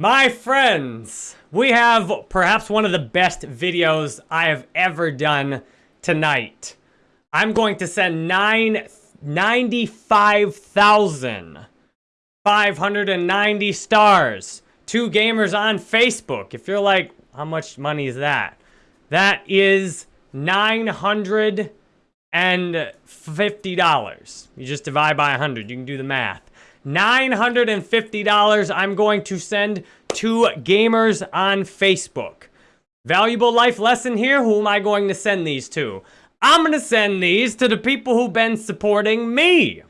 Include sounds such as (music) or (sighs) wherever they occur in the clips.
My friends, we have perhaps one of the best videos I have ever done tonight. I'm going to send nine, 95,590 stars to gamers on Facebook. If you're like, how much money is that? That is $950. You just divide by 100. You can do the math. $950 I'm going to send to gamers on Facebook. Valuable life lesson here. Who am I going to send these to? I'm going to send these to the people who've been supporting me.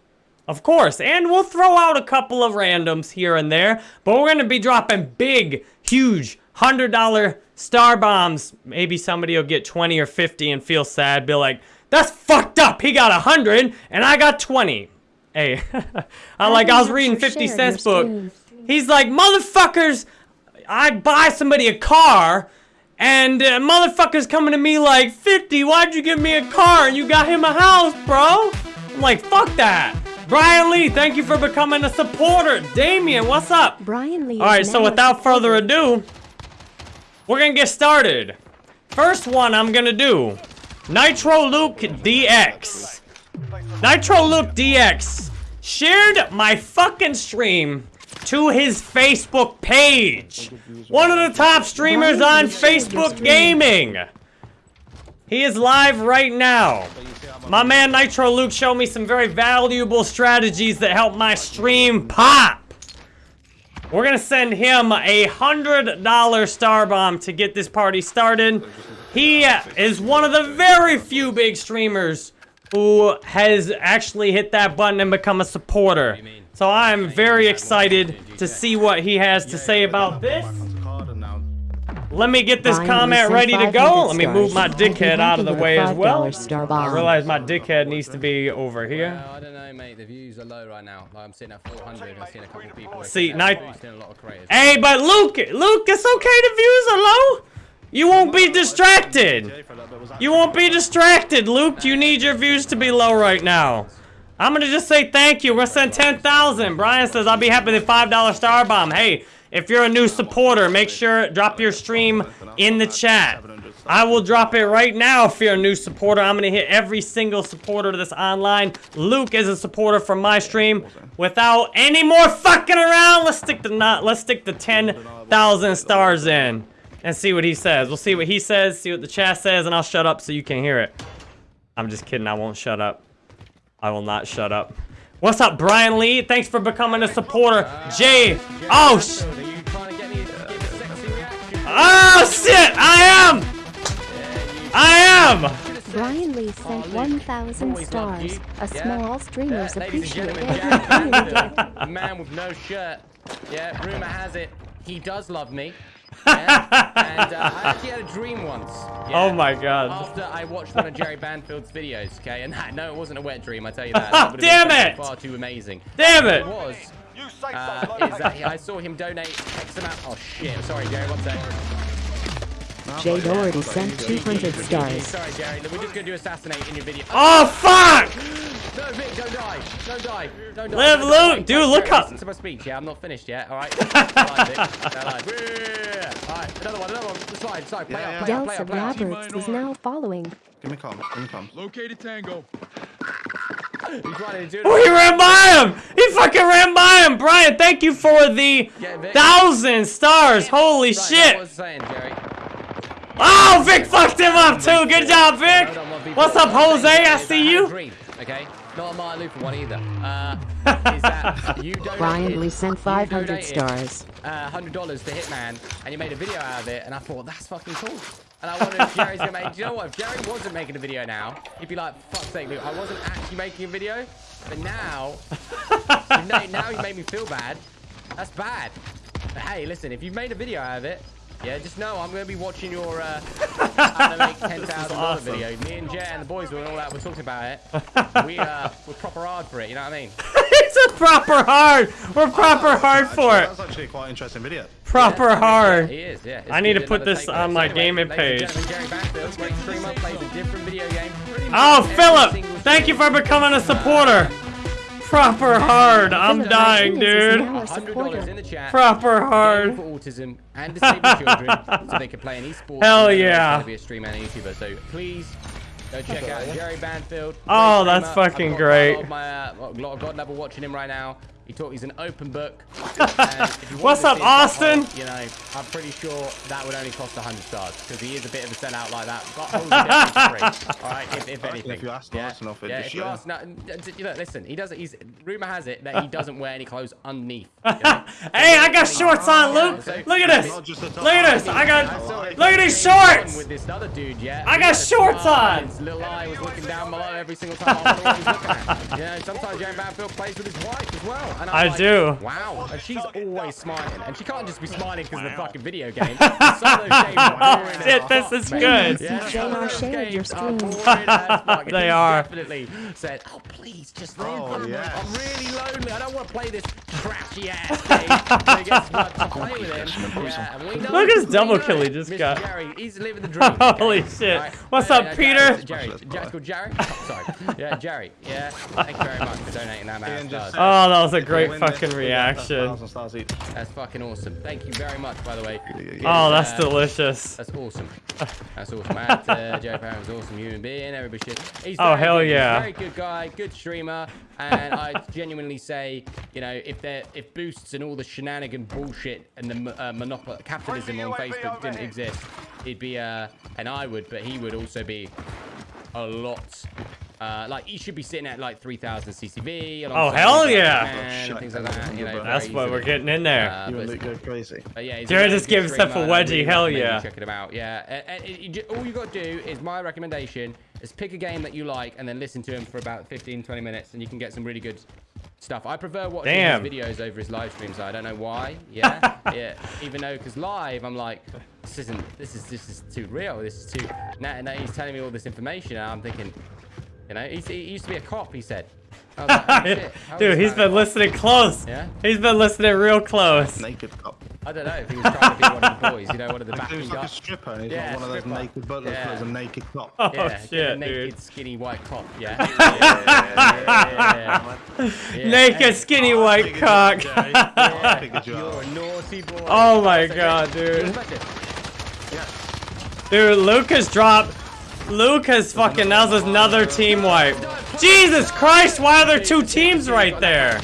Of course, and we'll throw out a couple of randoms here and there, but we're going to be dropping big, huge, $100 star bombs. Maybe somebody will get 20 or 50 and feel sad, be like, that's fucked up. He got 100 and I got 20. Hey, (laughs) I like, I was reading 50 Cent's book. He's like, motherfuckers, I buy somebody a car, and uh, motherfuckers coming to me like, 50, why'd you give me a car and you got him a house, bro? I'm like, fuck that. Brian Lee, thank you for becoming a supporter. Damien, what's up? Brian Lee. All right, so without further ado, we're gonna get started. First one I'm gonna do, Nitro Luke DX. Nitro Luke DX shared my fucking stream to his Facebook page. One of the top streamers on Facebook Gaming. He is live right now. My man Nitro Luke showed me some very valuable strategies that help my stream pop. We're gonna send him a $100 star bomb to get this party started. He is one of the very few big streamers who has actually hit that button and become a supporter. So I'm very excited to see what he has to say about this. Let me get this comment ready to go. Let me move my dickhead out of the way as well. I realize my dickhead needs to be over here. I don't know, mate. The views are low right now. Like I'm sitting at 400 and seeing a couple people. See, night. Hey, but Luke, Luke, it's okay. The views are low. You won't be distracted. You won't be distracted, Luke. You need your views to be low right now. I'm gonna just say thank you. We're sending 10,000. Brian says, I'll be happy with a $5 star bomb. Hey, if you're a new supporter, make sure drop your stream in the chat. I will drop it right now if you're a new supporter. I'm gonna hit every single supporter that's online. Luke is a supporter from my stream. Without any more fucking around, let's stick the not let's stick the 10,000 stars in and see what he says. We'll see what he says, see what the chat says, and I'll shut up so you can hear it. I'm just kidding, I won't shut up. I will not shut up. What's up, Brian Lee? Thanks for becoming a supporter. Jay, oh, sh Oh, shit, I am! I am! Brian Lee sent 1,000 stars. A small streamers appreciate it. man with no shirt. Yeah, rumor has it, he does love me. Yeah? and uh, I actually had a dream once. Yeah, oh my god. After I watched one of Jerry Banfield's videos, okay? And (laughs) that, no, it wasn't a wet dream, I tell you that. (laughs) that Damn it! Far too amazing. Damn it! it was, uh, is that I saw him donate X amount. Oh shit! Sorry, Jerry. One sec. Jay Doherty sent 200 stars. Sorry, Jerry. We're just gonna do assassinate in your video. Oh fuck! No, Vic, don't die. Don't die. Don't die. Live, Luke. Dude, look up. Listen to my speech. Yeah, I'm not finished yet. All right. (laughs) Alright, another one. Another one. Slide. Slide. Play yeah, up. Play up. Play up. Play up. Roberts is now following. Give me calm. Give me calm. Located Tango. He's running. Dude. Oh, he ran by him. He fucking ran by him. Brian, thank you for the thousand stars. Holy right, shit. Saying, Oh, Vic fucked him up too. Good job, Vic. What's up, Jose? I see you. Okay. Not a Martin Luther one either. Uh, (laughs) is that you Brian Lee sent 500 stars. Uh, $100 to Hitman, and you made a video out of it, and I thought, that's fucking cool. And I wondered if Jerry's gonna make, do you know what, if Jerry wasn't making a video now, he'd be like, fuck's sake, Luke, I wasn't actually making a video, but now, (laughs) now you made me feel bad. That's bad. But hey, listen, if you've made a video out of it, yeah, just know I'm going to be watching your uh, how to make $10,000 awesome. video. Me and Jay and the boys were all that, we're talking about it. (laughs) We, uh, we're proper hard for it, you know what I mean? (laughs) it's a proper hard. We're proper hard for it. That's actually quite an interesting video. Proper yeah, hard. He is, yeah. I need to put this on my gaming page. Oh, Philip! Thank you for becoming a supporter. Proper hard. I'm dying, dude. now a $100 in supporter. the chat. Proper hard. for autism and disabled children so they can play an esports. (laughs) Hell yeah. be a streamer and a YouTuber. So please go check out Jerry Banfield. Oh, that's streamer. I've fucking got great. A lot of my uh, a lot of God level watching him right now. He taught. He's an open book. (laughs) And if you wanted What's up, see Austin? butthole, You know, I'm pretty sure that would only cost 100 stars because he is a bit of a sellout like that. Buttholes (laughs) are definitely free. All right, if, if anything. If you ask yeah. Austin off it, yeah. just If you ask, no, you know, listen. He doesn't. He's rumor has it that he (laughs) doesn't wear any clothes underneath. you know? Hey, I got shorts on, Luke. So- Look at this. Not just a top Look at this. I I got. saw Look at these on shorts. With this other dude, yeah. I got shorts on. His little eye was looking down below every single time I was always looking at. You know, sometimes Jerry Banfield plays with his wife as well. And I'm I like, do. Wow. And she's always smiling. And she can't just be smiling because of the fucking video (laughs) game. Some of those games are boring as Shit, this is man. good. Yeah, JR some of those shared your are stream. boring as fuck. And They are. Definitely said, "Oh please, just leave Oh, me. yes. I'm really lonely. I don't want to play this trashy ass game." (laughs) So he gets to play with him. Yeah, and we know Look at his we double know kill he just Mr. got. Jerry, he's living the dream. (laughs) Holy okay? shit. Alright. What's Uh, up, uh, Peter? Jerry, Specialist, Jack's bro. called Jerry. Oh, sorry. Yeah, Jerry. Yeah. Thank you very much for donating that Ian man. Oh, that was a great fucking reaction. stars each. That's fucking awesome. Thank you very much, by the way. Oh, that's Uh, delicious. That's awesome. (laughs) That's awesome. And, uh, Joe Parham's an awesome human being. Everybody should. He's Oh, hell good. He's yeah. very good guy, good streamer, and I (laughs) genuinely say, you know, if there, if boosts and all the shenanigan bullshit and the uh, monopoly capitalism on Facebook didn't exist, he'd be uh, and I would, but he would also be a lot. Uh, like he should be sitting at like 3,000 CCV. Oh, hell yeah. Oh, like that. You know, That's what we're getting in there. Uh, You but- and Luke go crazy. but yeah, he's Jared just good gave himself a streamer, and I wedgie, really hell recommend you yeah. Checking him out, yeah. And, and it- you ju- all you got to do is my recommendation is pick a game that you like and then listen to him for about 15, 20 minutes, and you can get some really good stuff. I prefer watching Damn. his videos over his live streams. I don't know why. (laughs) Yeah, yeah. Even though, because live, I'm like, this isn't. This is this is too real. This is too. Now, now he's telling me all this information, and I'm thinking, you know, he's, he used to be a cop. He said. (laughs) Like, oh, Dude, he's that? been listening close. Yeah? He's been listening real close. Naked cop. I don't know if he was trying to be one of the boys, you know, one of the (laughs) He backing was like a stripper he's Yeah, like one of those stripper. naked butlers Yeah. but a naked cop. Oh Yeah, get a shit, naked, dude. skinny white cop. Yeah. (laughs) yeah, yeah, yeah. Naked, skinny white cock. you out, Jay. I Yeah. figured you You're a naughty boy. Oh my That's okay. God, dude. Dude, Lucas dropped. Lucas fucking now there's another team wipe. Jesus Christ, why are there two teams right there?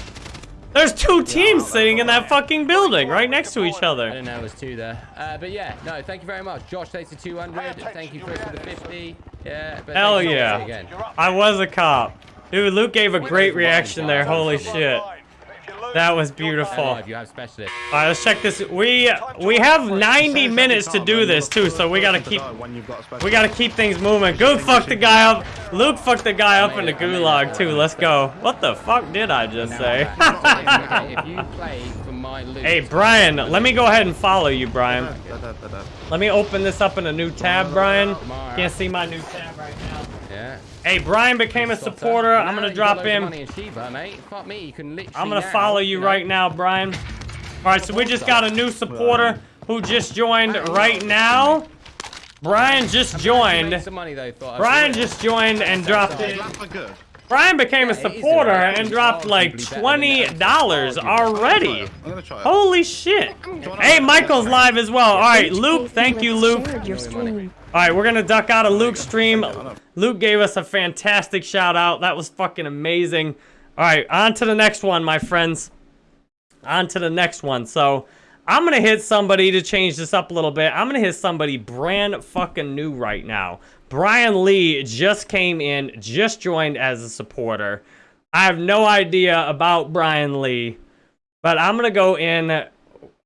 There's two teams sitting in that fucking building right next to each I other. didn't know there was two there. Uh, but yeah, no, thank you very much. Josh takes the 200. Thank you, Chris, for the 50. Yeah. But Hell thank you yeah. Again. I was a cop. Dude, Luke gave a great reaction there. Holy shit. That was beautiful. You have specialists. All right, let's check this. We we have 90 minutes to do this too, so we gotta keep When you've got a special- we gotta keep things moving. Goog fucked the guy up. Luke fucked the guy up in the gulag too. Let's go. What the fuck did I just say? (laughs) okay, if you play for my loot. hey Brian, let me go ahead and follow you, Brian. Let me open this up in a new tab, Brian. Can't see my new tab right now. Yeah. Hey, Brian became a supporter. I'm gonna drop him. In Shiba, mate. Fuck me, you can literally I'm gonna follow you right now, Brian. All right, so we just got a new supporter who just joined right now. Brian just joined. some money though. Thought I'd Brian just joined and dropped it. Laugh. Brian became a supporter and dropped like arguably better than twenty that. dollars already. I'm gonna try it. Holy shit! Hey, Michael's live as well. All right, Luke. Thank you, Luke. Shared your stream. All right, we're gonna duck out of Luke's stream. Luke gave us a fantastic shout out. That was fucking amazing. All right, on to the next one, my friends. On to the next one. So, I'm gonna hit somebody to change this up a little bit. I'm gonna hit somebody brand fucking new right now. Brian Lee just came in, just joined as a supporter. I have no idea about Brian Lee, but I'm gonna go in. I,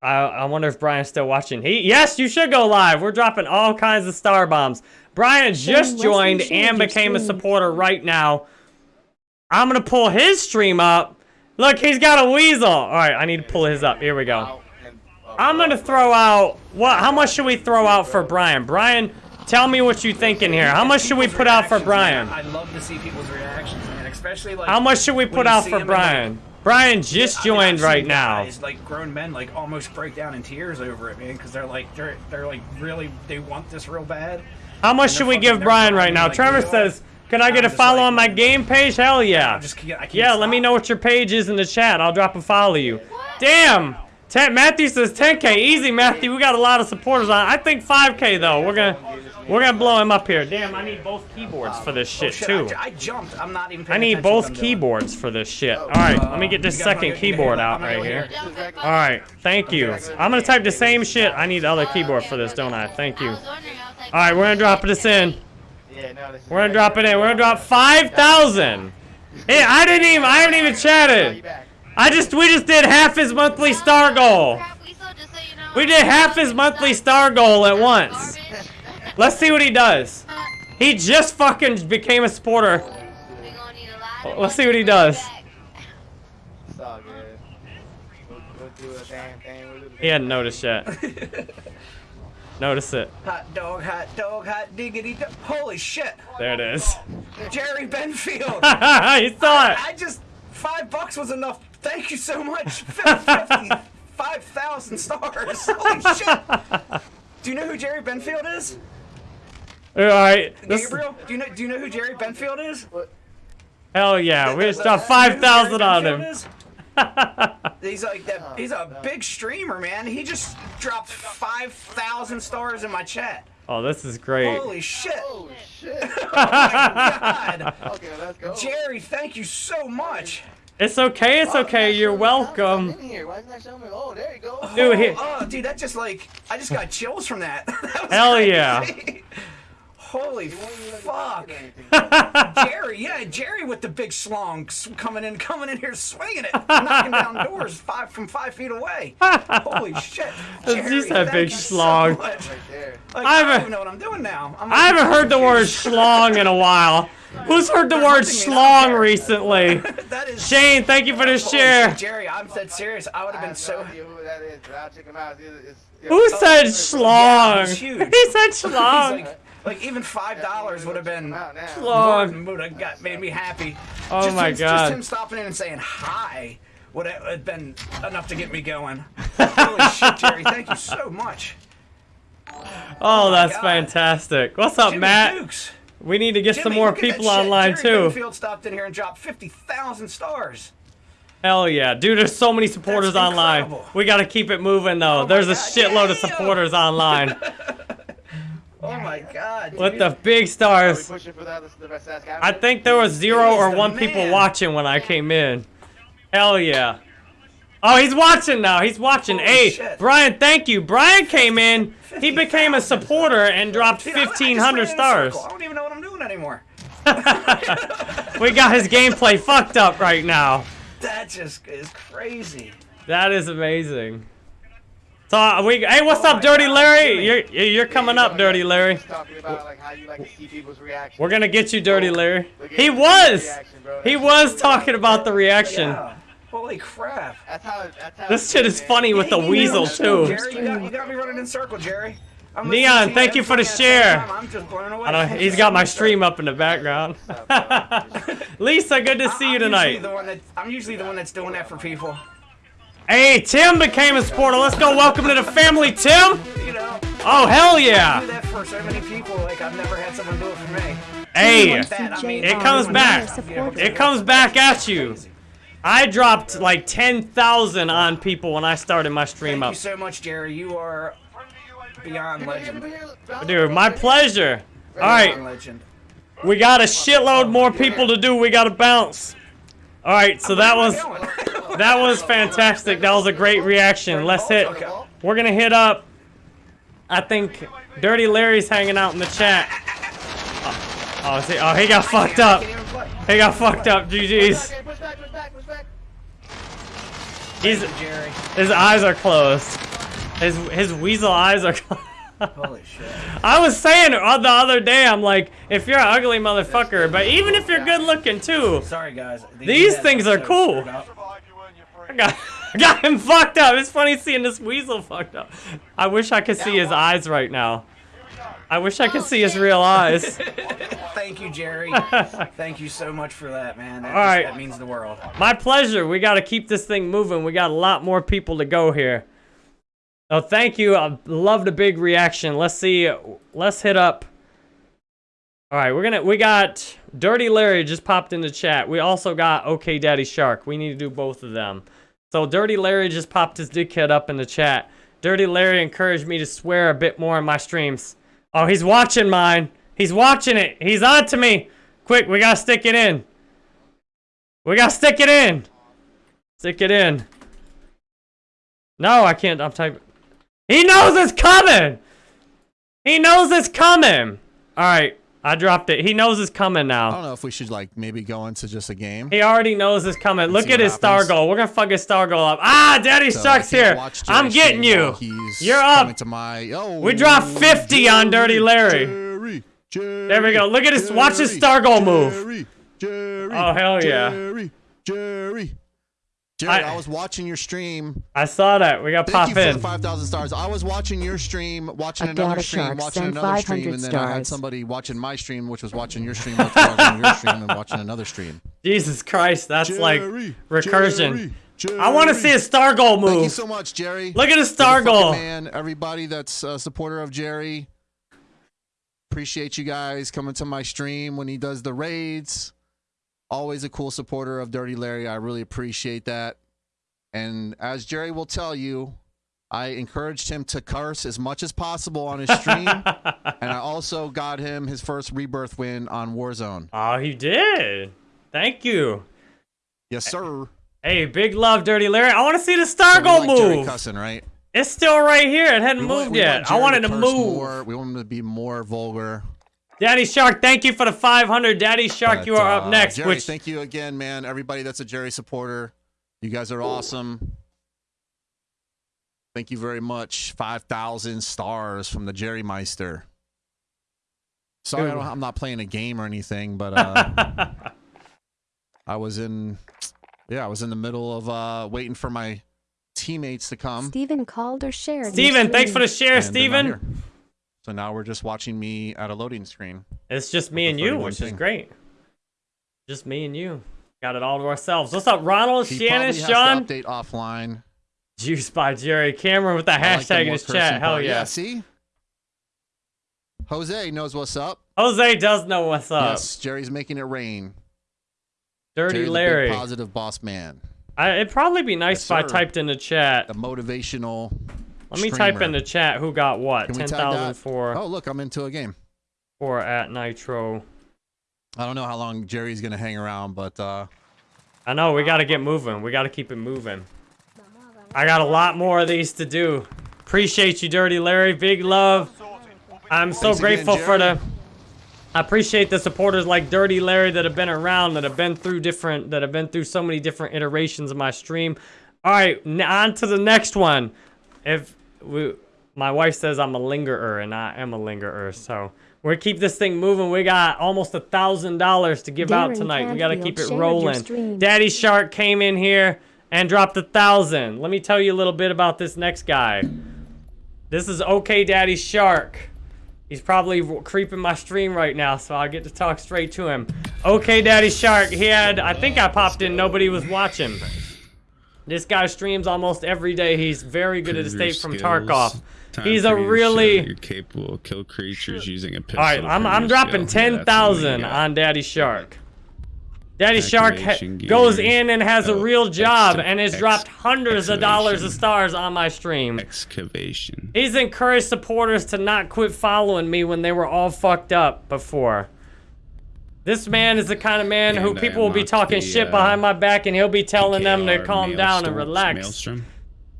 I wonder if Brian's still watching. He yes, you should go live. We're dropping all kinds of star bombs. Brian just Wesley joined and became a supporter right now. I'm gonna pull his stream up. Look, he's got a weasel. All right, I need to pull his up. Here we go. I'm gonna throw out what? How much should we throw out for Brian? Brian, tell me what you think in here. How much should we put out for Brian? I'd love to see people's reactions, man. Especially like How much should we put out for him like- Brian? Brian just I mean, I've joined right now. guys, like grown men, like almost break down in tears over it, man, because they're like they're they're like really they want this real bad. How much should we give Brian right now? like, Trevor you know what? says, Can I get I'm a follow like- on my game page? Hell yeah. Just I can't Yeah, let me know what your page is in the chat. I'll drop a follow you. Damn! Ten, Matthew says 10k. Easy, Matthew. We got a lot of supporters on. I think 5k though. We're gonna we're gonna blow him up here. Damn, I need both keyboards for this Oh, shit shit, too. I, I jumped. I'm not even. I need attention to what both keyboards for this shit. All right, let me get this You guys wanna second keyboard out right here. here. All right, thank you. I'm gonna type the same shit. I need the other keyboard for this, don't I? Thank you. All right, we're gonna drop this in. We're gonna drop it in. We're gonna drop five thousand. Hey, I didn't even. I haven't even chatted. I just. We just did half his monthly star goal. We did half his monthly star goal at once. Let's see what he does. He just fucking became a supporter. Let's see what he does. It's all good. We'll, we'll do a damn thing. We'll do the He hadn't noticed yet. (laughs) Notice it. Hot dog, hot dog, hot diggity dog. Holy shit. There it is. Jerry Banfield. (laughs) you saw it. I just five bucks was enough. Thank you so much. 50, 5,000 stars. Holy shit. Do you know who Jerry Banfield is? Uh, All right. This, Gabriel, do you know do you know who Jerry Banfield is? hell yeah. We just dropped Do you know who Jerry 5,000 on him. is? (laughs) He's like that. Oh, he's a big streamer, man. He just dropped five thousand stars in my chat. Oh, this is great. Holy shit! Oh shit. (laughs) Oh my god, (laughs) Okay, let's go. Jerry, thank you so much. It's okay. It's okay. You're welcome. In here. Why isn't that showing? Oh, there you go. Dude, he, Oh, dude, that just like I just got chills from that. (laughs) That Hell crazy. yeah. (laughs) Holy fuck. (laughs) Jerry, yeah, Jerry with the big schlong coming in, coming in here, swinging it, knocking down (laughs) doors five from five feet away. (laughs) Holy shit! Jerry, a big you so much. Right. Like, I haven't- don't even know what I'm doing now. I'm I haven't heard the word schlong in a while. Who's heard the word schlong recently? that is Shane, thank you for the share. Jerry, I'm dead serious. I would have been so. who that said schlong? He said schlong. Like, like even five dollars would have been out more than would have got made me happy. Oh just my him, God. Just him stopping in and saying hi would have have been enough to get me going. (laughs) Holy shit, Jerry! Thank you so much. Oh, oh that's God. fantastic. What's up, Jimmy Matt? Dukes. We need to get some more look at that people online Jerry too. Field stopped in here and dropped fifty thousand stars. Hell yeah, dude! There's so many supporters online. We gotta keep it moving though. Oh There's a God, shitload of yeah. supporters online (laughs) Oh my God! with dude. the big stars. pushing for that? The best ass I think there was zero or one people watching when I came in. Hell yeah. Oh, he's watching now. He's watching. Holy hey, shit. Brian, thank you. Brian came in. He became a supporter and dropped Dude, I- I just 1,500 ran in a stars. I don't even know what I'm doing anymore. (laughs) We got his gameplay fucked up right now. That just is crazy. That is amazing. So uh, we, hey, what's Oh up, Dirty God, Larry? Jimmy. You're you're coming up, Dirty Larry. Talking about like how you like see people's reactions. We're gonna get you, Dirty Larry. He was. reaction. He was so talking about the reaction. Yeah. Holy crap. That's how. That's how. This shit is funny with the weasel know, too. Jerry, you got, you got me running in circle, Jerry. Neon, thank you for the at the same share. I'm just away. I know he's got my stream up in the background. (laughs) Lisa, good to see you I'm tonight. Usually the one that, I'm usually the one that's doing that for people. Hey, Tim became a supporter. Let's go. Welcome to the family, Tim. You know, Oh hell I do yeah. that for so many people. Like I've never had someone do it for me. Hey, that, I mean, It comes back. it comes back at you. I dropped like 10,000 on people when I started my stream Thank you so much, Jerry. You are beyond legend. Dude, my pleasure. All Beyond right, legend. we got a shitload more people to do. We got to bounce. All right, so that was that was fantastic. That was a great reaction. Let's hit. We're gonna hit up. I think Dirty Larry's hanging out in the chat. Oh, oh, is he, oh he got fucked up. Can't even play. He got fucked up. GG's. He's Jerry. his eyes are closed. His his weasel eyes are. (laughs) closed. Holy shit. I was saying the other day, I'm like, if you're an ugly motherfucker, but even if you're good looking too, Sorry, guys. These things are cool. I got, (laughs) I got him fucked up. It's funny seeing this weasel fucked up. I wish I could see his eyes right now. I wish I could see his real eyes. (laughs) Thank you, Jerry. (laughs) Thank you so much for that, man. That, All right. that means the world. My pleasure. We got to keep this thing moving. We got a lot more people to go here. Oh, thank you. I love the big reaction. Let's see. Let's hit up All right, we're gonna we got Dirty Larry just popped in the chat. We also got OK Daddy Shark. We need to do both of them. So Dirty Larry just popped his dickhead up in the chat. Dirty Larry encouraged me to swear a bit more in my streams. Oh, he's watching mine. He's watching it. He's on to me. Quick, we gotta stick it in. We gotta stick it in. Stick it in. No, I can't. I'm typing. He knows it's coming. He knows it's coming. All right, I dropped it. He knows it's coming now. I don't know if we should like maybe go into just a game. He already knows it's coming. Look at his star goal. We're gonna fuck his star goal up. Ah, Daddy So Shark's here. I'm getting you. You're up. To my, oh, We dropped 50 on Dirty Larry. Jerry, Jerry, There we go. Look at his- watch his star goal move. Jerry, Jerry, Oh, hell yeah. Jerry, Jerry. Jerry, I- I, was watching your stream. I saw that. We got Thank pop you for the 5,000 stars. I was watching your stream, watching A another stream, shark watching sent another stream, and then I had somebody watching my stream, which was watching your stream, which was watching your (laughs) stream, and watching another stream. Jesus Christ, that's like recursion. Jerry, I want to see a star goal move. Thank you so much, Jerry. Look at his You're star goal. Man, everybody that's a supporter of Jerry. Appreciate you guys coming to my stream when he does the raids. Always a cool supporter of Dirty Larry. I really appreciate that. And as Jerry will tell you, I encouraged him to curse as much as possible on his stream. (laughs) and I also got him his first rebirth win on Warzone. Oh, he did. Thank you. Yes, sir. Hey, big love, Dirty Larry. I want to see the star So like Jerry move. cussing, right? It's still right here. It hadn't We moved want yet. I wanted to curse move. More. We want him to be more vulgar. Daddy Shark, thank you for the 500. Daddy Shark, But, you are up uh, next. Jerry, which thank you again, man. Everybody that's a Jerry supporter, you guys are awesome. Thank you very much. Five thousand stars from the Jerry Meister. Sorry, I don't, I'm not playing a game or anything, but uh, (laughs) I was in, yeah, I was in the middle of uh, waiting for my teammates to come. Steven called or shared. your Steven, thanks for the share, and they're Steven. So now we're just watching me at a loading screen. It's just me and you, 31 which is great. Just me and you. Got it all to ourselves. What's up, Ronald, He Shannon, Sean? update offline. Juice by Jerry. Cameron with the I like hashtag in his chat. Hell part. yeah. See, Jose knows what's up. Jose does know what's up. Yes, Jerry's making it rain. Dirty Jerry, the big Larry. positive boss man, I, it'd probably be nice Yes, if I typed in the chat. the motivational. Let me type in the chat who got what. Can we tag 10,000 that? for, Oh, look, I'm into a game. for at Nitro. I don't know how long Jerry's gonna hang around, but uh, I know, we gotta get moving. We gotta keep it moving. I got a lot more of these to do. Appreciate you, Dirty Larry. Big love. I'm so Thanks again, grateful for the. I appreciate the supporters like Dirty Larry that have been around, that have been through different, that have been through so many different iterations of my stream. All right, on to the next one. If we, my wife says I'm a lingerer, and I am a lingerer, so we're keep this thing moving. We got almost a thousand dollars to give out Darren tonight. We gotta keep it Canfield shared your rolling. Daddy Shark came in here and dropped a thousand. Let me tell you a little bit about this next guy. This is OK Daddy Shark. He's probably creeping my stream right now, so I get to talk straight to him. OK Daddy Shark, he had, I think I popped in, nobody was watching. This guy streams almost every day. He's very good at Prove your escape from. Tarkov. Time He's a you to show really- You're capable of kill creatures using a pistol. All right, I'm, I'm dropping skill. Yeah, ten that's thousand what we got. on Daddy Shark. Daddy Shark ha- goes in and has a real job ex- and has ex- dropped hundreds of dollars of stars on my stream. Excavation. He's encouraged supporters to not quit following me when they were all fucked up before. This man is the kind of man who And I people will be talking the, shit uh, behind my back and he'll be telling them to calm down and relax. Maelstrom,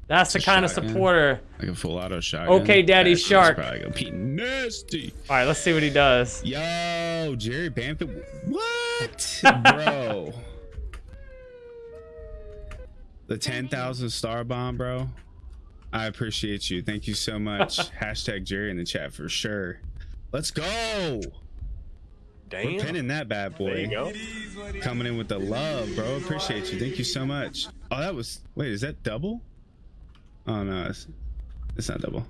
That's the It's kind of supporter. like a full auto shotgun. Okay, Daddy That is Shark. Probably gonna be nasty. All right, let's see what he does. Yo, Jerry Bamford. What, (laughs) bro? the ten thousand star bomb, bro. I appreciate you. Thank you so much. (laughs) Hashtag Jerry in the chat for sure. Let's go. We're pinning that bad boy. There you go. Coming in with the love, bro. Appreciate you. Thank you so much. Oh, that was. Wait, is that double? Oh no, it's, it's not double.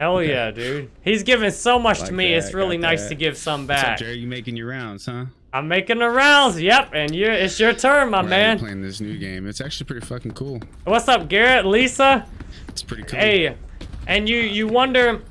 Hell yeah, dude. He's giving so much to me. that, It's really nice that. to give some What's up, back. Jerry? You making your rounds, huh? I'm making the rounds. Yep, and you it's your turn, my We're man. playing this new game. It's actually pretty fucking cool. What's up, Garrett? Lisa? It's pretty cool. Hey, and you you wonder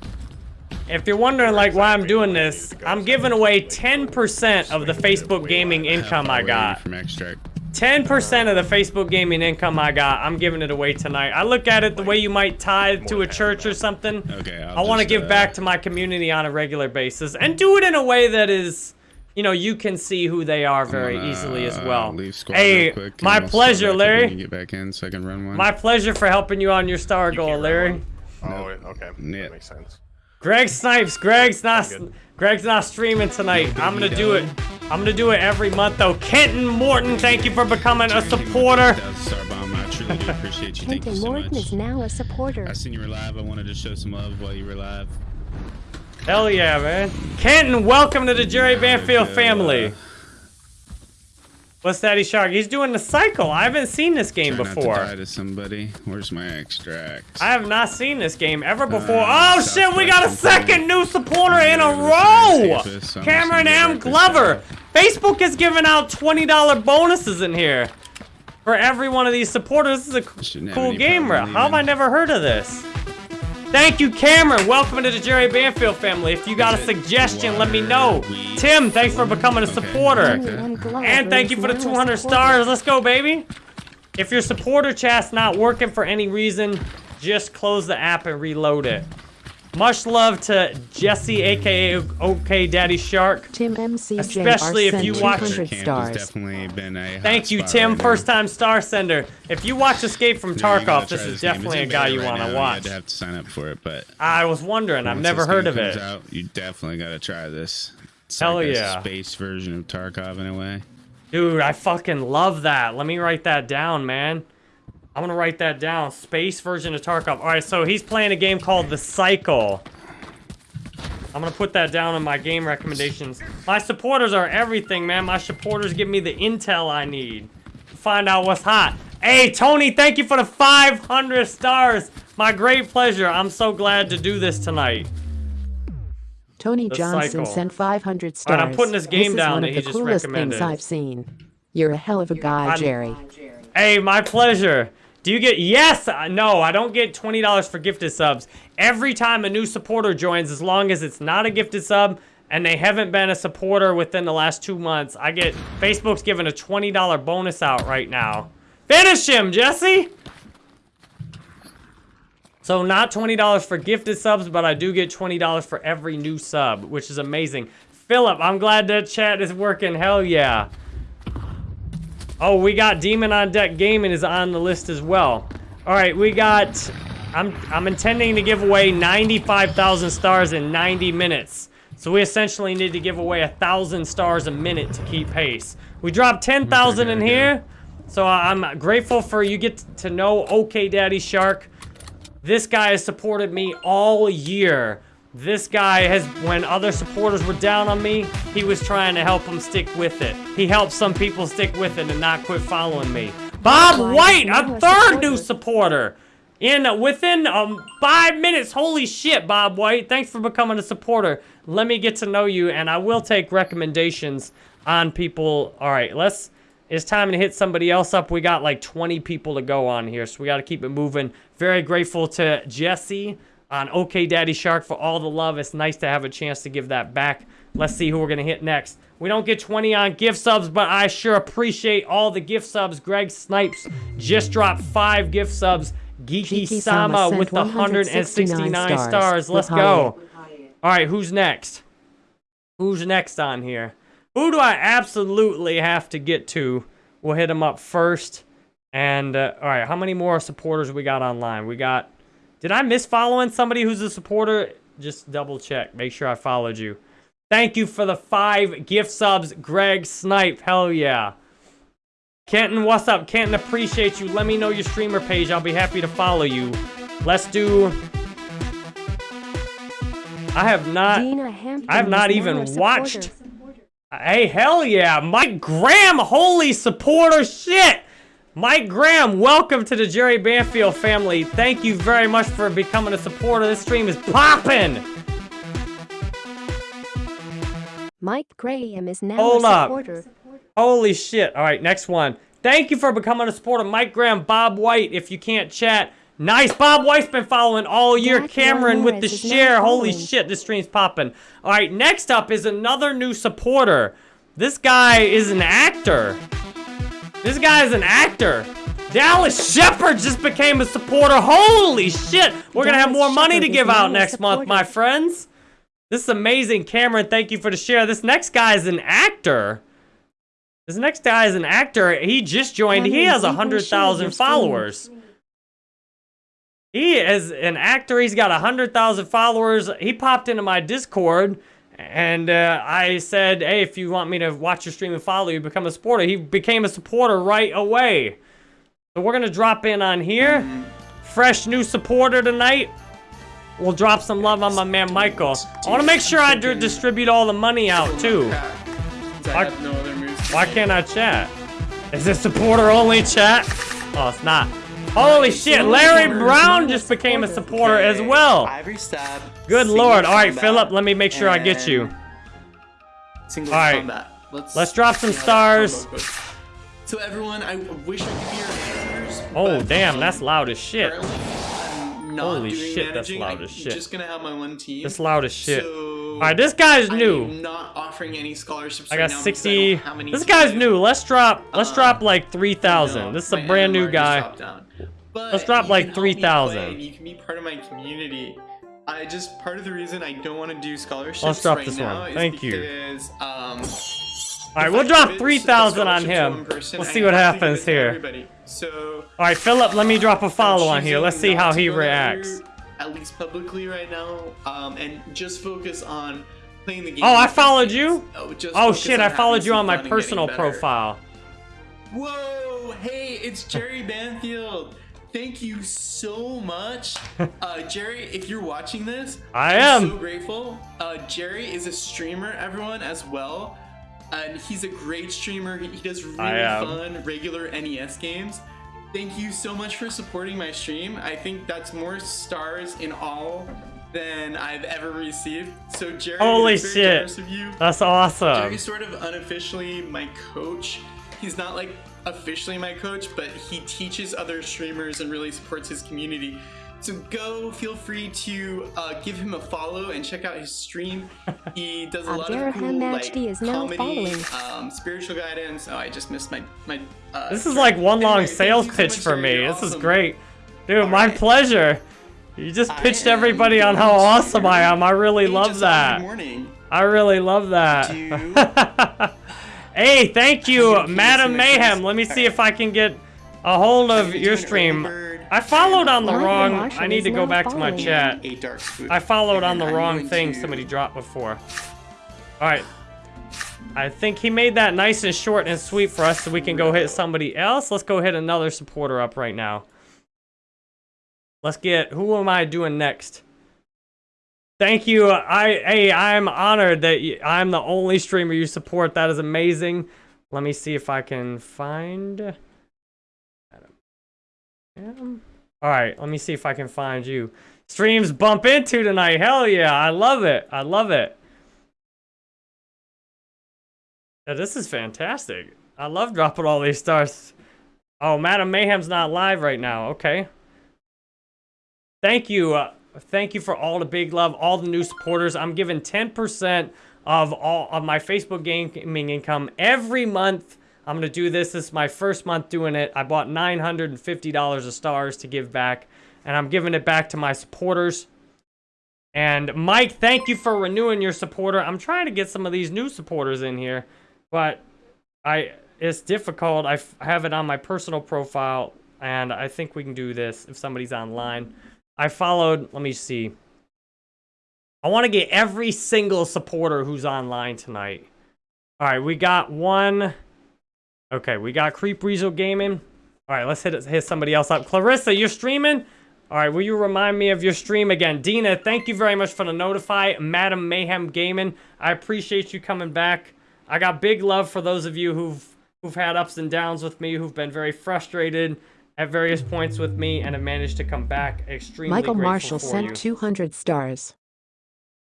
if you're wondering like why I'm doing this, I'm giving away 10% of the Facebook gaming income I got. from extract. 10% of the Facebook gaming income I got, I'm giving it away tonight. I look at it the way you might tithe to a church or something. Okay, I want to give uh, back to my community on a regular basis and do it in a way that is, you know, you can see who they are very gonna, easily as uh, well. leave Hey, quick, my I'll pleasure, back Larry. you Get back in so I can run one. My pleasure for helping you on your star goal, Larry. Oh, okay. Yeah. That makes sense. Greg Snipes, Greg's not Greg's not streaming tonight. I'm gonna do it. I'm gonna do it every month though. Kenton Morton, thank you for becoming a supporter. That was a star bomb. I truly do appreciate you. Thank you Kenton so Morton much. is now a supporter. I seen you were live. I wanted to show some love while you were live. Hell yeah, man. Kenton, welcome to the Jerry Banfield Okay, family. Uh, What's Daddy Shark? He's doing the cycle. I haven't seen this game Try not to before. die to somebody. Where's my extract? I have not seen this game ever before. Uh, oh shit, we got a second new supporter in a row! Cameron M. Glover. Facebook is giving out $20 bonuses in here for every one of these supporters. This is a cool game, bro. How have I never heard of this? Thank you, Cameron. Welcome to the Jerry Banfield family. If you got a suggestion, let me know. Tim, thanks for becoming a supporter. Kenny M. Glover And thank you for the 200 stars. Let's go, baby. If your supporter chat's not working for any reason, just close the app and reload it. Much love to Jesse, aka OK Daddy Shark. Tim MCJR Especially if you watch- stars. definitely been a Thank you, Tim. right. First time star sender. If you watch Escape from No, you gotta Tarkov, this try is game. definitely a guy you right want now. to You watch. had to have to sign up for it, but I was wondering. I've never heard of it. comes Out, you definitely got to try this. It's Hell like a yeah. space version of Tarkov in a way. Dude, I fucking love that. Let me write that down, man. I'm gonna write that down. Space version of Tarkov. All right, so he's playing a game called The Cycle. I'm gonna put that down in my game recommendations. My supporters are everything, man. My supporters give me the intel I need to find out what's hot. Hey, Tony, thank you for the 500 stars. My great pleasure. I'm so glad to do this tonight. Tony The Johnson cycle. sent 500 Alright, stars. I'm putting this game is down one of the coolest things I've seen. You're a hell of a guy, I'm- Jerry. Hey, my pleasure. Do you get yes? No, I don't get twenty dollars for gifted subs. Every time a new supporter joins, as long as it's not a gifted sub and they haven't been a supporter within the last two months, I get Facebook's giving a twenty dollar bonus out right now. Finish him, Jesse. So not twenty dollars for gifted subs, but I do get twenty dollars for every new sub, which is amazing. Philip, I'm glad that chat is working. Hell yeah. Oh, we got Demon on Deck Gaming is on the list as well. All right, we got. I'm I'm intending to give away 95,000 stars in 90 minutes. So we essentially need to give away a thousand stars a minute to keep pace. We dropped 10,000 in here, so I'm grateful for you get to know OK Daddy Shark. This guy has supported me all year. This guy has, when other supporters were down on me, he was trying to help them stick with it. He helped some people stick with it and not quit following me. Bob White, a third new supporter. In within um five minutes, holy shit, Bob White! Thanks for becoming a supporter. Let me get to know you, and I will take recommendations on people. All right, let's. It's time to hit somebody else up. We got like 20 people to go on here, so we got to keep it moving. Very grateful to Jesse on OK Daddy Shark for all the love. It's nice to have a chance to give that back. Let's see who we're going to hit next. We don't get 20 on gift subs, but I sure appreciate all the gift subs. Greg Snipes just dropped five gift subs. Geeky Geeky Sama with the 169 169 stars. stars. Let's go. All right, who's next? Who's next on here? Who do I absolutely have to get to? We'll hit him up first. And, uh, all right, how many more supporters we got online? We got... Did I miss following somebody who's a supporter? Just double check. Make sure I followed you. Thank you for the five gift subs, Greg Snipe. Hell yeah. Kenton, what's up? Kenton, appreciate you. Let me know your streamer page. I'll be happy to follow you. Let's do... I have not... I have not even watched. Hey, hell yeah. Mike Graham, holy supporter shit. Mike Graham, welcome to the Jerry Banfield family. Thank you very much for becoming a supporter. This stream is popping. Mike Graham is now Hold a up. supporter. Holy shit. All right, next one. Thank you for becoming a supporter. Mike Graham, Bob White. If you can't chat, Nice. Bob White's been following all year. Jack Cameron with the Ramirez is now share. Holy shit, this stream's popping. All right, next up is another new supporter. This guy is an actor. This guy is an actor. Dallas Shepard just became a supporter. Holy shit. We're going to have Dallas more money to give out a next month, my friends. This is amazing. Cameron, thank you for the share. This next guy is an actor. This next guy is an actor. He just joined. he has 100,000 share your followers. He is an actor. He's got a 100,000 followers. He popped into my Discord and uh, I said, hey, if you want me to watch your stream and follow you, become a supporter. He became a supporter right away. So we're going to drop in on here. Fresh new supporter tonight. We'll drop some love on my man Michael. I want to make sure I distribute all the money out too. Why, why can't I chat? Is this supporter only chat? Oh, it's not. Holy shit, Larry Brown just became a supporter as well. Ivory stab. Good lord. All right, Philip, let me make sure I get you. Single All right. Let's, Let's drop some see how that stars. combo. So everyone, I wish I could be your answers. Oh, damn, that's loud as shit. currently, I'm not Holy doing shit, that's managing. loud I'm as shit. just gonna have my one team. That's loud as shit. So All right, this guy's new. I'm not offering any scholarships I got now because 60. don't have any This guy's new. Let's drop. Let's Uh, drop like 3,000. No, This is a brand new guy. Let's drop like can help me 3,000. You can be part of my community. I just part of the reason I don't want to do scholarships Let's drop right this now one. Thank you. Um, All right, we'll I drop 3,000 on him. person, We'll I see what have to give happens here. So All right, Philip, let me drop a (laughs) follow on here. Let's see how he reacts. At least publicly right now, um, and just focus on playing the game. Oh, I followed friends. you? Oh, just Oh shit, I followed you on my fun and getting personal profile. Whoa, hey, it's Jerry Banfield. Thank you so much. (laughs) Uh, Jerry, if you're watching this, I I'm so grateful. Uh, Jerry is a streamer, everyone, as well. And he's a great streamer. He, he does really fun, regular NES games. Thank you so much for supporting my stream. I think that's more stars in all than I've ever received. So, Jerry, Holy shit. of you. That's awesome. Jerry's sort of unofficially my coach. He's not like officially my coach, but he teaches other streamers and really supports his community. So go, feel free to uh, give him a follow and check out his stream. (laughs) He does a lot of Abderrahman cool like Majdi is now comedy, following. um, spiritual guidance. Oh, I just missed my my. Uh, This is like one long anyway, thank sales you so pitch for me. You're This is great. Dude, my Alright. pleasure. You just pitched everybody on how awesome I am. I really Hey, love that. Good morning. I really love that. (laughs) Hey, thank (laughs) you, Can Madam Mayhem. Let me see if I can get a hold of your doing an stream. Overbird. I followed on the wrong. I need to go back to my chat. A dark spoon. I followed on the wrong thing somebody dropped before. Alright. I think he made that nice and short and sweet for us so we can go hit somebody else. Let's go hit another supporter up right now. Let's get, who am I doing next? Thank you. I, hey, I'm honored that you, I'm the only streamer you support. That is amazing. Let me see if I can find. Um, All right, let me see if I can find you. Streams bump into tonight. Hell yeah, I love it. I love it. Yeah, this is fantastic. I love dropping all these stars. Oh, Madam Mayhem's not live right now. Okay. Thank you. Uh, thank you for all the big love, all the new supporters. I'm giving 10% of all of my Facebook gaming income every month. I'm going to do this. This is my first month doing it. I bought $950 of stars to give back, and I'm giving it back to my supporters. And Mike, thank you for renewing your supporter. I'm trying to get some of these new supporters in here, but I it's difficult. I have it on my personal profile, and I think we can do this if somebody's online. I followed. Let me see. I want to get every single supporter who's online tonight. All right, we got one. Okay, we got Creep Rezo Gaming. All right, let's hit hit somebody else up. Clarissa, you're streaming. All right, will you remind me of your stream again? Dina, thank you very much for the notify. Madam Mayhem Gaming, I appreciate you coming back. I got big love for those of you who've who've had ups and downs with me, who've been very frustrated at various points with me, and have managed to come back. Extremely Michael Marshall sent you. 200 stars.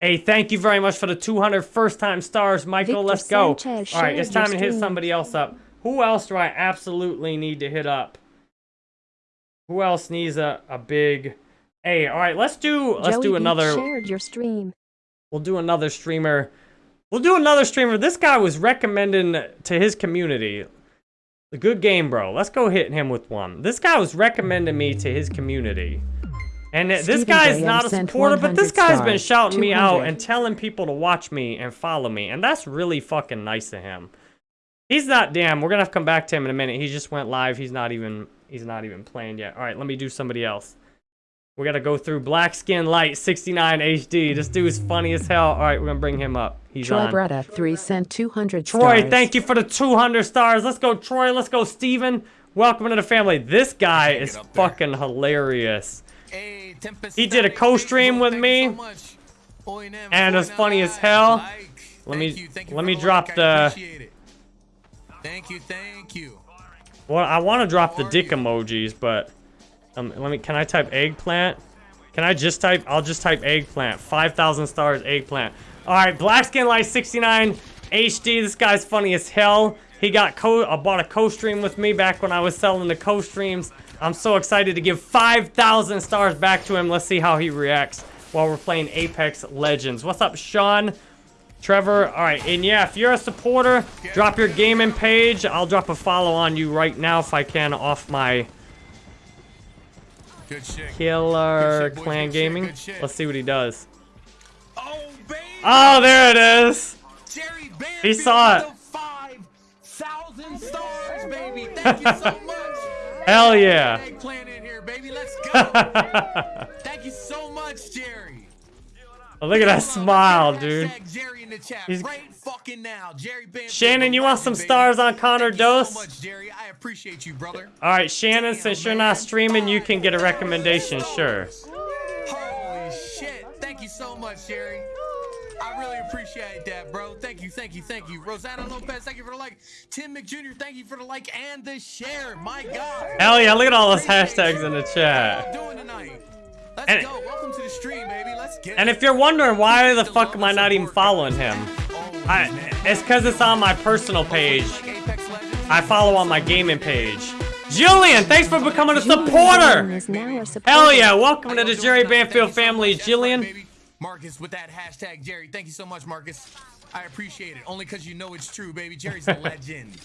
Hey, thank you very much for the 200 first time stars, Michael. Victor Let's go. Sanchez All right, it's time to hit somebody else up. Who else do I absolutely need to hit up? Who else needs a, a big... Hey, all right, let's do let's Joey do another. shared your stream. We'll do another streamer. We'll do another streamer. This guy was recommending to his community. The good game, bro. Let's go hit him with one. This guy was recommending me to his community. And this guy's Graham not a supporter, but this guy's been shouting me out and telling people to watch me and follow me. And that's really fucking nice of him. He's not damn. We're gonna have to come back to him in a minute. He just went live. He's not even he's not even playing yet. All right, let me do somebody else. We gotta go through Black Skin Light 69 HD. This dude's funny as hell. All right, we're gonna bring him up. He's Troy on. Bretta, 3 cent 200 Troy, stars. thank you for the 200 stars. Let's go, Troy. Let's go, Steven. Welcome to the family. This guy is fucking hilarious. He did a co-stream with me, and it's funny as hell. Let me let me drop the. Thank you, thank you. Well, I want to drop the dick emojis, but um, let me. Can I type eggplant? Can I just type? I'll just type eggplant. Five thousand stars, eggplant. All right, Black Skin Light 69 HD. This guy's funny as hell. He got co. I bought a co-stream with me back when I was selling the co-streams. I'm so excited to give 5,000 stars back to him. Let's see how he reacts while we're playing Apex Legends. What's up, Sean? Trevor, all right, and yeah, if you're a supporter, drop your gaming page. I'll drop a follow on you right now if I can off my Killer Good shit, Clan good shit, Gaming. good shit. Let's see what he does. Oh, oh there it is. Jerry Banfield He saw it. with 5,000 (laughs) stars, baby. Thank you so much. Hell yeah. Here, baby. Let's go. (laughs) Thank you so much, Jerry. Oh, look at that smile, dude. Hashtag Jerry in the chat He's- right fucking now. Jerry Banfield. Shannon, you want some stars on Connor Thank you so Dose? I appreciate you, brother. All right, Shannon, since you're not streaming, you can get a recommendation, sure. Holy shit. Thank you so much, Jerry. I really appreciate that, bro. Thank you, thank you, thank you. Rosanna Lopez, thank you for the like. Tim McJr., thank you for the like and the share. My God. Hell yeah, look at all those hashtags in the chat. Doing tonight? Let's And- go. Welcome to the stream, baby. Let's get And it. if you're wondering why the fuck am I not even following him, I, it's because it's on my personal page. I follow on my gaming page. Julian, thanks for becoming a supporter. Is a supporter. Hell yeah, welcome to the Jerry Banfield family, Jillian. Marcus with that hashtag Jerry. Thank you so much, Marcus. I appreciate it. Only because you know it's true, baby. Jerry's a (laughs) legend.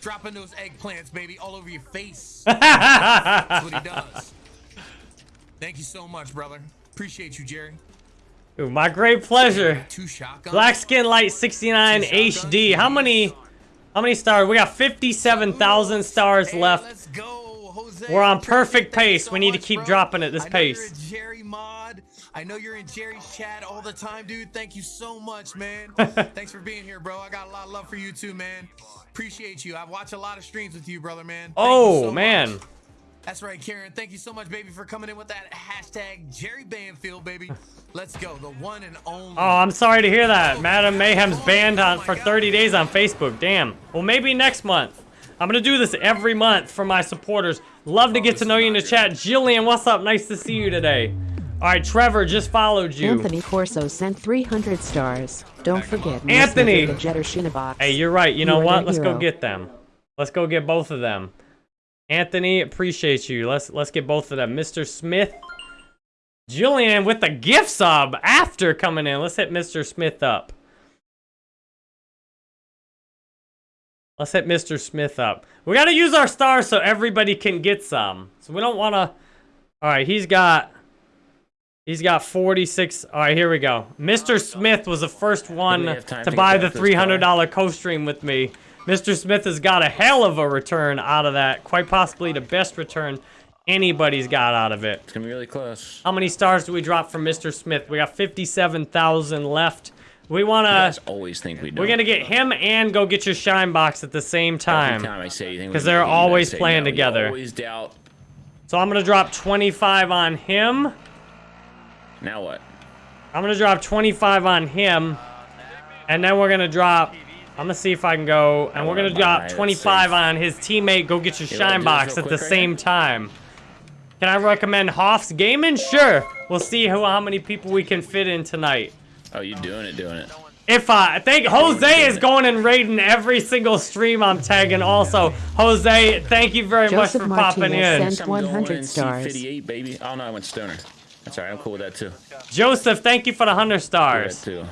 Dropping those eggplants, baby, all over your face. (laughs) That's what he does. Thank you so much, brother. Appreciate you, Jerry. Ooh, my great pleasure. Two shotguns. Black Skin Light 69 HD. How many how many stars? We got 57,000 stars left. Jose, We're on perfect pace. We need to keep dropping at this I pace. Jerry mod. I know you're in Jerry's chat all the time, dude. Thank you so much, man. (laughs) Thanks for being here, bro. I got a lot of love for you too, man. Appreciate you. I've watched a lot of streams with you, brother, man. Thank you Oh, so man. much. That's right, Karen. Thank you so much, baby, for coming in with that hashtag Jerry Banfield, baby. Let's go. The one and only. Oh, I'm sorry to hear that. Oh, Madam Mayhem's oh banned on for 30 days on Facebook. Damn. Well, maybe next month. I'm gonna do this every month for my supporters. Love to oh, get to know you in the chat. Jillian, what's up? Nice to see you today. All right, Trevor just followed you. Anthony Corso sent 300 stars. Don't forget Anthony! the Jetter Shinabox. Hey, you're right. You know You are what? Let's go get them. Let's go get both of them. Anthony, appreciate you. Let's let's get both of them. Mr. Smith. Julian with the gift sub after coming in. Let's hit Mr. Smith up. Let's hit Mr. Smith up. We got to use our stars so everybody can get some. So we don't want to... All right, he's got... He's got 46. All right, here we go. Mr. Smith was the first one to to buy the $300 co-stream with me. Mr. Smith has got a hell of a return out of that. Quite possibly the best return anybody's got out of it. It's gonna be really close. How many stars do we drop from Mr. Smith? We got 57,000 left. We want to... always think we do. We're going to get him and go get your shine box at the same time. Every time I say anything, Because they're always say playing no. Together. always doubt. So I'm going to drop 25 on him. Now what? I'm going to drop 25 on him. And then we're going to drop... I'm going to see if I can go... And we're going to drop 25 on his teammate. Go get your You shine box at the right same time. Can I recommend Hoff's Gaming? Sure. We'll see who, how many people we can fit in tonight. Oh, you doing it, doing it. If I think Jose is going and raiding every single stream I'm tagging also. Jose, thank you very Joseph much for popping Martinez in. sent 100 stars. 58, baby. Oh no, I went stoner. That's alright. I'm cool with that too. Joseph, thank you for the 100 stars. with too.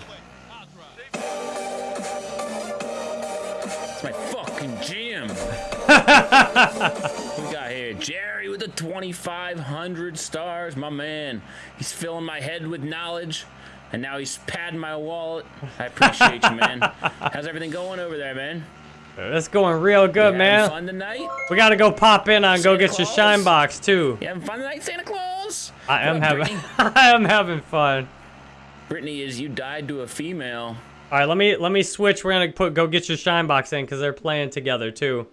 Fucking (laughs) we got here Jerry with the 2,500 stars. My man. He's filling my head with knowledge. And now he's padding my wallet. I appreciate you, man. How's everything going over there, man? It's going real good, man. fun tonight? We gotta go pop in on go Santa get your shine box too. You having fun tonight, Santa Claus? I am having (laughs) I am having fun. Brittany, is you died to a female. All right, let me let me switch. We're gonna put go get your shine box in because they're playing together too.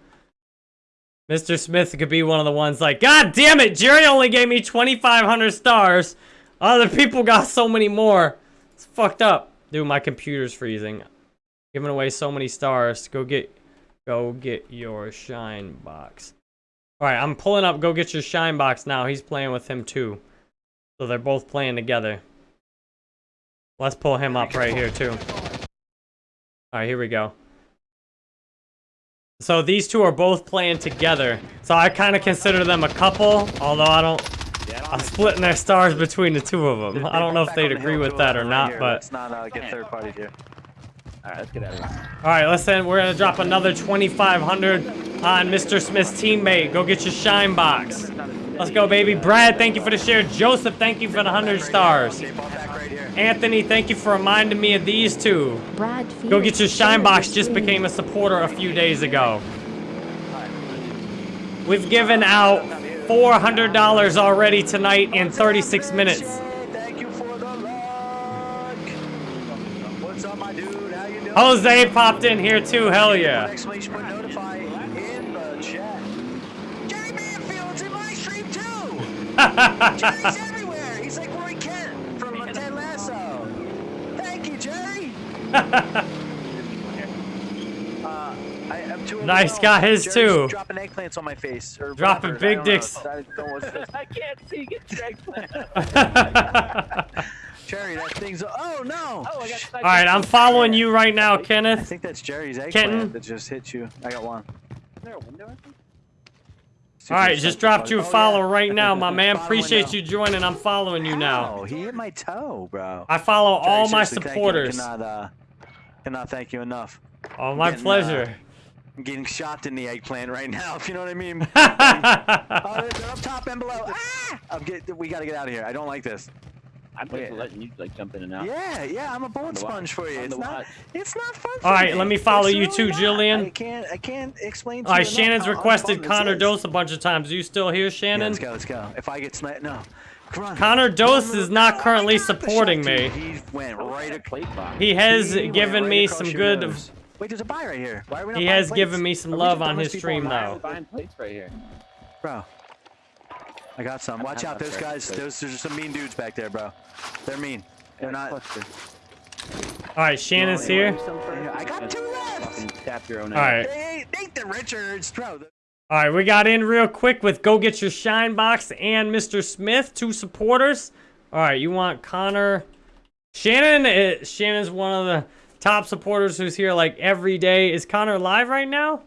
Mr. Smith could be one of the ones like, God damn it, Jerry only gave me 2,500 stars. Other people got so many more. It's fucked up. Dude, my computer's freezing. Giving away so many stars. Go get, go get your shine box. All right, I'm pulling up. Go get your shine box now. He's playing with him too. So they're both playing together. Let's pull him up right here too. All right, here we go. So these two are both playing together. So I kind of consider them a couple, although I don't. I'm splitting their stars between the two of them. I don't know if they'd agree with that or not, but. Let's not uh, get third parties here. All right, let's get out of here. All right, listen, we're gonna drop another 2,500 on Mr. Smith's teammate. Go get your shine box. Let's go, baby. Brad, thank you for the share. Joseph, thank you for the 100 stars. Anthony, thank you for reminding me of these two. Brad Go get your shine box. Just became a supporter a few days ago. We've given out $400 already tonight in 36 minutes. Thank you for the luck. What's up, my dude? How you doing? Jose popped in here too. Hell yeah. (laughs) (laughs) Uh, I, I'm too Nice, overwhelmed. got his Jerry's too. Dropping eggplants on my face. Or Dropping whatever. Big don't dicks. I (laughs) I can't see. Get your eggplant. (laughs) Jerry, that thing's. Oh no! Oh, I got. All right, I'm following you right now, Kenneth. I think that's Jerry's eggplant Kenton? that just hit you. I got one. Is there a window? All right, just dropped you a Oh, yeah. follow right now, my (laughs) man. Appreciate window. you joining. I'm following you now. Oh, he hit my toe, bro. I follow all my seriously, thank. I supporters. Cannot, uh, cannot thank you enough. Oh, my Getting, uh, pleasure. I'm getting shot in the eggplant right now, (laughs) if you know what I mean. (laughs) oh, they're, they're up top and below. Ah! I'm get, we gotta get out of here. I don't like this. I'm just letting you like jump in and out. Yeah, yeah, I'm a bullet sponge for you. On It's not, watch. it's not fun. All for right, me. let me follow It's you really too, not. Jillian. I can't, I can't explain. To All right, you enough Shannon's requested unfun Connor. Dose a bunch of times. Are you still here, Yeah, Shannon? let's go, let's go. If I get sniped, no. Come on. Connor Dose is not Oh currently supporting me. He went right across. Plate box. He has given me some good. Wait, there's a buy right here. Why are we not He has plates? given me some love on his stream, though. Buying plates right here. Bro. I got some. Watch out, those guys. Those there's some mean dudes back there, bro. They're mean. They're not. All right, Shannon's here. I got two left. Fucking tap your own. All right. Hey, Richards, bro. All right, we got in real quick with Go Get Your Shine Box and Mr. Smith, two supporters. All right, you want Connor. Shannon, uh, Shannon's one of the top supporters who's here like every day. Is Connor live right now?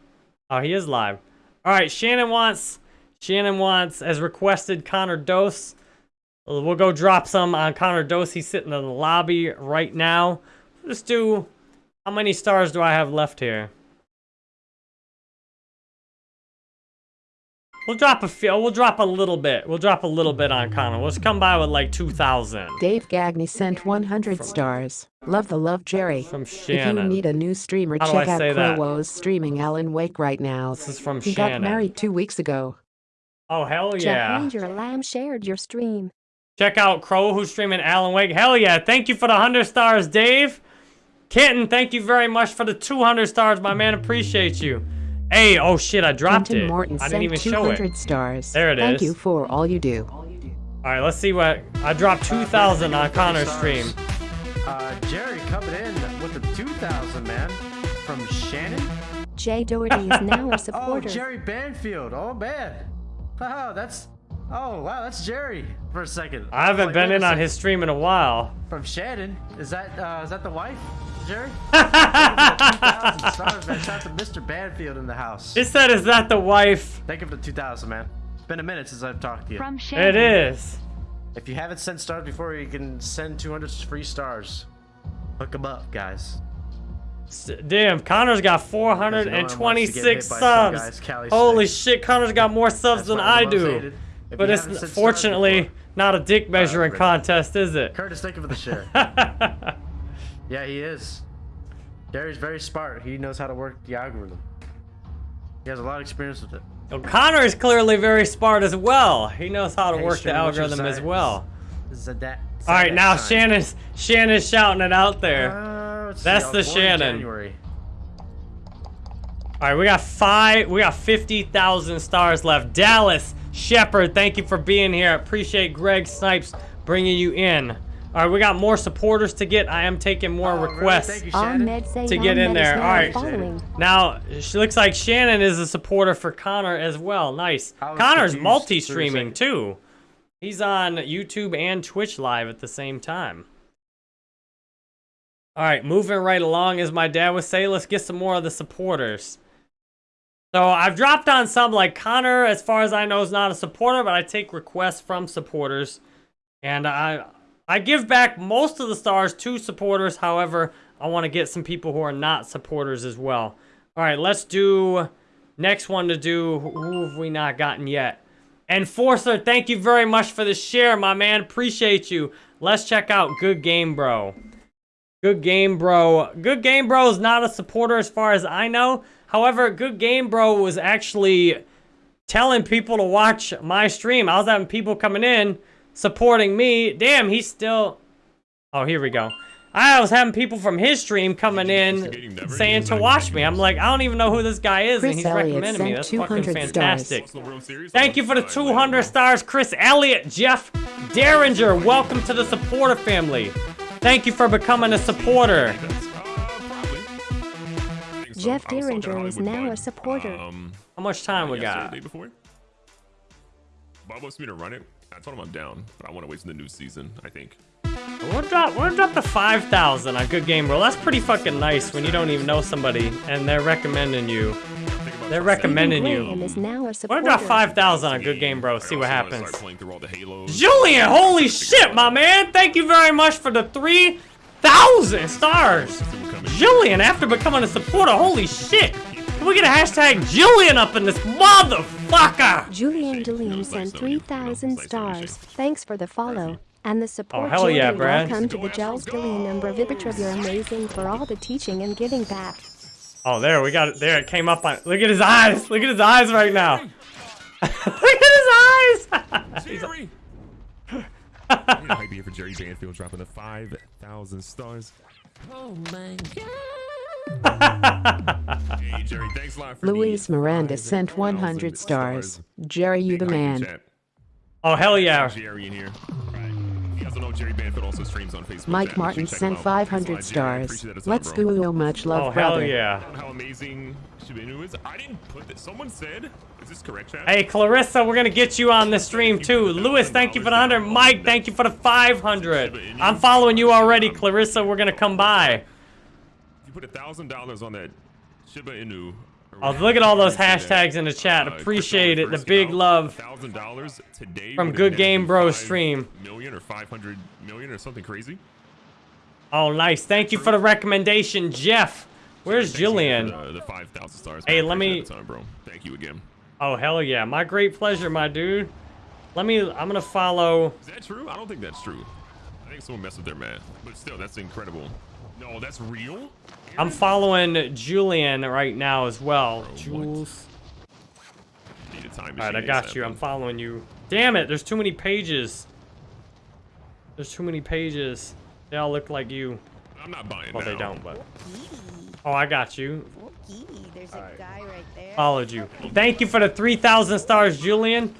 Oh, he is live. All right, Shannon wants, Shannon wants, as requested, Connor Dose. Uh, We'll go drop some on Connor Dose. He's sitting in the lobby right now. Let's do, how many stars do I have left here? We'll drop a few. We'll drop a little bit. We'll drop a little bit on Connor. Let's come by with like 2,000. Dave Gagney sent 100 stars. Love the love, Jerry. From Shannon. If you need a new streamer, How check out say that? Crowwo's streaming Alan Wake right now. This is from He got married two weeks ago. Oh, hell yeah. Jahangir Lamb shared your stream. Check out Crow, who's streaming Alan Wake. Hell yeah. Thank you for the 100 stars, Dave. Kitten, thank you very much for the 200 stars, my man. Appreciate you. Hey, oh shit, I dropped Quentin it. Morton I didn't even show it. 200 stars. There it Thank is. you for all you do. All right, let's see what... I dropped 2,000 on Connor's stream. Uh, Jerry coming in with the 2,000, man. From Shannon? Jay Doherty is now a (laughs) supporter. Oh, supporter. Jerry Banfield. Oh, man. Oh, that's... Oh, wow, that's Jerry for a second. I haven't Like, been in on his stream in a while. From Shannon? Is that, uh, is that the wife? Jerry? 2,000 stars, man. Shout out to Mr. Banfield in the house. He said, is that the wife? Thank you for the 2,000, man. It's been a minute since I've talked to you. From It Shannon. is. If you haven't sent stars before, you can send 200 free stars. Hook them up, guys. Damn, Connor's got Because no one wants to get 426 hit by some subs. guy's Holy stick. shit, Connor's got more subs That's than I I'm the most do. If But it's haven't sent stars fortunately before- not a dick measuring great. contest, is it? Curtis, thank you for the share. (laughs) yeah, he is. Gary's very smart. He knows how to work the algorithm. He has a lot of experience with it. O'Connor is clearly very smart as well. He knows how to Hey, work the Shannon, what's algorithm as well. Zadat. All right, Zadat now sign. Shannon's Shannon's shouting it out there. Uh, let's see, That's the was born in Shannon. January. All right, we got five. We got fifty thousand stars left. Dallas Shepard, thank you for being here. Appreciate Greg Snipes bringing you in. All right, we got more supporters to get. I am taking more Oh, requests. Thank you, Shannon. Ahmed saying To get in there. All right. following. Now, she looks like Shannon is a supporter for Connor as well. Nice. Connor's multi-streaming too. He's on YouTube and Twitch live at the same time. All right, moving right along, as my dad would say, let's get some more of the supporters. So I've dropped on some, like Connor, as far as I know, is not a supporter, but I take requests from supporters. And I I give back most of the stars to supporters. However, I want to get some people who are not supporters as well. All right, let's do next one to do. Who have we not gotten yet? Enforcer, thank you very much for the share, my man. Appreciate you. Let's check out Good Game Bro. Good Game Bro. Good Game Bro is not a supporter as far as I know. However, Good Game Bro was actually telling people to watch my stream. I was having people coming in supporting me. Damn, he's still... Oh, here we go. I was having people from his stream coming in saying to watch me. I'm like, I don't even know who this guy is, and he's Elliott recommending me. That's fucking 200 stars. fantastic. Thank you for the 200 stars, Chris Elliott, Jeff Derringer. Welcome to the supporter family. Thank you for becoming a supporter. Jeff Derringer is now a supporter. Um, How much time we got? before. Bob wants me to run it. I told him I'm down, but I want to wait till the new season. I think. We'll drop, we'll drop the 5,000 on Good Game Bro. That's pretty fucking nice when you don't even know somebody and they're recommending you. They're recommending Graham you. is now a We'll supporter. drop 5,000 on Good Game Bro. See what I also wanna happens. Start playing through all the Halos. Julian, holy shit, my man. Thank you very much for the 3,000 stars. Julian, after becoming a supporter, holy shit. Can we get a hashtag Julian up in this motherfucker? Julian Julian sent 3,000 stars. Thanks for the follow. And the support, Oh, hell yeah, Julian. Brad. Welcome to the Gels Julian number Vibitrib. You're amazing for all the teaching and giving back. Oh, there, we got it. There, it came up on. Look at his eyes. Look at his eyes right now. (laughs) Look at his eyes. (laughs) He's Jerry. (laughs) Hype here for Jerry Banfield dropping the 5,000 stars. Oh my Hey, Jerry, thanks a lot for Luis Miranda sent 100 stars. Jerry, you the man. Oh, hell yeah. Jerry in here. You guys don't know Jerry Banfield also streams on Facebook. Mike. Martin You should check sent 500 Thanks a lot, Jerry. I stars. appreciate that as well, Let's bro. go, much love, Oh, hell brother. yeah. How amazing Shiba Inu is. I didn't put this. Someone said, is this correct, chat? Hey, Clarissa, we're gonna get you on the stream too. Lewis, thank you for the 100. Mike, thank you for the 500. I'm following you already, Clarissa. We're gonna come by. Put a thousand dollars on that Shiba Inu. Oh, look at all those hashtags in the chat. Uh, Appreciate it. The big love Thousand dollars today from Good Game Bro stream. Million or five hundred million or something crazy. Oh, nice. Thank you for the recommendation, Jeff. Where's Julian? for The, the five thousand stars. Hey, let me- bro. Thank you again. Oh, hell yeah. My great pleasure, my dude. Let me, I'm gonna follow. Is that true? I don't think that's true. I think someone messed with their math, but still, that's incredible. No, that's real. I'm following Julian right now as well. Oh, Jules. Need a time Alright, I got ASAP, you. I'm following you. Damn it, there's too many pages. There's too many pages. They all look like you. I'm not buying Well, they don't, but. Oh, I got you. There's a guy right there. Followed you. Thank you for the 3,000 stars, Julian.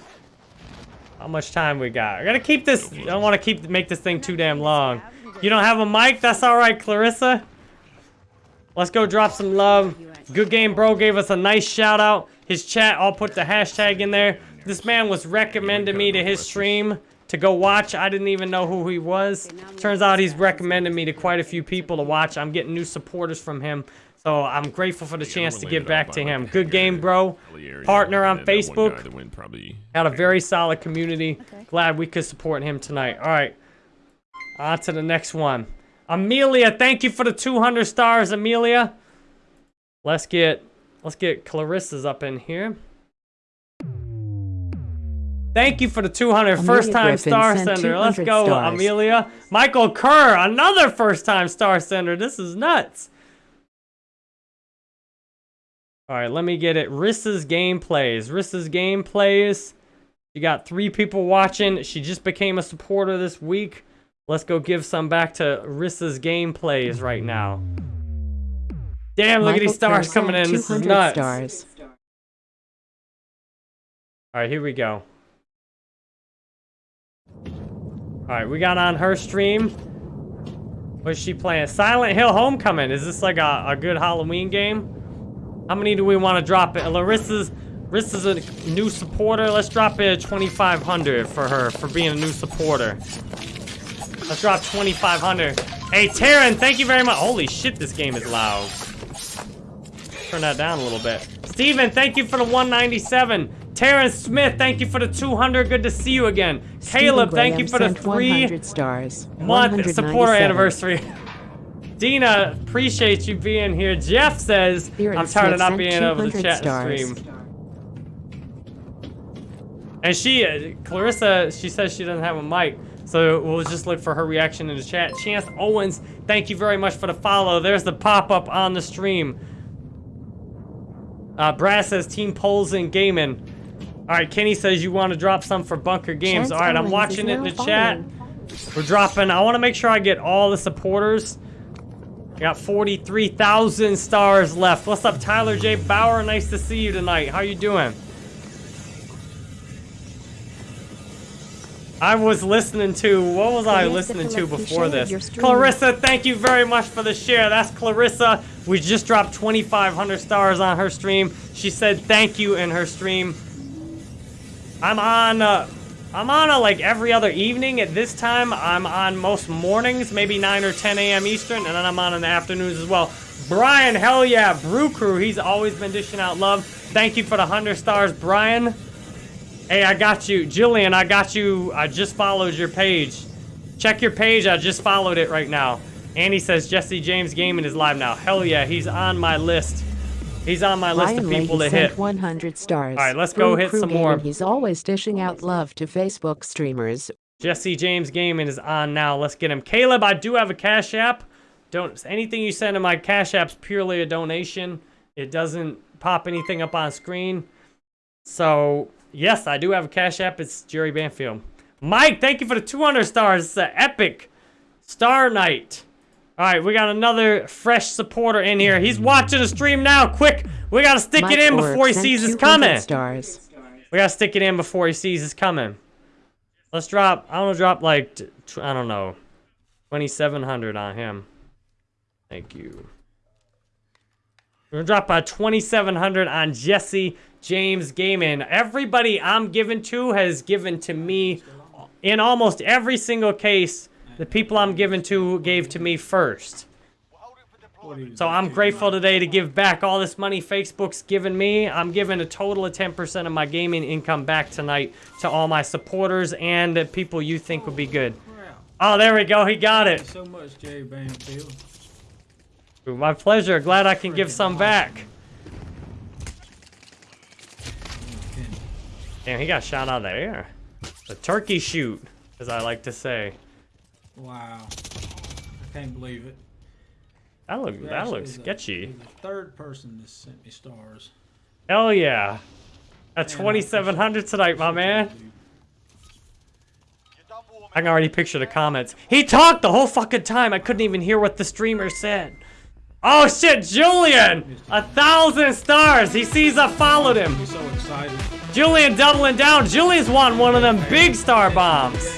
How much time we got? I gotta keep this. I don't want to keep make this thing too damn long. You don't have a mic? That's all right, Clarissa. Let's go drop some love. Good Game Bro gave us a nice shout out. His chat, I'll put the hashtag in there. This man was recommending me to his stream to go watch. I didn't even know who he was. Turns out he's recommended me to quite a few people to watch. I'm getting new supporters from him. So I'm grateful for the chance to give back to him. Good game, bro. Partner on Facebook. Had a very solid community. Glad we could support him tonight. All right. On to the next one. Amelia, thank you for the 200 stars, Amelia. Let's get let's get Clarissa's up in here. Thank you for the 200 Amelia first time Griffin star sender. Let's go, stars. Amelia. Michael Kerr, another first time star sender. This is nuts. All right, let me get it. Rissa's gameplays. Rissa's gameplays. You got three people watching. She just became a supporter this week. Let's go give some back to Rissa's gameplays right now. Damn, look at these stars coming in. This is 200 nuts. Stars. All right, here we go. All right, we got on her stream. What's she playing? Silent Hill Homecoming. Is this like a, a good Halloween game? How many do we want to drop it? Larissa's, Larissa's a new supporter. Let's drop it at 2,500 for her for being a new supporter. Let's drop 2,500. Hey, Taryn, thank you very much. Holy shit, this game is loud. Turn that down a little bit. Steven, thank you for the 197. Terrence Smith, thank you for the 200. Good to see you again. Caleb, Stephen thank you for the sent three 100 stars. month supporter anniversary. (laughs) Dina, appreciate you being here. Jeff says, Spirit I'm tired of not being able to chat stars. and stream. And she, uh, Clarissa, she says she doesn't have a mic. So we'll just look for her reaction in the chat. Chance Owens, thank you very much for the follow. There's the pop-up on the stream. Uh, Brad says Team Polls and Gaming. All right, Kenny says you want to drop some for Bunker Games. Chance All right, I'm watching it in the now chat. We're dropping. I want to make sure I get all the supporters. I got 43,000 stars left. What's up, Tyler J. Bauer? Nice to see you tonight. How you doing? I was listening to, what was I Clarissa listening to before this? Clarissa, thank you very much for the share. That's Clarissa. We just dropped 2,500 stars on her stream. She said thank you in her stream. I'm on, uh, I'm on uh, like every other evening at this time. I'm on most mornings, maybe 9 or 10 a.m. Eastern, and then I'm on in the afternoons as well. Brian, hell yeah, Brew Crew, he's always been dishing out love. Thank you for the 100 stars, Brian. Hey, I got you. Jillian, I got you. I just followed your page. Check your page. I just followed it right now. Andy says Jesse James Gaming is live now. Hell yeah, he's on my list. He's on my list Ryan of people Leahy to hit. 100 stars. All right, let's go Brew hit Crew some Gaming, more. He's always dishing out love to Facebook streamers. Jesse James Gaming is on now. Let's get him. Caleb, I do have a Cash App. Don't anything you send to my Cash App's purely a donation. It doesn't pop anything up on screen. So yes, I do have a Cash App. It's Jerry Banfield. Mike, thank you for the 200 stars. It's an epic star night. All right, we got another fresh supporter in here. He's watching the stream now. Quick, we gotta stick Mike it in before he sees us 200 coming. Stars. We gotta stick it in before he sees us coming. Let's drop. I want to drop like t- I don't know, twenty seven hundred on him. Thank you. We're gonna drop a twenty seven hundred on Jesse James Gaming. Everybody I'm given to has given to me. In almost every single case, the people I'm given to gave to me first. So I'm grateful today to give back all this money Facebook's given me. I'm giving a total of 10% of my gaming income back tonight to all my supporters and the people you think would be good. Oh, there we go. He got it. so much, Jerry Banfield. My pleasure. Glad I can give some back. Damn, he got shot out of the air. The turkey shoot, as I like to say. Wow. I can't believe it. That look You're that looks the- sketchy. you're the third person that sent me stars. Hell yeah. At 2700 tonight, my man. I can already picture the comments. He talked the whole fucking time. I couldn't even hear what the streamer said. Oh shit, Julian! A thousand stars. He sees I followed him. So excited. Julian doubling down. Julian's won one of them big star bombs.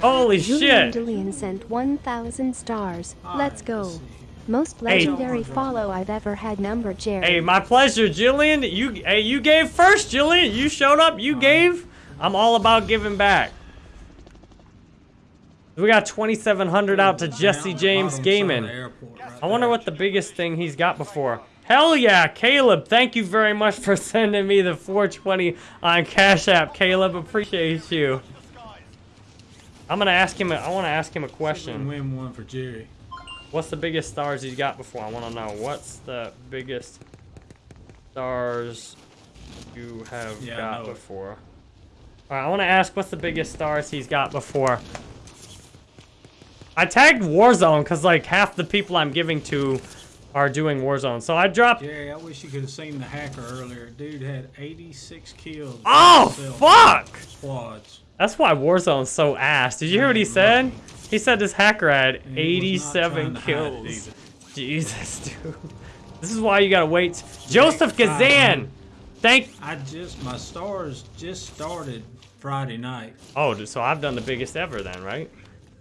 Holy Julian shit. Dillian sent 1,000 stars. Let's go. Most Hey. legendary follow I've ever had number Jerry. Hey, my pleasure, Jillian. You, hey, you gave first, Jillian. You showed up. You gave. I'm all about giving back. We got 2,700 out to Jesse James Gaming. side of the airport right I wonder what the biggest thing he's got before. Hell yeah, Caleb! Thank you very much for (laughs) sending me the 420 on Cash App, Caleb. Appreciate you. I'm gonna ask him. A, I want to ask him a question. Win one for Jerry. What's the biggest stars he's got before? I want to know. What's the biggest stars you have Yeah, got before? All right, I want to ask what's the biggest stars he's got before. I tagged Warzone because like half the people I'm giving to are doing Warzone. So I dropped. Jerry, I wish you could have seen the hacker earlier. Dude had 86 kills. Oh fuck! Squads. That's why Warzone's so ass. Did you hear what he said? He said this hacker had he 87 trying to hide it kills. Jesus, (laughs) dude. This is why you gotta wait. Joseph Kazan. Gazan! Thank. I just my stars just started Friday night. Oh, so I've done the biggest ever then, right?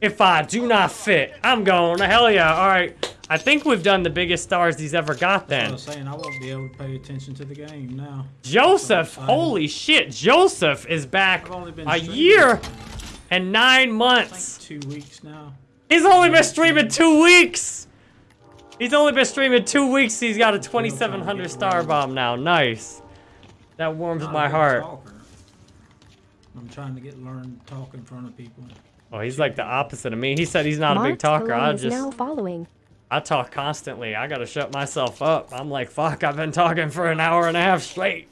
If I do not fit, I'm going to hell yeah. All right. I think we've done the biggest stars he's ever got then. I was saying I won't be able to pay attention to the game now. Joseph, holy shit. Joseph is back been a year and nine months. Two weeks now. He's only been streaming two weeks. He's only been streaming two weeks. He's got a 2700 star bomb now. Nice. That warms my heart. talker. I'm trying to get learned to talk in front of people. Oh, he's like the opposite of me. He said he's not a big talker. I just now following. I talk constantly. I gotta shut myself up. I'm like, fuck, I've been talking for an hour and a half straight.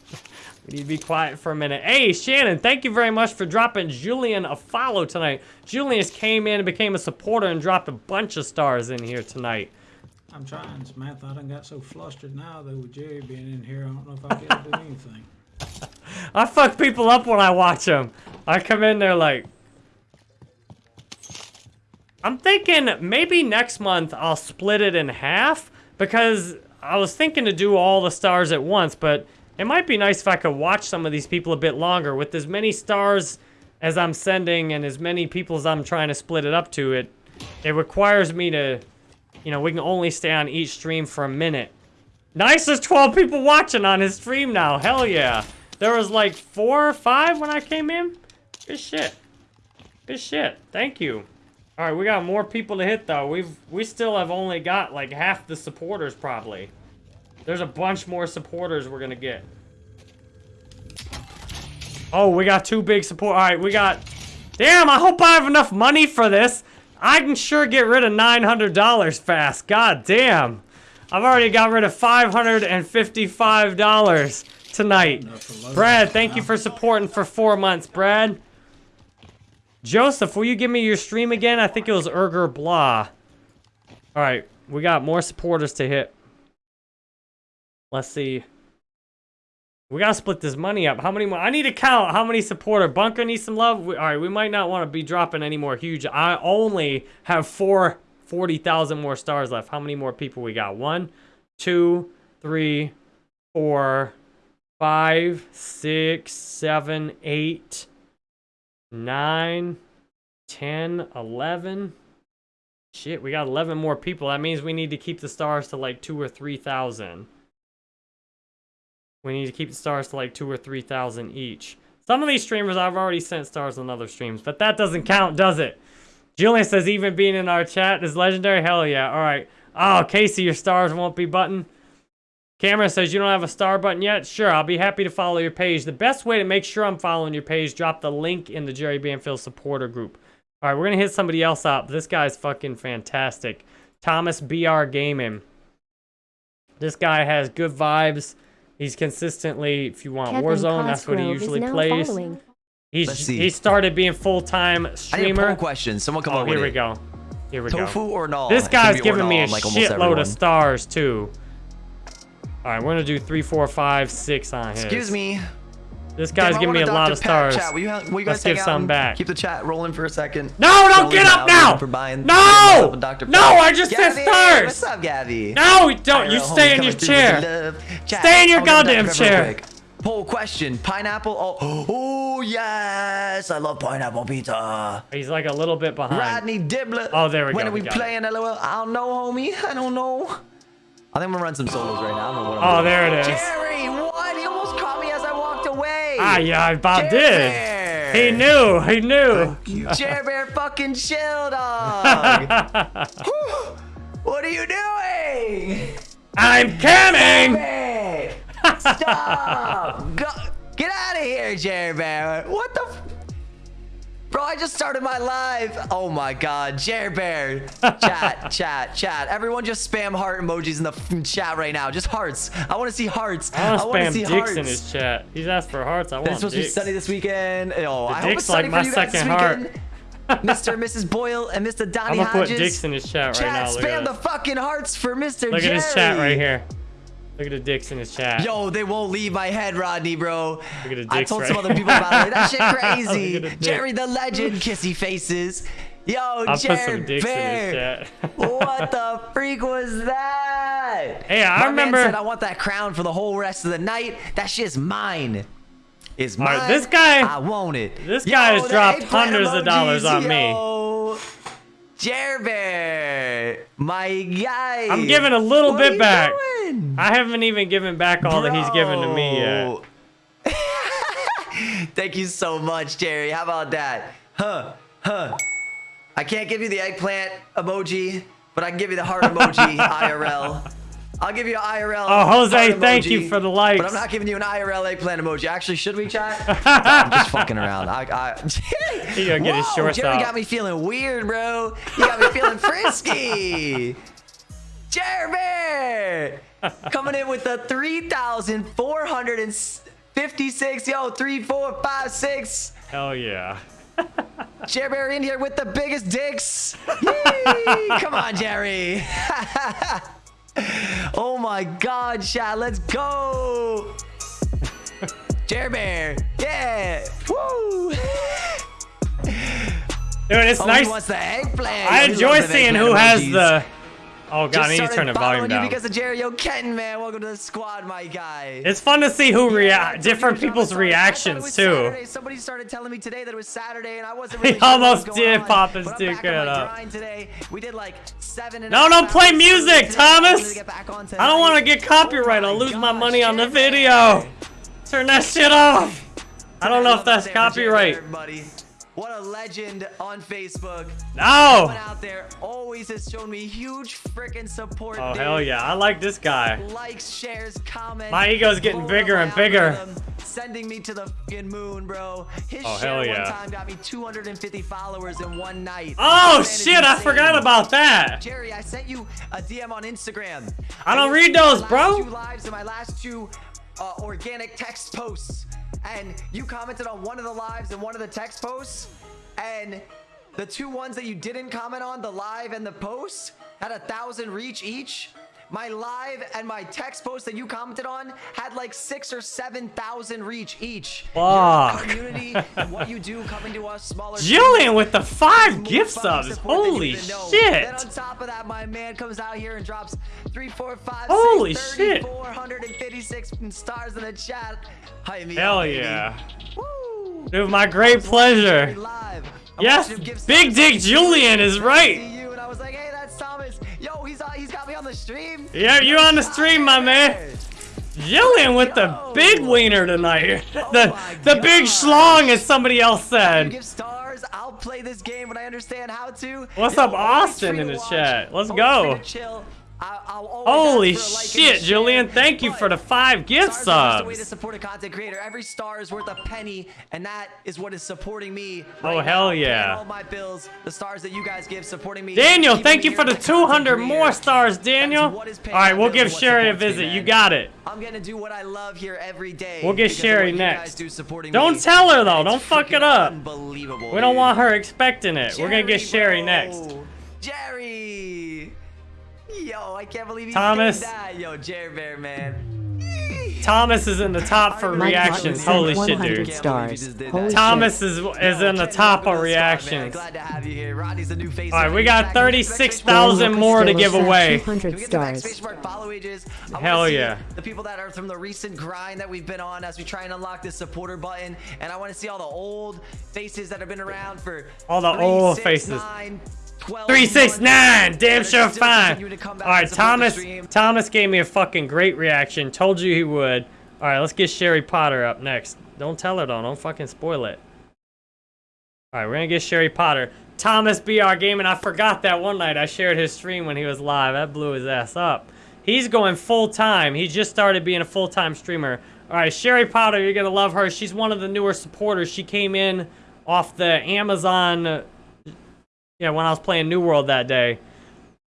We need to be quiet for a minute. Hey, Shannon, thank you very much for dropping Julian a follow tonight. Julian came in and became a supporter and dropped a bunch of stars in here tonight. I'm trying, Samantha. I done got so flustered now though with Jerry being in here. I don't know if I'll be able to do anything. (laughs) I fuck people up when I watch them. I come in there like... I'm thinking maybe next month I'll split it in half because I was thinking to do all the stars at once, but it might be nice if I could watch some of these people a bit longer. With as many stars as I'm sending and as many people as I'm trying to split it up to, it it requires me to, you know, we can only stay on each stream for a minute. Nice, there's 12 people watching on his stream now. Hell yeah. There was like four or five when I came in. Good shit. Good shit. Thank you. All right, we got more people to hit though. We've we still have only got like half the supporters probably. There's a bunch more supporters we're gonna get. Oh, we got two big support. All right, we got. Damn, I hope I have enough money for this. I can sure get rid of $900 fast. God damn. I've already got rid of $555 tonight. Brad, thank you for supporting for four months, Brad. Joseph, will you give me your stream again? I think it was Erger Blah. All right, we got more supporters to hit. Let's see. We gotta split this money up. How many more? I need to count how many supporter. Bunker needs some love. All right, we might not want to be dropping any more huge. I only have four 40,000 more stars left. How many more people we got? One, two, three, four, five, six, seven, eight, nine, ten, eleven. Shit, we got 11 more people. That means we need to keep the stars to like two or 3,000. We need to keep the stars to like two or 3,000 each. Some of these streamers I've already sent stars on other streams, but that doesn't count, does it? Julian says even being in our chat is legendary. Hell yeah. All right. Oh, Casey, your stars won't be button. Cameron says you don't have a star button yet. Sure, I'll be happy to follow your page. The best way to make sure I'm following your page, drop the link in the Jerry Banfield supporter group. All right, we're going to hit somebody else up. This guy's fucking fantastic. Thomas BR Gaming. This guy has good vibes. He's consistently, if you want Kevin Warzone, that's what he usually plays. following. He's Let's see. he started being full-time I need a streamer. poll question. Someone come oh, on here with we it. go. Here we Tofu go. or null? This guy's giving me a like shitload of stars too. All right, we're gonna do three, four, five, six on his. Excuse me. This guy's Damn, giving me a lot of Pat stars. Chat. Will you, will you guys Let's give some back. Keep the chat rolling for a second. No, don't get up now! For buying, No! buying myself a Dr. No, I just said stars! What's up, Gabby? No, don't. You stay in your chair. Chat, Stay in your goddamn Dr. Pepper real chair. Poll question: Pineapple? Oh, oh yes, I love pineapple pizza. He's like a little bit behind. Rodney Dibbler. Oh, there we go. when are we we it. playing? LOL. I don't know, homie. I don't know. I think I'm gonna run some solos right now. I don't know what I'm Oh, doing. there it is. Jerry, what? He almost caught me as I walked away. Ah, yeah, Bob did. Bear. He knew. He knew. (laughs) Jer Bear fucking chill, dog. (laughs) What are you doing? I'm coming. Bear. Stop. (laughs) Go. Get out of here, Jer Bear. What the? Bro, I just started my live. Oh my god, Jer Bear. (laughs) Chat, chat, chat. Everyone just spam heart emojis in the f- chat right now. Just hearts. I want to see hearts. I want to see dicks hearts. in his chat. He's asked for hearts. I want It's supposed to be sunny this weekend. Oh, The I hope dick's it's sunny like for you guys this second heart. weekend. Mr. and Mrs. Boyle and Mr. Donnie I'm gonna put dicks in his chat right Chat, now. Look spam the fucking hearts for Mr. Look Jerry. at his chat right here. Look at the dicks in his chat. Yo, they won't leave my head, Rodney, bro. Look at the dicks, I told right some other people about it. That shit (laughs) crazy. the. Jerry the legend, kissy faces. Yo, I'll put Jerry some dicks Bear. what the (laughs) freak was that? Hey, I My remember- Man said, I want that crown for the whole rest of the night. That shit's mine. Is mine. right, this guy- I want it. this guy has dropped hundreds of dollars on me. yo. Jer Bear, my guy. I'm giving a little What bit back. doing? I haven't even given back all that he's given to me yet. (laughs) Thank you so much, Jerry. How about that? Huh? Huh? I can't give you the eggplant emoji, but I can give you the heart (laughs) emoji IRL. I'll give you an IRL. Oh, Jose, heart thank emoji, you for the likes. But I'm not giving you an IRL eggplant emoji. Actually, should we chat? (laughs) I'm just fucking around. I, I, (laughs) He gonna get his Whoa, shorts Jerry out. got me feeling weird, bro. You got me feeling frisky. (laughs) Jeremy coming in with the 3,456. Yo, three, four, five, six. Hell yeah. Jerry in here with the biggest dicks. Yee! Come on, Jerry. Oh my God, Shad, let's go. Jerry, yeah. Woo. Dude, it's Oh, nice. wants the eggplant. I enjoy seeing who has emojis. the. Oh god, Just I need to turn the volume down. because of Jerry O'Kenton, man. Welcome to the squad, my guy. It's fun to see who react, different people's reactions too. Saturday. Somebody started telling me today that it was Saturday, and I wasn't (laughs) really He sure almost did pop his but I'm dick back on my up. Today. We did like seven No, don't play music. Thomas. I'm gonna get back on I don't want to get oh copyright. I'll lose my money on the video. Turn that shit off. I don't know if that's copyright. What a legend on Facebook. No. Everyone out there always has shown me huge freaking support. Oh dude. hell yeah, I like this guy. Likes, shares, comments. My ego's getting bigger and bigger. Sending me to the fucking moon, bro. His Oh, share hell one time got me 250 followers in one night. Oh This man is shit, I forgot about that. Jerry, I sent you a DM on Instagram. I don't read those, bro. Two lives and my last two uh, organic text posts, and you commented on one of the lives and one of the text posts, and the two ones that you didn't comment on, the live and the post, had a thousand reach each. My live and my text post that you commented on had like six or seven thousand reach each. Fuck. community and what you do coming to us smaller. (laughs) Jillian with the five gift subs. support than you Holy shit. Then on top of that, my man comes out here and drops three, four, five, Holy six, shit. 3,456 stars in the chat. Hi, me Hell baby. yeah. Dude, my great pleasure. Yes, Big Dick Julian is right. The stream. Yeah, you on the stream, my man. Jillian with the big wiener tonight. Oh (laughs) the the big schlong, as somebody else said. give stars. I'll play this game when I understand how to. What's Yo, up, Austin, in the watch, chat? Let's always go. To chill. I- I'll always Holy ask like and shit. Jillian. Thank you for the five gift Stars are just a way to subs. support a content creator. Every star is worth a penny, and that is what is supporting me. Oh, right hell now, yeah. All my bills, the stars that you guys give, supporting me. Daniel, thank you for the as a content 200 creator. more stars, Daniel. what is paying All right, we'll give Sherry a visit. You got it. I'm gonna do what I love here every day. We'll get Sherry next. Do don't me. tell her though. Don't fuck it up. Unbelievable. We don't want her expecting it. We're gonna get Sherry next. Jerry. Yo, I can't believe you Thomas. did that. Yo, Jerry Bear, man. Thomas is in the top for reactions. Holy shit, dude. stars. Holy Thomas shit. is is in the top of reactions. Glad to have you here. Rodney's the new face. All right, we got 36,000 more to give away. 200 stars. Facebook follow ages. Hell yeah. The people that are from the recent grind that we've been on as we try and unlock this supporter button. And I want to see all the old faces that have been around for All the old faces. Nine, 12 369, damn sure fine. continuing to come back All right, and support the Thomas. Thomas gave me a fucking great reaction. Told you he would. All right, let's get Sherry Potter up next. Don't tell her though. Don't fucking spoil it. All right, we're gonna get Sherry Potter. Thomas BR Gaming. I forgot that one night I shared his stream when he was live. That blew his ass up. He's going full time. He just started being a full time streamer. All right, Sherry Potter, you're gonna love her. She's one of the newer supporters. She came in off the Amazon. Yeah, when I was playing New World that day.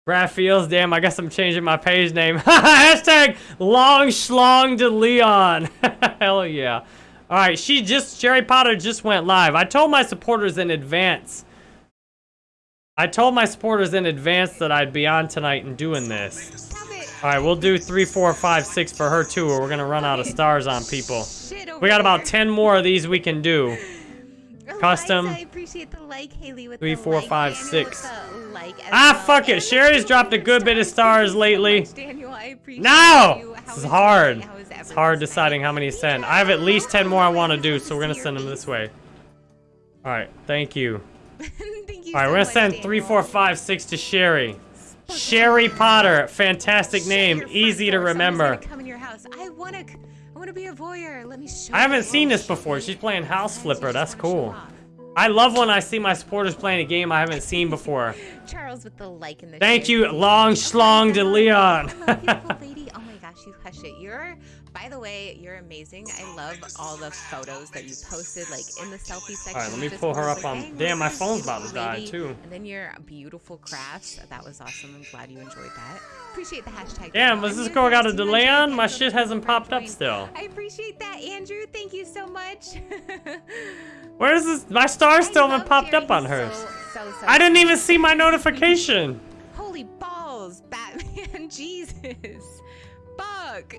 Brad Fields, damn, I guess I'm changing my page name. (laughs) Hashtag long schlong to Leon. (laughs) Hell yeah. All right, she just, Sherry Potter just went live. I told my supporters in advance. I told my supporters in advance that I'd be on tonight and doing this. All right, we'll do three, four, five, six for her too, or we're gonna run out of stars on people. We got about 10 more of these we can do. Custom. I appreciate the like, Haley, with Three, the four, like. five, six. like Ah, well. fuck it. Sherry's dropped a good bit of stars lately. Daniel, I appreciate No! This is hard. your night? How was It's hard deciding how many to send. I have at least 10 more I want to do, so we're going to send them this way. All right, thank you. (laughs) Thank you All right, so we're gonna send Daniel. three, four, five, six to Sherry. Sherry Potter. Fantastic name. Easy to remember. Come in your house. I wanna, I wanna be a voyeur. Let me show I haven't seen this before. She's playing House Flipper. That's cool. I love when I see my supporters playing a game I haven't seen before. Charles with the like in the Thank you, Long Schlong de Leon. Beautiful (laughs) lady. Oh my gosh, you hush it. You're, by the way, you're amazing. I love all the photos that you posted, like in the selfie section. All right, let me pull her up like, on- "Dang, damn, my phone's about to die, too. And then your beautiful crafts. That was awesome. I'm glad you enjoyed that. Appreciate the hashtag. Damn, was this girl got a delay on? My shit hasn't popped up still. I appreciate that, Andrew. Thank you so much. (laughs) Where is this? My star still haven't popped up on hers. I didn't even see my notification. Holy balls, Batman. (laughs) Jesus. Fuck.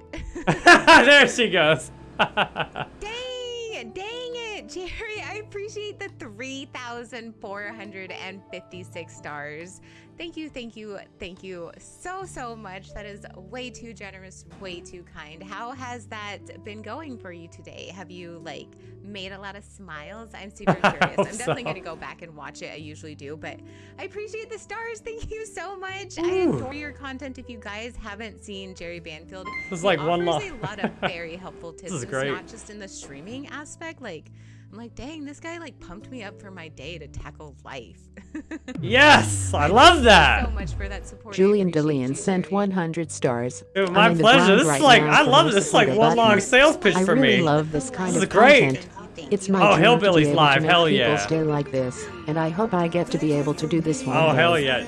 (laughs) there she goes. (laughs) Dang, dang it, Jerry. I appreciate the 3,456 stars. Thank you, thank you, thank you so, so much. That is way too generous, way too kind. How has that been going for you today? Have you, like, made a lot of smiles? I'm super (laughs) curious. I'm definitely So- going to go back and watch it. I usually do, but I appreciate the stars. (laughs) Thank you so much. I adore your content. If you guys haven't seen Jerry Banfield, This is like one offers lo- a lot of very helpful tips. (laughs) This is great. It's not just in the streaming aspect. Like, I'm like, dang, this guy like pumped me up for my day to tackle life. (laughs) Yes, I love that. so much for that support. Julian DeLeon sent 100 stars. Dude, I'm my pleasure. ground This is like- I love this. This is like one long sales pitch I for really me. love this kind This is of great. content. It's my Oh, dream to be Hillbilly's able live. to make Hell people yeah. stay like this, and I hope I get to be able to do this one Oh, day. hell yeah.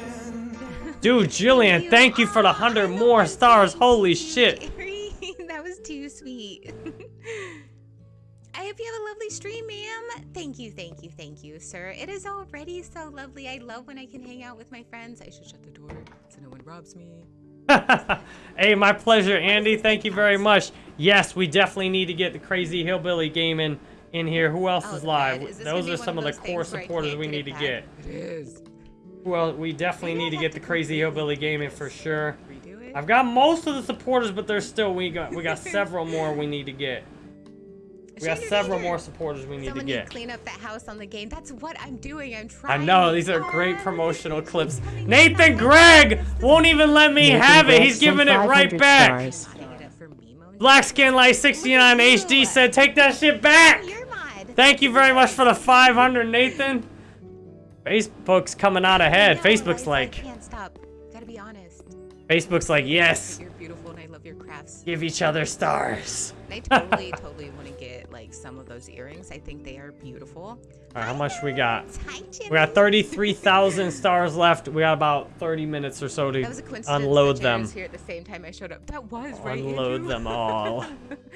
Dude, Jillian, thank you for the 100 more stars. Holy shit. Hope you have a lovely stream, ma'am. Thank you, thank you, thank you, sir. It is already so lovely. I love when I can hang out with my friends. I should shut the door so no one robs me. (laughs) Hey, my pleasure, Andy. Thank you very much. Yes, we definitely need to get the crazy hillbilly gaming in here. Who else Oh, is live? Is Those are some of of the core things where I supporters we need to get. It is. Well, we definitely need to get the crazy hillbilly gaming for sure. I've got most of the supporters, but there's still we got we got several more we need to get. We got several more supporters we need to Someone need get. clean up that house on the game. That's what I'm doing. I'm I know these are great promotional clips. Nathan Gregg won't even let me Nathan have it. He's giving it right back. stars. Black Skin Light 69 HD said, "Take that shit back." Thank you very much for the 500, Nathan. Facebook's coming out ahead. Facebook's like, Can't stop. Gotta be honest. Facebook's like, yes, You're beautiful and I love your crafts. give each other stars. And I totally, totally (laughs) some of those earrings. I think they are beautiful. All right, how much we got? We got 33,000 (laughs) stars left. We got about 30 minutes or so to That was a coincidence. unload them. was here at the same time I showed up. That was right. Unload Andrew? them all.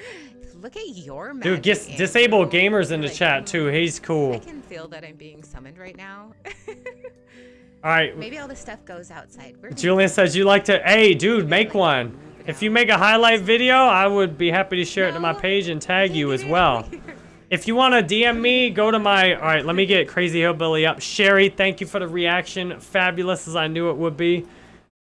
(laughs) Look at your Dude, magic, Andrew. disable gamers in the chat too. He's cool. I can feel that I'm being summoned right now. (laughs) All right, Maybe all the stuff goes outside. We're Julian says you like to. Hey, dude, make one. If you make a highlight video, I would be happy to share it to my page and tag you as (laughs) well. If you want to DM me, go to my. All right, let me get Crazy Hillbilly up. Sherry, thank you for the reaction. Fabulous as I knew it would be.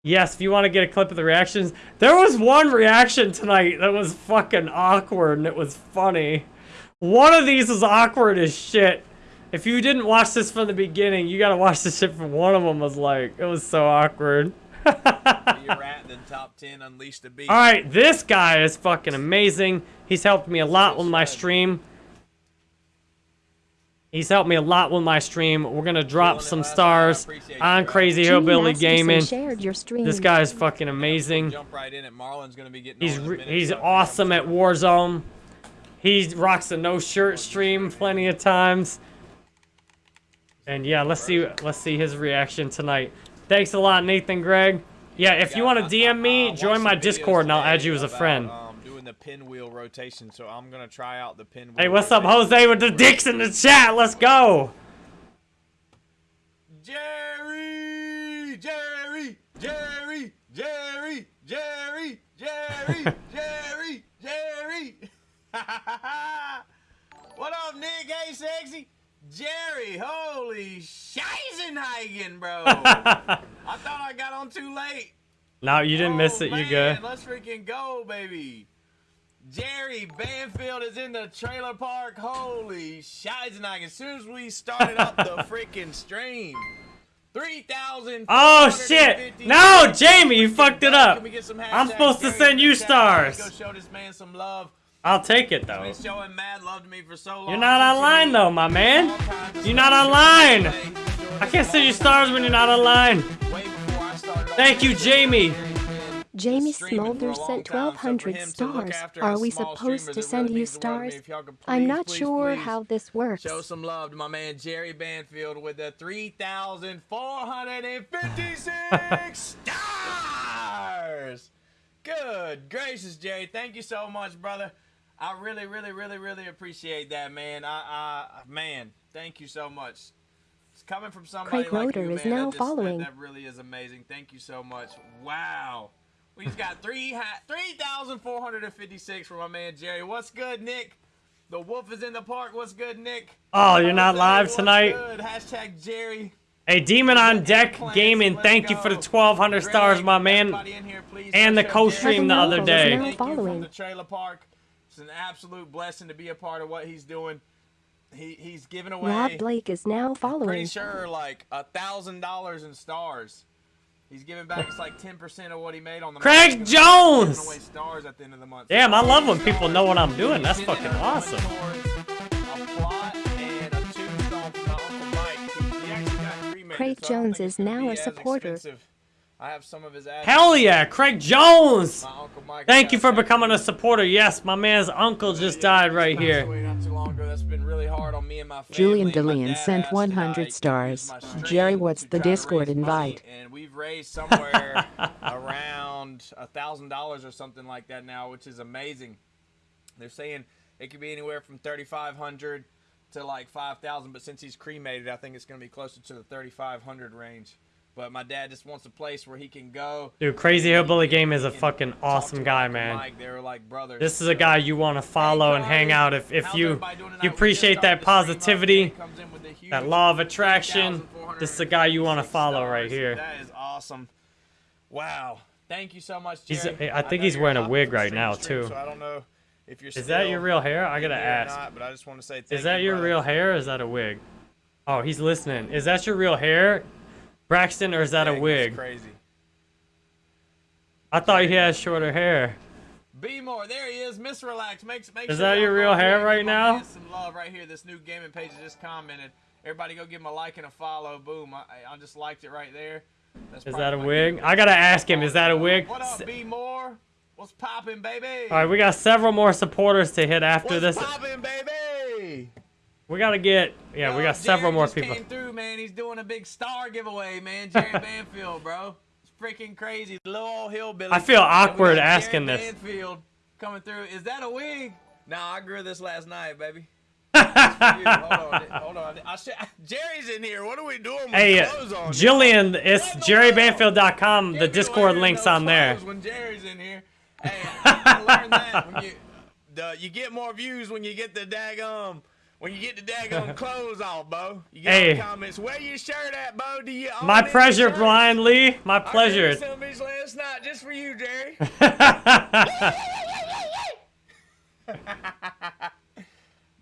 Yes, if you want to get a clip of the reactions, there was one reaction tonight that was fucking awkward and it was funny. One of these is awkward as shit. If you didn't watch this from the beginning, you gotta watch this shit from one of them was like, it was so awkward. You're (laughs) top 10 Unleash the Beast. All right, this guy is fucking amazing. He's helped me a lot with my stream. He's helped me a lot with my stream. We're gonna drop some stars on Crazy Gene Hillbilly Gaming. your. This guy is fucking amazing. Jump right in it. Gonna be getting He's on in a re- minute, he's awesome at Warzone. He rocks a no shirt stream plenty of times. And yeah, let's see let's see his reaction tonight. Thanks a lot, Nathan Greg. Yeah, if you want to DM me, join my Discord and I'll add you as a about, friend. Um, doing the pinwheel rotation, so I'm gonna try out the pinwheel. Hey, what's up, Jose with the dicks in the chat? Let's go. Jerry, Jerry, Jerry, Jerry, Jerry, Jerry, (laughs) Jerry, Jerry. (laughs) what up, Nick? Hey, sexy. Jerry, holy Scheisenhagen, bro. (laughs) I thought I got on too late. No, you didn't miss oh, it. You Man, good? Let's freaking go, baby. Jerry Banfield is in the trailer park. Holy Scheisenhagen. As soon as we started up the (laughs) freaking stream. 3,000. Oh shit! No, Jamie, you fucked it up. I'm supposed to send you stars. Go show this man some love. I'll take it though. Been showing mad love to me for so long. You're not online though, my man. You're not online. I can't send you stars when you're not online. Thank you, Jamie. Jamie Smolder sent 1,200 stars. Are we supposed to send you stars? I'm not please, sure please how this works. Show some love to my man Jerry Banfield with the 3,456 (laughs) stars. Good gracious, Jerry. Thank you so much, brother. I really, really, really, really appreciate that, man. I, I, man, thank you so much. It's coming from somebody Craig like Roeder you, is man. now that just, following. That, that really is amazing. Thank you so much. Wow. We just got three ha- 3,456 from my man Jerry. What's good, Nick? The wolf is in the park. What's good, Nick? Oh, you're not live What's tonight? Good. Hashtag Jerry. Hey, Demon on Deck Gaming, thank you for the 1,200 stars, my man. And the co-stream the other day. From the trailer park. It's an absolute blessing to be a part of what he's doing. He he's giving away. Rob Blake is now following. Pretty following. sure like a thousand dollars in stars. He's giving back it's like ten percent of what he made on the. Craig month. Jones! Giving away stars at the end of the month. Damn, I love when people know what I'm doing. That's fucking awesome. Craig Jones is now a supporter. I have some of his ads. Hell yeah, Craig Jones! Thank you for becoming a supporter. Yes, my man's uncle just died right here. Julian DeLeon sent 100 stars. Jerry, what's the Discord invite? and we've raised somewhere (laughs) around a thousand dollars or something like that now, which is amazing. They're saying it could be anywhere from thirty five hundred to like five thousand, but since he's cremated, I think it's going to be closer to the thirty five hundred range. But my dad just wants a place where he can go. Dude, Crazy Hillbilly Game is a fucking awesome guy, man. Mike, they were like brothers. This is a guy you want to follow and hang out if, if you you appreciate that positivity, that law of attraction. This is a guy you want to follow right here. That is awesome. Wow. Thank you so much, He's, Jerry. I think he's wearing a wig right now too. So I don't know if you're Is that your real hair? I here or ask. Not, but I just want to say Is that you, your real hair or is that a wig? Oh, he's listening. Is that your real hair, Braxton, or is that a Dang, that's wig? Crazy. I thought he had shorter hair. Be more. There he is. Miss Relax. makes make Is sure that your real hair right now? Some love right here. This new gaming page just commented. Everybody go give him a like and a follow. Boom. I, I just liked it right there. That's Is that a wig? I gotta ask him. Is that a wig? What up, B more? What's poppin', baby? All right, we got several more supporters to hit after this. Poppin', baby. We gotta get. Yeah, we got several more people. Came through, man. He's doing a big star giveaway, man. Jerry (laughs) Banfield, bro. It's freaking crazy. Little old hillbilly. I feel awkward asking Jerry this. Banfield coming through. Is that a wig? Nah, I grew this last night, baby. (laughs) It's for you. hold on, hold on. I (laughs) Jerry's in here. What are we doing with Hey, clothes on? Jillian, it's jerrybanfield.com. The Discord link's on there. When Jerry's in here. Hey, I learned that when you, the, you get more views when you get the daggum. When you get the daggum (laughs) clothes off, Bo. You get Hey. the comments. Where your shirt at, Bo? Do you My pleasure? Brian Lee. My I pleasure. some these last night just for you, Jerry. (laughs) (laughs)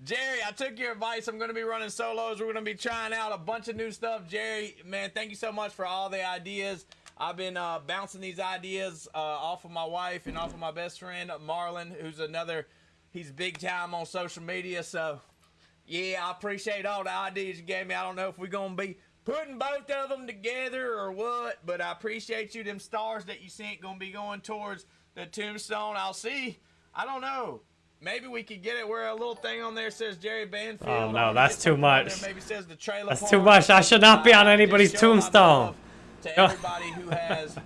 Jerry, I took your advice. I'm going to be running solos. We're going to be trying out a bunch of new stuff. Jerry, man, thank you so much for all the ideas. I've been uh, bouncing these ideas uh, off of my wife and off of my best friend, Marlon, who's another, he's big time on social media. So Yeah, I appreciate all the ideas you gave me. I don't know if we're gonna be putting both of them together or what, but I appreciate you. Them stars that you sent gonna be going towards the tombstone. I'll see. I don't know. Maybe we could get it where a little thing on there says Jerry Banfield. Oh no, that's too much. Maybe says the trailer That's too much. I should not be on anybody's just showing my tombstone. to everybody who has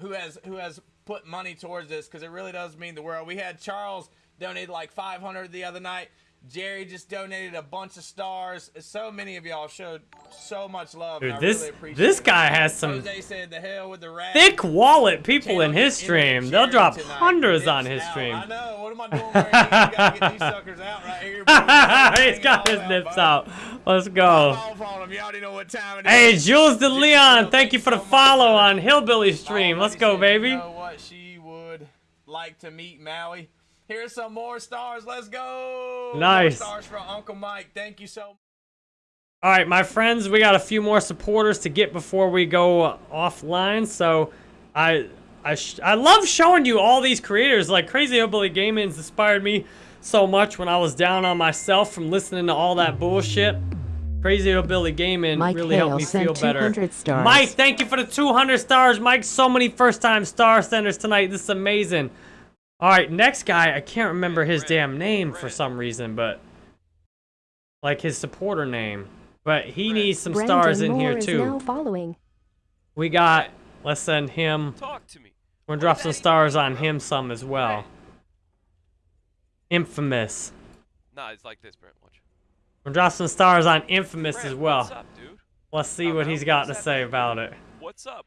who has who has put money towards this because it really does mean the world. We had Charles donated like 500 the other night. Jerry just donated a bunch of stars. So many of y'all showed so much love. Dude, this really this it. guy has some said the hell with the rat. thick wallet people in his stream. They'll drop tonight. hundreds on his Out. stream. I know. What am I doing right here? You gotta get these suckers out right here. (laughs) He's got his nips out. Let's go. Off on 'em. You already know what time it Hey. Jules De Leon, thank you for the follow on Hillbilly stream. Let's go, baby. You know what she would like to meet Maui. Here's some more stars. Let's go. Nice. More stars for Uncle Mike. Thank you so much. All right, my friends, we got a few more supporters to get before we go uh, offline. So, I I sh I love showing you all these creators. Like Crazy Hillbilly Gaming's inspired me so much when I was down on myself from listening to all that bullshit. Crazy Hillbilly Gaming Mike really Hale helped me sent feel better. 200 stars. Mike, thank you for the 200 stars. Mike, so many first-time star senders tonight. This is amazing. All right, next guy. I can't remember his damn name for some reason, but like his supporter name. But he needs some Brandon stars in Moore here is too. now following. We got. Let's send him. Talk to me. We're gonna drop some stars on him some as well. Infamous. Nah, it's like this, Brent. Watch. We're gonna drop some stars on Infamous as well. What's up, dude? Let's see what he's got to say about it. What's up?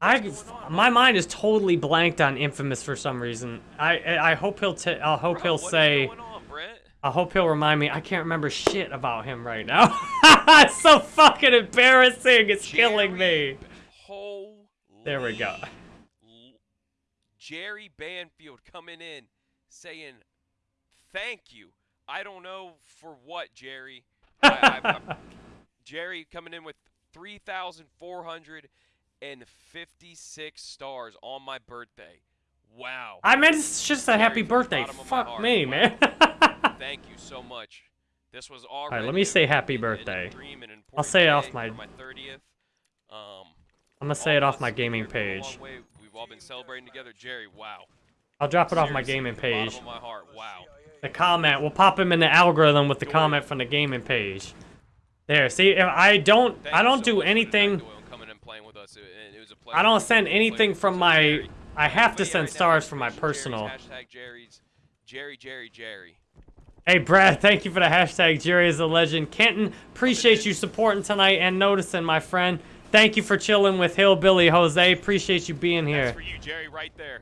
I my mind is totally blanked on Infamous for some reason. I I hope he'll t- I hope he'll say. I hope he'll remind me. I can't remember shit about him right now. (laughs) it's so fucking embarrassing. It's killing me. There we go. Jerry Banfield coming in saying, thank you. I don't know for what, Jerry. I, I, (laughs) Jerry coming in with 3,456 stars on my birthday. Wow. I meant it's just a happy birthday. bottom of my Fuck me, wow. man. (laughs) Thank you so much. This was All already right, let me say happy and birthday. and I'll say it off my. my 30th. Um, I'm gonna say it off my gaming page. we've all been celebrating together. Jerry, wow. I'll drop it off my gaming from the bottom page. my heart, wow. The comment. We'll pop him in the algorithm with the comment from the gaming page. There. See, if I don't, I don't do anything. Playing with us. It, it was a I don't send anything from my. I have to send stars from my personal. Hashtag Jerry's. Jerry, Jerry, Jerry. Hey, Brad, thank you for the hashtag Jerry is a legend. Kenton, appreciate you supporting tonight and noticing, my friend. Thank you for chilling with Hillbilly Jose. Appreciate you being here. For you, Jerry, right there.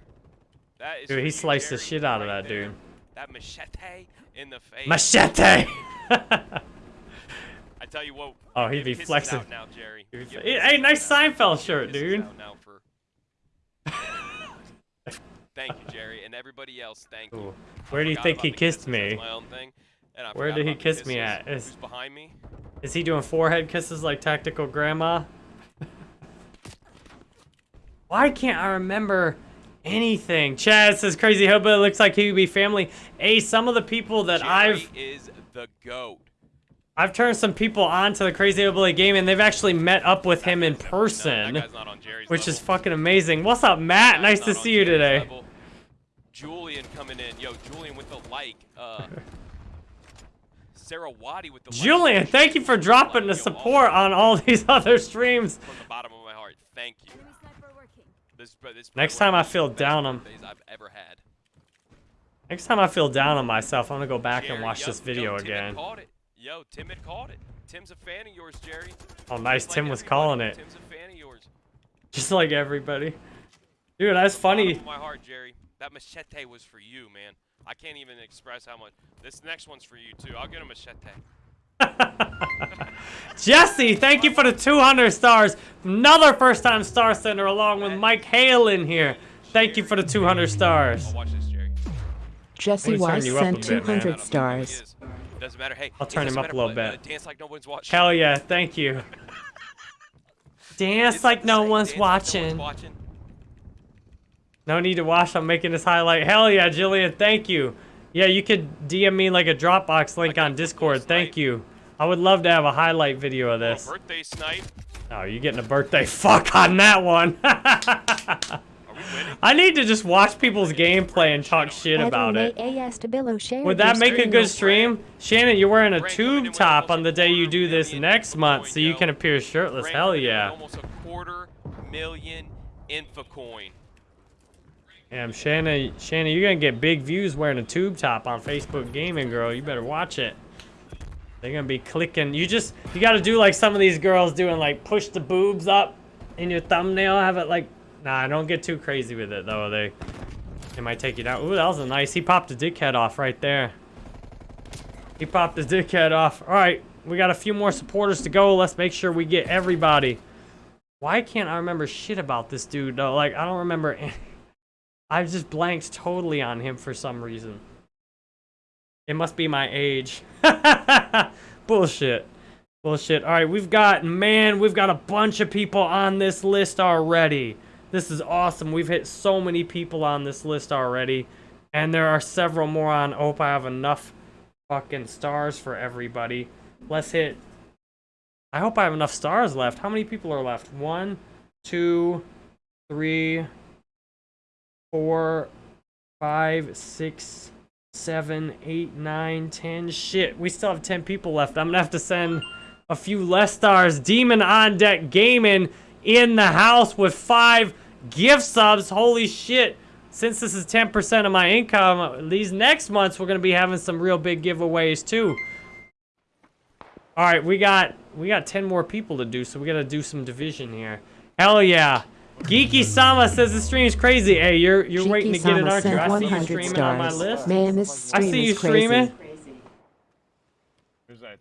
That is Dude, he sliced the shit out of that there. dude. That machete in the face. Machete! (laughs) Tell you what. Oh, he'd be flexing. out now, Jerry. He'd Give say, kisses Hey, nice out. Seinfeld shirt, dude. now for- (laughs) Thank you, Jerry, and everybody else. Thank you. Ooh. Where do you think he kissed me? my own thing, and I Where did he kiss me at? Is, Who's behind me? is he doing forehead kisses like Tactical Grandma? (laughs) Why can't I remember anything? Chad says Crazy Hillbilly looks like he would be family. Hey, some of the people that Jerry I've is the goat. I've turned some people on to the Crazy Hillbilly game, and they've actually met up with him in person, which is fucking amazing. What's up, Matt? Nice to see you today. Level. Julian coming in. Yo, Julian with the like. Uh, (laughs) Sarah Waddy with the like. Julian, thank you for dropping the support on all (laughs) these other streams. From the bottom of my heart, thank you. This, this Next time I one of the feel down on- I've ever had. Next time I feel down on myself, I'm gonna go back and watch yo, this yo, video Tim again. Caught it. Yo, Tim had caught it. Tim's a fan of yours, Jerry. Oh, nice. Just like Tim was calling it. Tim's a fan of yours. Just like everybody. Dude, that's funny. My heart, Jerry. That machete was for you, man. I can't even express how much. This next one's for you too. I'll get a machete. (laughs) Jesse, thank you for the 200 stars. Another first time star sender along with Mike Hale in here. Thank you for the 200 stars. Jesse Let me turn Weiss you up a sent bit, man. 200 stars. Doesn't matter. Hey, I'll turn him up a little uh, bit. dance like no one's watching. Hell yeah, thank you. (laughs) Dance like no one's watching. No need to watch, I'm making this highlight. Hell yeah, Jillian, thank you. Yeah, you could DM me like a Dropbox link on Discord. Thank you. I would love to have a highlight video of this. Birthday snipe. Oh, you're getting a birthday (laughs) fuck on that one. (laughs) I need to just watch people's gameplay and talk shit about it. Would that make a good stream? Shannon, you're wearing a tube top on the day you do this next month, so you can appear shirtless. Hell yeah. Almost a quarter million infocoin. Damn, Shannon, Shannon, you're gonna get big views wearing a tube top on Facebook Gaming, girl. You better watch it. They're gonna be clicking. You just, you gotta do like some of these girls doing, like push the boobs up in your thumbnail. Have it like, nah, don't get too crazy with it though. They, they might take you down. Ooh, that was a nice. He popped a dickhead off right there. He popped his dickhead off. All right, we got a few more supporters to go. Let's make sure we get everybody. Why can't I remember shit about this dude though? Like I don't remember. (laughs) I've just blanked totally on him for some reason. It must be my age. (laughs) Bullshit. Bullshit. All right, we've got, man, we've got a bunch of people on this list already. This is awesome. We've hit so many people on this list already. And there are several more on. Hope I have enough fucking stars for everybody. Let's hit. I hope I have enough stars left. How many people are left? One, two, three, four, five, six, seven, eight, nine, ten. Shit, we still have ten people left. I'm gonna have to send a few less stars. Demon on deck gaming in the house with five gift subs. Holy shit. Since this is 10% of my income, these next months we're gonna be having some real big giveaways too. All right, we got we got 10 more people to do, so we gotta do some division here. Hell yeah. Geeky Sama says the stream is crazy. Hey, you're you're waiting to get it, aren't you? I see you streaming on my list. Man, this I stream see you is crazy. streaming.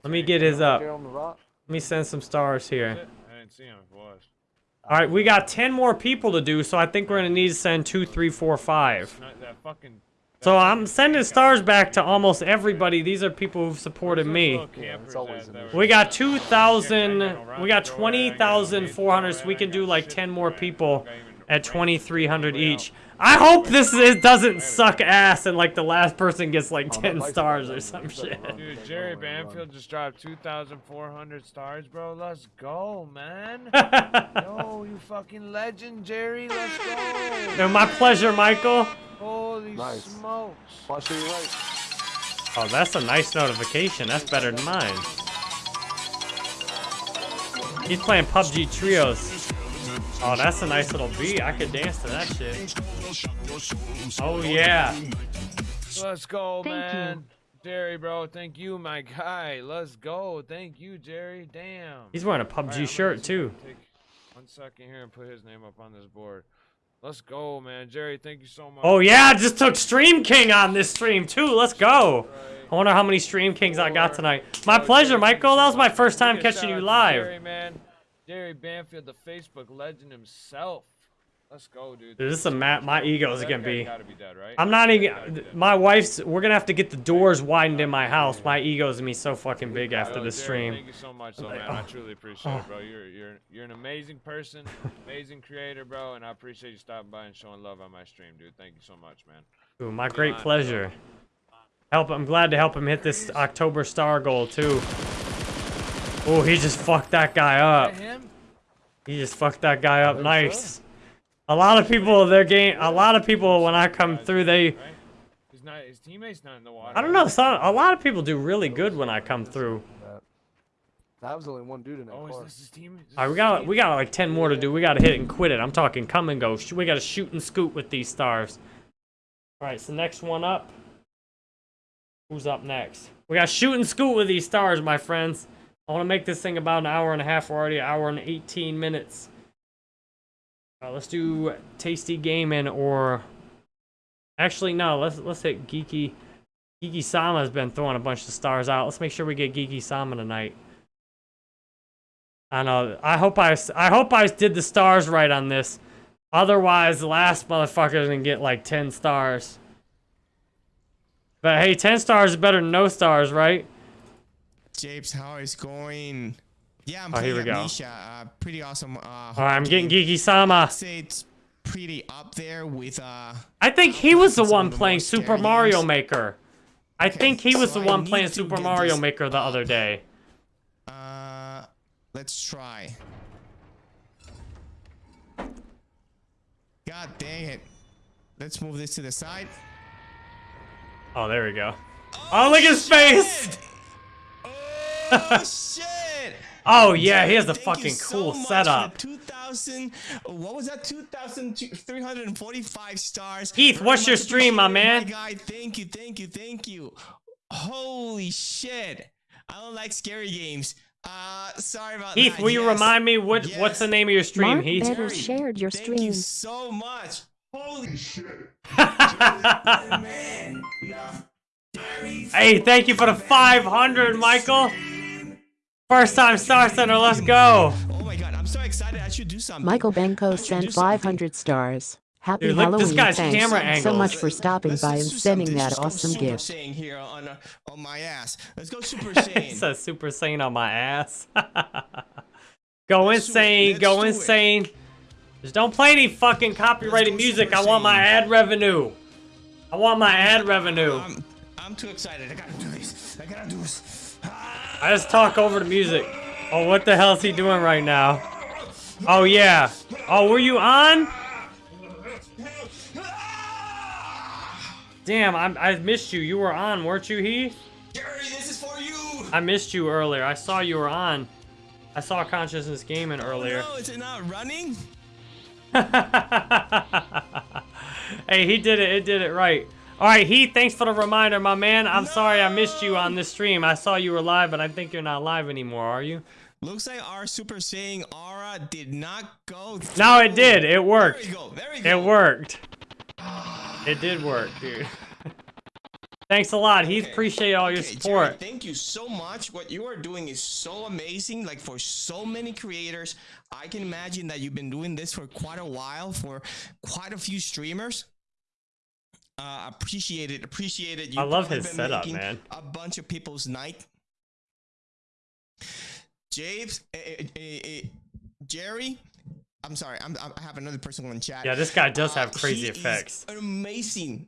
Let me get his up. Let me send some stars here. I didn't see him if it was. All right, we got 10 more people to do, so I think we're gonna need to send two, three, four, five. Not that fucking So I'm sending stars back to almost everybody. These are people who've supported me. We got 2,000, we got 20,400, so we can do like 10 more people at 2,300 each. I hope this is, doesn't suck ass and like the last person gets like 10 stars or some shit. Dude, Jerry Banfield just dropped 2,400 stars, bro. Let's go, man. (laughs) Yo, you fucking legend, Jerry. Let's go. No, my pleasure, Michael. Holy smokes. Watch your right. Oh, that's a nice notification. That's better than mine. He's playing PUBG Trios. Oh, that's a nice little beat. I could dance to that shit. Oh, yeah. Let's go, man. Jerry, bro. Thank you, my guy. Let's go. Thank you, Jerry. Damn. He's wearing a All right, I'm PUBG gonna shirt, too. Take one second here and put his name up on this board. Let's go, man. Jerry, thank you so much. Oh, yeah, I just took Stream King on this stream, too. Let's go. I wonder how many Stream Kings I got tonight. My pleasure, Michael. That was my first time catching you live. Jerry, man. Jerry Banfield, the Facebook legend himself. Let's go, dude. This is a map. My ego is gonna be. gotta be dead, right? I'm not even. My wife's. We're gonna have to get the doors widened in my house. My ego's gonna be so fucking big after this stream. Thank you so much, though, man. I truly appreciate it, bro. (laughs) You're you're you're an amazing person, amazing creator, bro, and I appreciate you stopping by and showing love on my stream, dude. Thank you so much, man. Ooh, my great pleasure. Help. I'm glad to help him hit this October star goal too. Oh, he just fucked that guy up. He just fucked that guy up nice. A lot of people, their game. A lot of people, when I come through, they. Not. His teammate's not in the water. I don't know. Some, a lot of people do really good when I come through. That was only one dude in that Oh, car. is this his team? Is this All right, we his got team? we got like ten more to do. We got to hit it and quit it. I'm talking come and go. We got to shoot and scoot with these stars. All right, so next one up. Who's up next? We got shoot and scoot with these stars, my friends. I want to make this thing about an hour and a half. We're already an hour and 18 minutes. Uh, let's do tasty gaming or actually no. Let's let's hit geeky. Geeky Sama has been throwing a bunch of stars out. Let's make sure we get Geeky Sama tonight. I know. I hope I, I hope I did the stars right on this. Otherwise, the last motherfucker's gonna get like 10 stars. But hey, 10 stars is better than no stars, right? Japes, how is going? Yeah, I'm Oh, here playing we go. Amnesia. Uh, pretty awesome. Uh, right, I'm getting Geeky Sama. it's pretty up there with uh I think he was the one playing Super Mario Maker. I think he was so the one playing Super Mario Maker the other day. Uh, let's try. God dang it. Let's move this to the side. Oh, there we go. Oh, look at his face! Oh shit! Oh yeah, he has a Thank you fucking so cool much for setup. 2000 what was that 2345 stars Heath, Very what's your stream, my appreciated, man? guy thank you thank you thank you holy shit i don't like scary games uh sorry about Heath, that will you remind me what what's the name of your stream, Mark Heath? Better shared your thank you stream. so much holy shit (laughs) Hey, thank you for the 500, Michael. First time star sender, let's go. oh my god i'm so excited i should do something Michael Benko sent 500 stars. Happy Dude, look, this Halloween. guy's Thanks camera so much for stopping by and sending Something. that Just go awesome Super gift. Saiyan here on uh, on my ass let's go super (laughs) it saiyan says Super Saiyan on my ass. (laughs) go insane, go insane. Just don't play any fucking copyrighted music. I want my ad revenue. I want my ad revenue. I'm, I'm too excited i gotta do this i gotta do this I just talk over the music. Oh, what the hell is he doing right now? Oh, yeah. Oh, were you on? Damn, I, I missed you. You were on, weren't you, Heath? Jerry, this is for you. I missed you earlier. I saw you were on. I saw Consciousness Gaming earlier. Oh, no is it not running (laughs) Hey, he did it. It did it right. All right, Heath, thanks for the reminder, my man. I'm sorry I missed you on this stream. I saw you were live, but I think you're not live anymore, are you? Looks like our Super Saiyan aura did not go. through. No, it did. It worked. There we go. There we It worked. (sighs) It did work, dude. (laughs) Thanks a lot. Heath, appreciate all your Okay, Jerry, support. thank you so much. What you are doing is so amazing. Like for so many creators, I can imagine that you've been doing this for quite a while for quite a few streamers. Uh, appreciate it. Appreciate it. I love his been setup, man. A bunch of people's night. James, eh, eh, eh, Jerry. I'm sorry. I'm, I have another person on chat. Yeah, this guy does have Uh, crazy he is effects. an amazing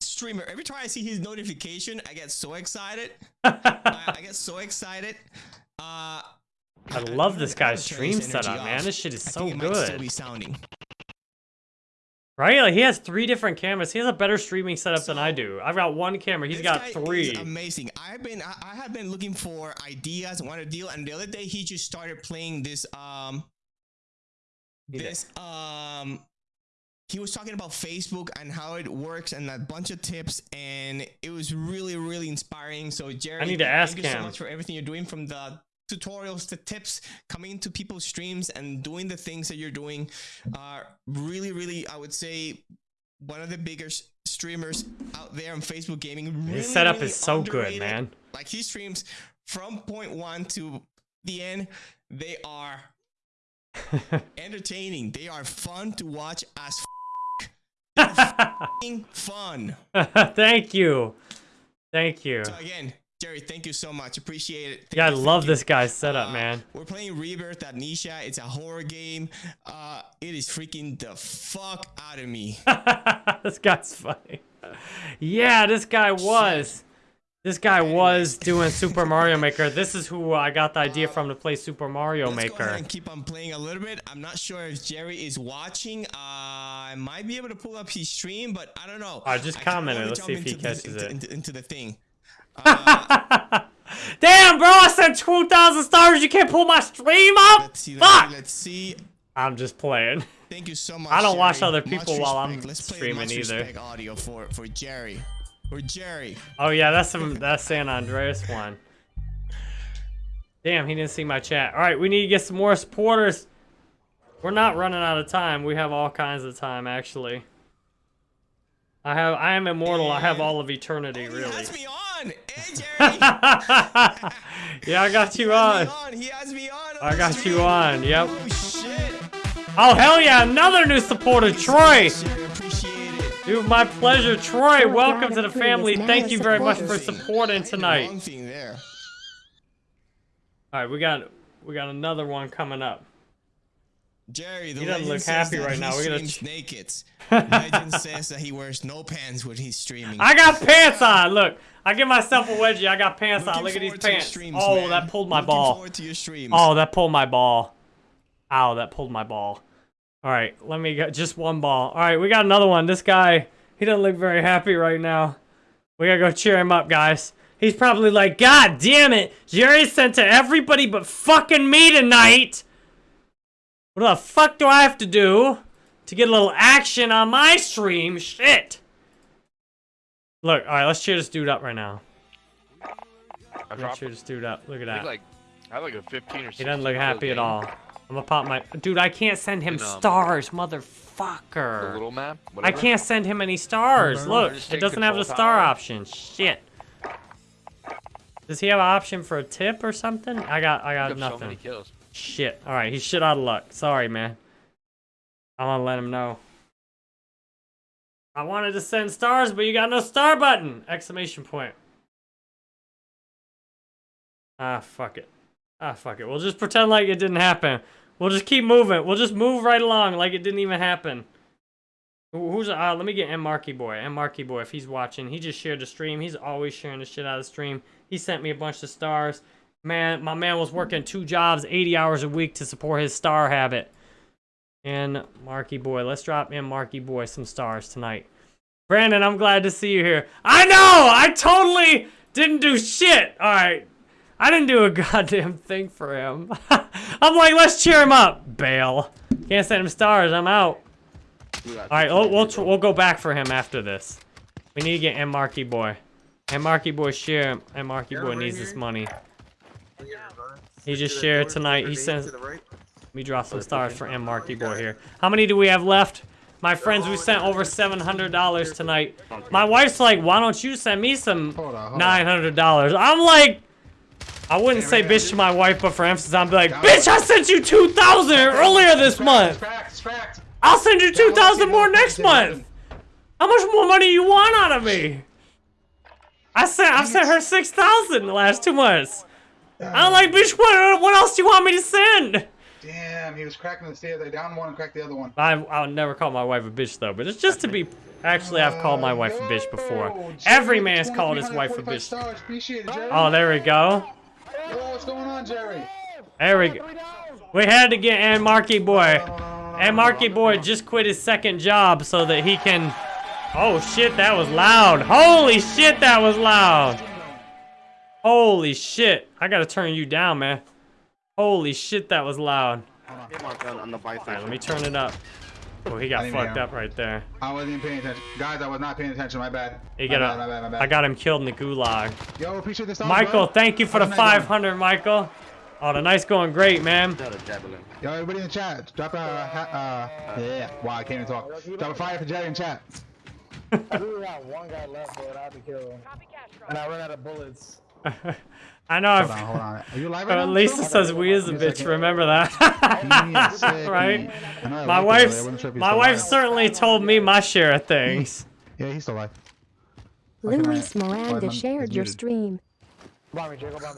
streamer. Every time I see his notification, I get so excited. (laughs) I, I get so excited. Uh, I love this guy's stream setup, man. This shit is I so might still good. Right? Like he has three different cameras. He has a better streaming setup than I do. I've got one camera. He's got three. amazing. I've been I, I have been looking for ideas, want a deal, and the other day he just started playing this um this um he was talking about Facebook and how it works and a bunch of tips and it was really really inspiring. So Jerry, I need to ask thank you so much for everything you're doing from the tutorials, the tips, coming into people's streams and doing the things that you're doing. are really, really, I would say one of the biggest streamers out there on Facebook gaming. Really, His setup really is so good, man. Like he streams from point one to the end. They are (laughs) entertaining. They are fun to watch as (laughs) fun. (laughs) Thank you. Thank you. So again, Jerry, thank you so much. Appreciate it. Yeah, I love this guy's setup, man. We're playing Rebirth at Nisha. It's a horror game. Uh, it is freaking the fuck out of me. (laughs) this guy's funny. Yeah, this guy was. This guy was doing Super (laughs) Mario Maker. This is who I got the idea from to play Super Mario Let's go ahead and keep on playing a little bit. I'm not sure if Jerry is watching. Uh, I might be able to pull up his stream, but I don't know. I just I commented. wanna Let's see if he into the- catches it. Into, into the thing. (laughs) Damn, bro, I sent 2,000 stars. You can't pull my stream up? Let's see. Let's Fuck! Let's see. I'm just playing. Thank you so much. I don't watch Jerry. other Much people while I'm respect. Let's play streaming much either. audio for for Jerry. For Jerry. Oh yeah, that's some that's San Andreas one. Damn, he didn't see my chat. All right, we need to get some more supporters. We're not running out of time. We have all kinds of time actually. I have I am immortal. I have all of eternity, really. Me on. Hey, (laughs) Jerry. yeah, I got you on. He has me on. I got you on. Yep. Oh shit. Oh hell yeah, another new supporter, Troy. Dude, my pleasure, Troy. Welcome to the family. Thank you very much for supporting tonight. Wrong there. All right, we got we got another one coming up. Jerry, the He doesn't look happy right now. We're gonna naked. (laughs) legend says that he wears no pants when he's streaming. I got pants on. Look, I give myself a wedgie. I got pants on. Look at these forward to your pants. streams, oh, man. that pulled my Looking ball. Oh, that pulled my ball. Ow, that pulled my ball. All right, let me get just one ball. All right, we got another one. This guy, he doesn't look very happy right now. We gotta go cheer him up, guys. He's probably like, God damn it, Jerry sent to everybody but fucking me tonight. What the fuck do I have to do to get a little action on my stream? Shit. Look, all right, let's cheer this dude up right now. I Let's cheer this dude up. Look at that. like I have like a 15 or 16. He doesn't look happy at all. I'm gonna pop my dude. I can't send him In, um, stars, The motherfucker. little map. I can't send him any stars. Look, it doesn't have the star tower. option. Shit. Does he have an option for a tip or something? I got, I got Pick up so many nothing. kills. Shit. All right, he's shit out of luck. Sorry, man. I'm gonna let him know. I wanted to send stars, but you got no star button! Exclamation point. Ah, fuck it. Ah, fuck it. We'll just pretend like it didn't happen. We'll just keep moving. We'll just move right along like it didn't even happen. Who's uh, let me get M Marky Boy. M Marky Boy, if he's watching, he just shared the stream. He's always sharing the shit out of the stream. He sent me a bunch of stars. Man, my man was working two jobs, 80 hours a week to support his star habit. And Marky Boy, let's drop in Marky Boy some stars tonight. Brandon, I'm glad to see you here. I know! I totally didn't do shit! Alright. I didn't do a (laughs) goddamn thing for him. (laughs) I'm like, let's cheer him up. Bail. Can't send him stars. I'm out. Alright, we'll, we'll, we'll go back for him after this. We need to get M Marky Boy. M Marky Boy share him. M Marky Boy needs this money. He just shared tonight. He sends. Let me drop some stars for M Marky Boy here. How many do we have left? My friends, we sent over $700 tonight. My wife's like, why don't you send me some $900? I'm like, I wouldn't say bitch to my wife, but for emphasis, I'm like, bitch, I sent you 2000 earlier this month. I'll send you 2000 more next month. How much more money you want out of me? I sent, I've sent her 6000 the last two months. I'm like, bitch, what, what else do you want me to send? Damn, he was cracking the stairs. I down one and cracked the other one. I, I'll never call my wife a bitch though, but it's just to be. Actually, I've called my wife a bitch before. Every man's called his wife a bitch. It, Oh, there we go. Yo, what's going on, Jerry? There we go. We had to get and Marky Boy. And Marky Boy just quit his second job so that he can. Oh shit, that was loud. Holy shit, that was loud. Holy shit. I gotta turn you down, man. Holy shit, that was loud. On the bike Alright, let me turn it up. Oh, he got I didn't even fucked up right there. I wasn't even paying attention. Guys, I was not paying attention. My bad. He my got bad, my bad, my bad. I got him killed in the gulag. Yo, appreciate the stars, Michael, bro. thank you for the the night going? 500, Michael. Oh, the night's going great, man. Yo, everybody in the chat, drop a, ha- uh, yeah, wow, I can't even talk. Drop a fire for Jerry in chat. I really got one guy left, but I have to kill him. And I ran out of bullets. (laughs) I know. Hold I've, on, hold on. Are you live right Uh, now? Lisa says we is a bitch. Remember that, (laughs) (laughs) right? I know I My looked wife, earlier. I wasn't sure my wife certainly told me my share of things. Yeah, he's still alive. Luis Why Miranda is shared your stream.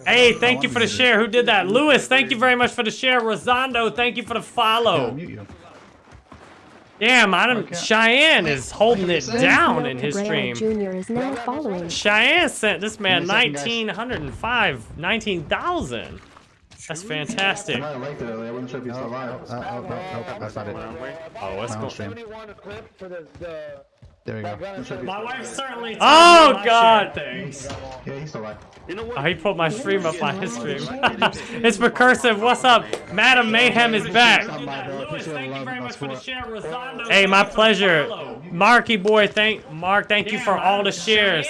Hey, thank you for the share. Who did that? Lewis, thank you very much for the share. Rosando, thank you for the follow. Damn, I don't. Cheyenne is holding it down in his Cabrera stream. Jr. is now following. Cheyenne sent this man Give me a second, 1905, 19,000. That's fantastic. I liked it earlier. I wasn't sure if he's still alive. Uh, oh, no, that's not it. Oh, let's go. Stream. For the, the There we go. Wasn't sure if he's My still wife certainly. Oh, me God. share of things. Yeah, he's still alive. You know Oh, he put my stream up on his (laughs) stream. (laughs) it's recursive. What's up? Madam Mayhem is back. Hey, my pleasure. Marky boy, thank Mark, thank you for all the shares.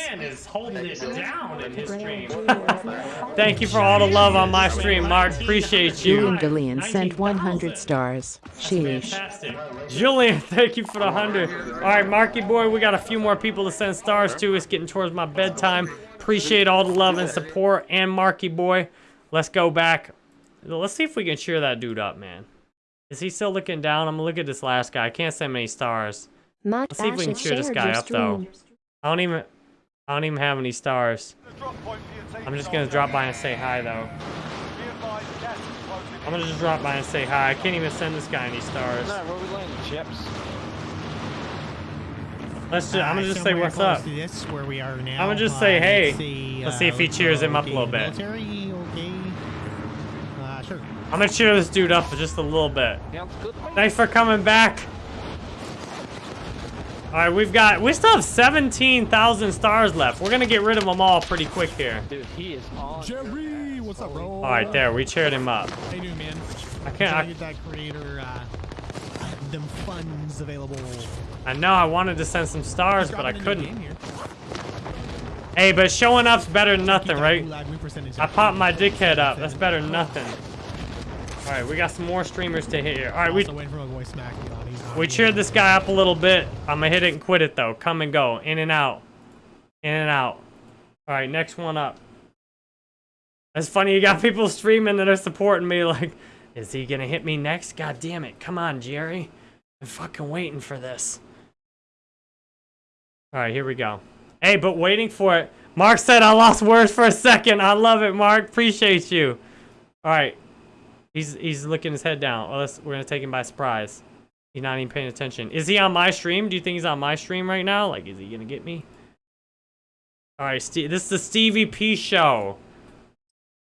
Thank you for all the love on my stream, Mark. Appreciate Julian you. Gillian sent 100 stars. Sheesh. Julian, (laughs) thank you for the hundred. All right, Marky boy, we got a few more people to send stars to. It's getting towards my bedtime. Appreciate all the love and support. And Marky boy, let's go back. Let's see if we can cheer that dude up, man. Is he still looking down? I'm gonna look at this last guy. I can't send many stars. Matt Let's see if we can cheer this guy up though. I don't even, I don't even have any stars. I'm just gonna drop by and say hi though. I'm gonna just drop by and say hi. I can't even send this guy any stars. Nah, where we landing? Chips. Let's just, I'm gonna just say somewhere what's close up. to This where we are now. I'm gonna just Uh, say hey. let's see, Let's uh, see if he cheers him up a little bit. Military, okay. Uh, sure. I'm gonna cheer this dude up for just a little bit. Sounds good. Thanks for coming back. All right, we've got, we still have 17,000 stars left. We're gonna get rid of them all pretty quick here. Dude, he is on. Jerry, what's up, bro? All right, there, we cheered him up. How you doing, man? I can't- I- that creator, uh, them funds available. I know I wanted to send some stars, but I Dropping a new couldn't. Hey, but showing up's better than nothing, right? gulag win percentage I popped my dickhead up. That's better than nothing. All right, we got some more streamers to hit here. All right, we Also waiting for my boy Smack. you know, he's not we cheered this guy up a little bit. I'm gonna hit it and quit it though. Come and go, in and out, in and out. All right, next one up. It's funny you got (laughs) people streaming that are supporting me. Like, is he gonna hit me next? God damn it! Come on, Jerry. I'm fucking waiting for this. All right, here we go. Hey, but waiting for it. Mark said I lost words for a second. I love it, Mark. Appreciate you. All right. He's he's looking his head down. Let's, we're gonna take him by surprise. He's not even paying attention. Is he on my stream? Do you think he's on my stream right now? Like, is he gonna get me? All right, Steve. This is the Stevie P show.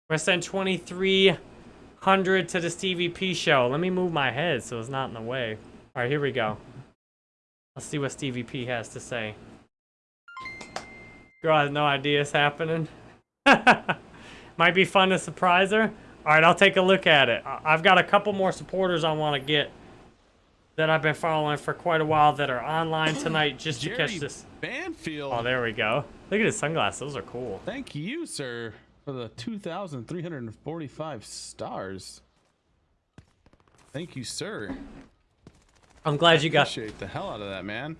We're send 2,300 to the Stevie P show. Let me move my head so it's not in the way. All right, here we go. Let's see what Stevie P has to say. Girl has no idea it's happening. (laughs) Might be fun to surprise her. All right, I'll take a look at it. I've got a couple more supporters I want to get that I've been following for quite a while that are online tonight just to catch this. Banfield. Oh, there we go. Look at his sunglasses. Those are cool. Thank you, sir, for the 2,345 stars. Thank you, sir. I'm glad you got. Appreciate the hell out of that, man.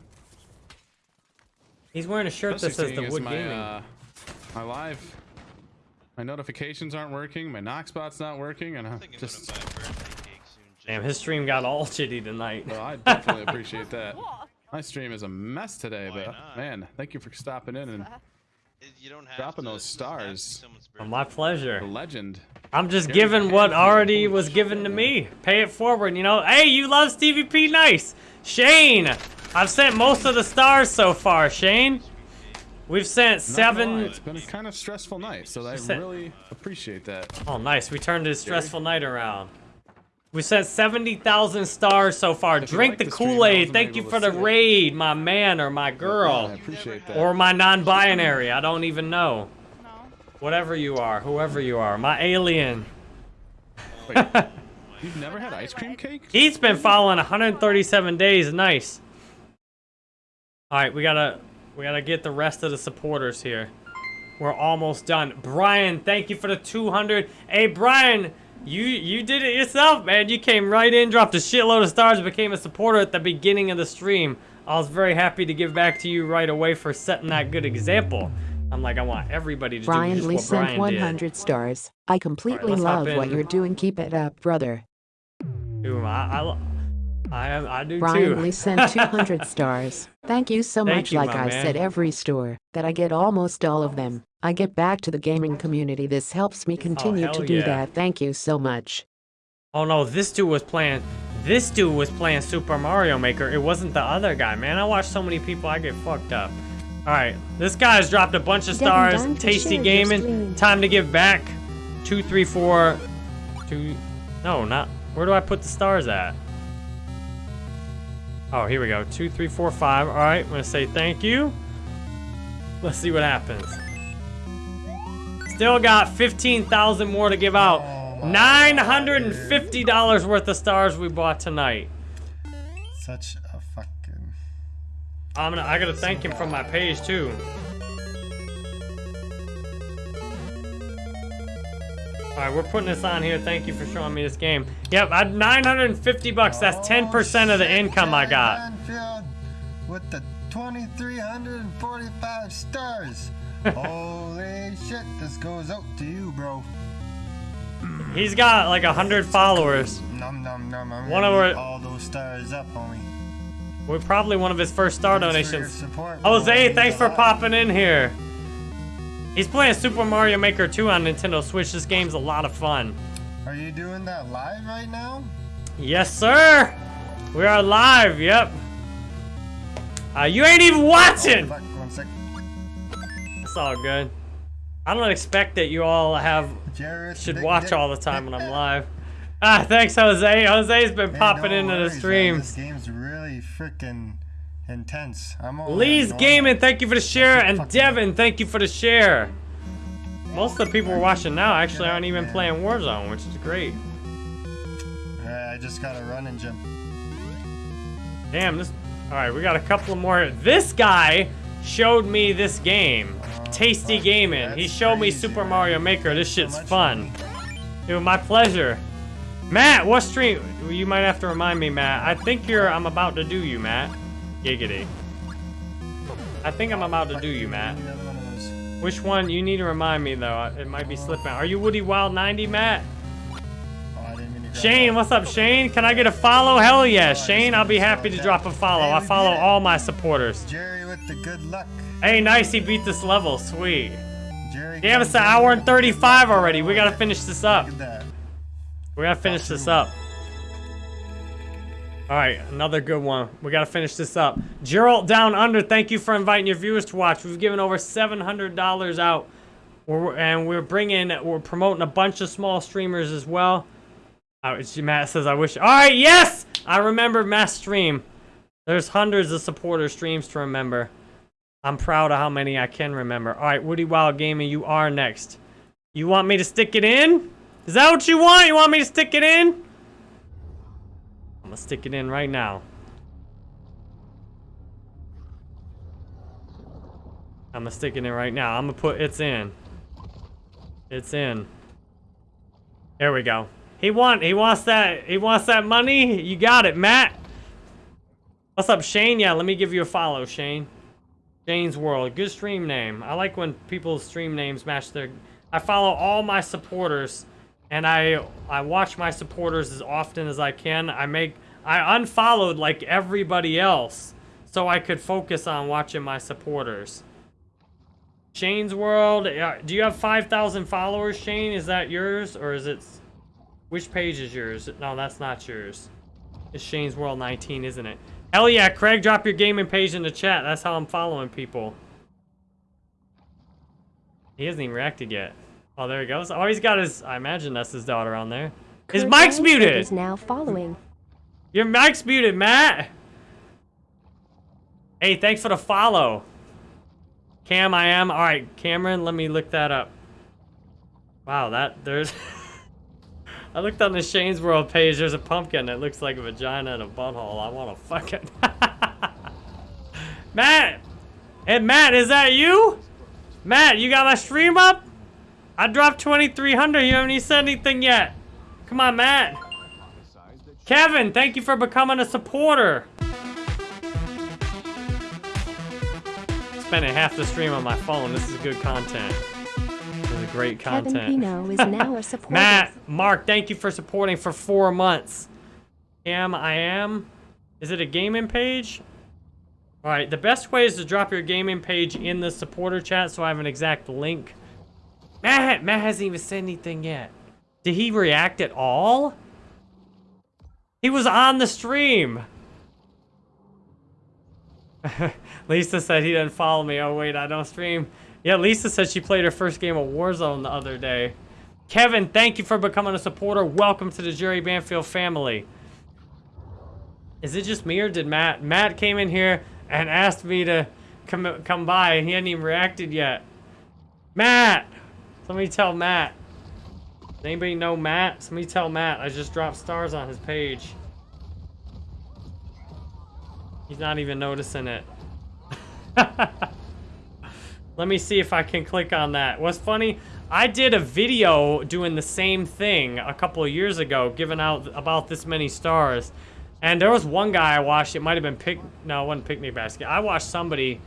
He's wearing a shirt that says the Wood my, Gaming. Uh, my live, my notifications aren't working, my knock spot's not working, and I'm just. Damn, his stream got all shitty tonight. Well, I definitely (laughs) appreciate that. (laughs) My stream is a mess today, but man, thank you for stopping in and dropping those stars. Oh, my pleasure. The legend. I'm just giving what already was given to me. Pay it forward, you know. Hey, you love Stevie P. Nice. Shane, I've sent most of the stars so far, Shane. We've sent Not seven. It's been a kind of stressful night, so I sent- really appreciate that. Oh, nice. We turned this stressful night around. We sent 70,000 stars so far. If Drink like the the Kool-Aid. Thank you for the see it. raid, my man or my girl. I appreciate that. Or my non-binary. I don't even know. Whatever you are, whoever you are. My alien. Wait, (laughs) you've never had ice cream cake? He's been following 137 days. Nice. All right, we gotta we gotta get the rest of the supporters here. We're almost done. Brian, thank you for the 200. Hey, Brian, you you did it yourself, man. You came right in, dropped a shitload of stars, became a supporter at the beginning of the stream. I was very happy to give back to you right away for setting that good example. I'm like, I want everybody to Brian just Lee sent Brian 100 stars. I completely let's love what you're doing. Keep it up, brother. Dude, I, I, I, I do Brian too. Lee sent (laughs) 200 stars. Thank you so Thank much. you, like I man. said every store, that I get almost all of them. I get back to the gaming community. This helps me oh, continue Oh, to do yeah. that. Thank you so much. Oh no, this dude was playing. This dude was playing Super Mario Maker. It wasn't the other guy, man. I watch so many people, I get fucked up. All right, this guy's dropped a bunch of stars. Tasty gaming. Time to give back. Two, three, four, two. No, not. Where do I put the stars at? Oh, here we go. Two, three, four, five. All right, I'm gonna say thank you. Let's see what happens. Still got 15,000 more to give out. $950 worth of stars we bought tonight. Such a fucking. I'm gonna, I gotta thank him from my page too. All right, we're putting this on here. Thank you for showing me this game. Yep, I 950 bucks. That's 10% of the income I got. With the 2,345 stars. (laughs) Holy shit, this goes out to you, bro. He's got like a hundred followers. Num num num. I'm One of our- all those stars up, homie. We're probably one of his first star Thanks donations. support. Jose, thanks for popping in here. He's playing Super Mario Maker 2 on Nintendo Switch. This game's a lot of fun. Are you doing that live right now? Yes, sir. We are live. Yep. Uh, you ain't even watching. Fuck, one sec. It's all good. I don't expect that you all have should watch all the time when I'm (laughs) live. Ah, thanks, Jose. Jose's been Hey, popping no into the worries, man. This game's really freaking intense. I'm all Lee's. Gaming, thank you for the share, and Devin, thank you for the share. Most of the people we're watching now actually aren't even playing Warzone, which is great. Yeah, I just gotta run and jump. Damn, this. All right, we got a couple more. This guy showed me this game, Tasty Gaming. He showed me Super Mario Maker. This shit's fun. It was my pleasure. Matt, what stream? You might have to remind me, Matt. I think you're. I'm about to do you, Matt. Giggity. I think I'm about to do you, Matt. Which one? You need to remind me though. It might be slipping. Are you Woody Wild 90, Matt? Shane, what's up, Shane? Can I get a follow? Hell yeah, Shane. I'll be happy to drop a follow. I follow all my supporters. Jerry with the good luck. Hey, nice. He beat this level. Sweet. Jerry. Damn, it's an hour and 35 already. We gotta finish this up. We gotta finish this up. All right, another good one. We gotta finish this up. Gerald Down Under, thank you for inviting your viewers to watch. We've given over $700 out, we're, and we're bringing, we're promoting a bunch of small streamers as well. Uh, it's, Matt says, I wish. All right, yes! I remember Matt's stream. There's hundreds of supporter streams to remember. I'm proud of how many I can remember. All right, Woody Wild Gaming, you are next. You want me to stick it in? Is that what you want? You want me to stick it in? I'm gonna stick it in right now. I'm gonna stick it in right now. I'm gonna put it's in. It's in. There we go. He want he wants that he wants that money. You got it, Matt. What's up, Shane? Yeah, let me give you a follow, Shane. Shane's World. Good stream name. I like when people's stream names match their I follow all my supporters and I I watch my supporters as often as I can. I make I unfollowed like everybody else so I could focus on watching my supporters. Shane's World. Do you have 5,000 followers, Shane? Is that yours or is it which page is yours? No, that's not yours. It's Shane's World 19, isn't it? Hell yeah, Craig, drop your gaming page in the chat. That's how I'm following people. He hasn't even reacted yet. Oh, there he goes. Oh, he's got his... I imagine that's his daughter on there. His Kurt mic's muted! Is now following. Your mic's muted, Matt! Hey, thanks for the follow. Cam, I am. Alright, Cameron, let me look that up. Wow, that... There's... (laughs) I looked on the Shane's World page. There's a pumpkin that looks like a vagina and a butthole. I want to fuck it. (laughs) Matt! Hey, Matt, is that you? Matt, you got my stream up? I dropped 2,300. You haven't even said anything yet. Come on, Matt. Kevin, thank you for becoming a supporter. Spending half the stream on my phone. This is good content. This is great content. Kevin. Pino is now a (laughs) supporter. Matt, Mark, thank you for supporting for four months. Am I am? Is it a gaming page? All right, the best way is to drop your gaming page in the supporter chat so I have an exact link. Matt, Matt hasn't even said anything yet. Did he react at all? He was on the stream. (laughs) Lisa said he didn't follow me. Oh, wait, I don't stream. Yeah, Lisa said she played her first game of Warzone the other day. Kevin, thank you for becoming a supporter. Welcome to the Jerry Banfield family. Is it just me or did Matt? Matt came in here and asked me to come come by and he hadn't even reacted yet. Matt! Somebody tell Matt. Does anybody know Matt? Somebody tell Matt. I just dropped stars on his page. He's not even noticing it. (laughs) Let me see if I can click on that. What's funny, I did a video doing the same thing a couple of years ago, giving out about this many stars. And there was one guy I watched, it might have been Pick, no, it wasn't Picnic Basket. I watched somebody,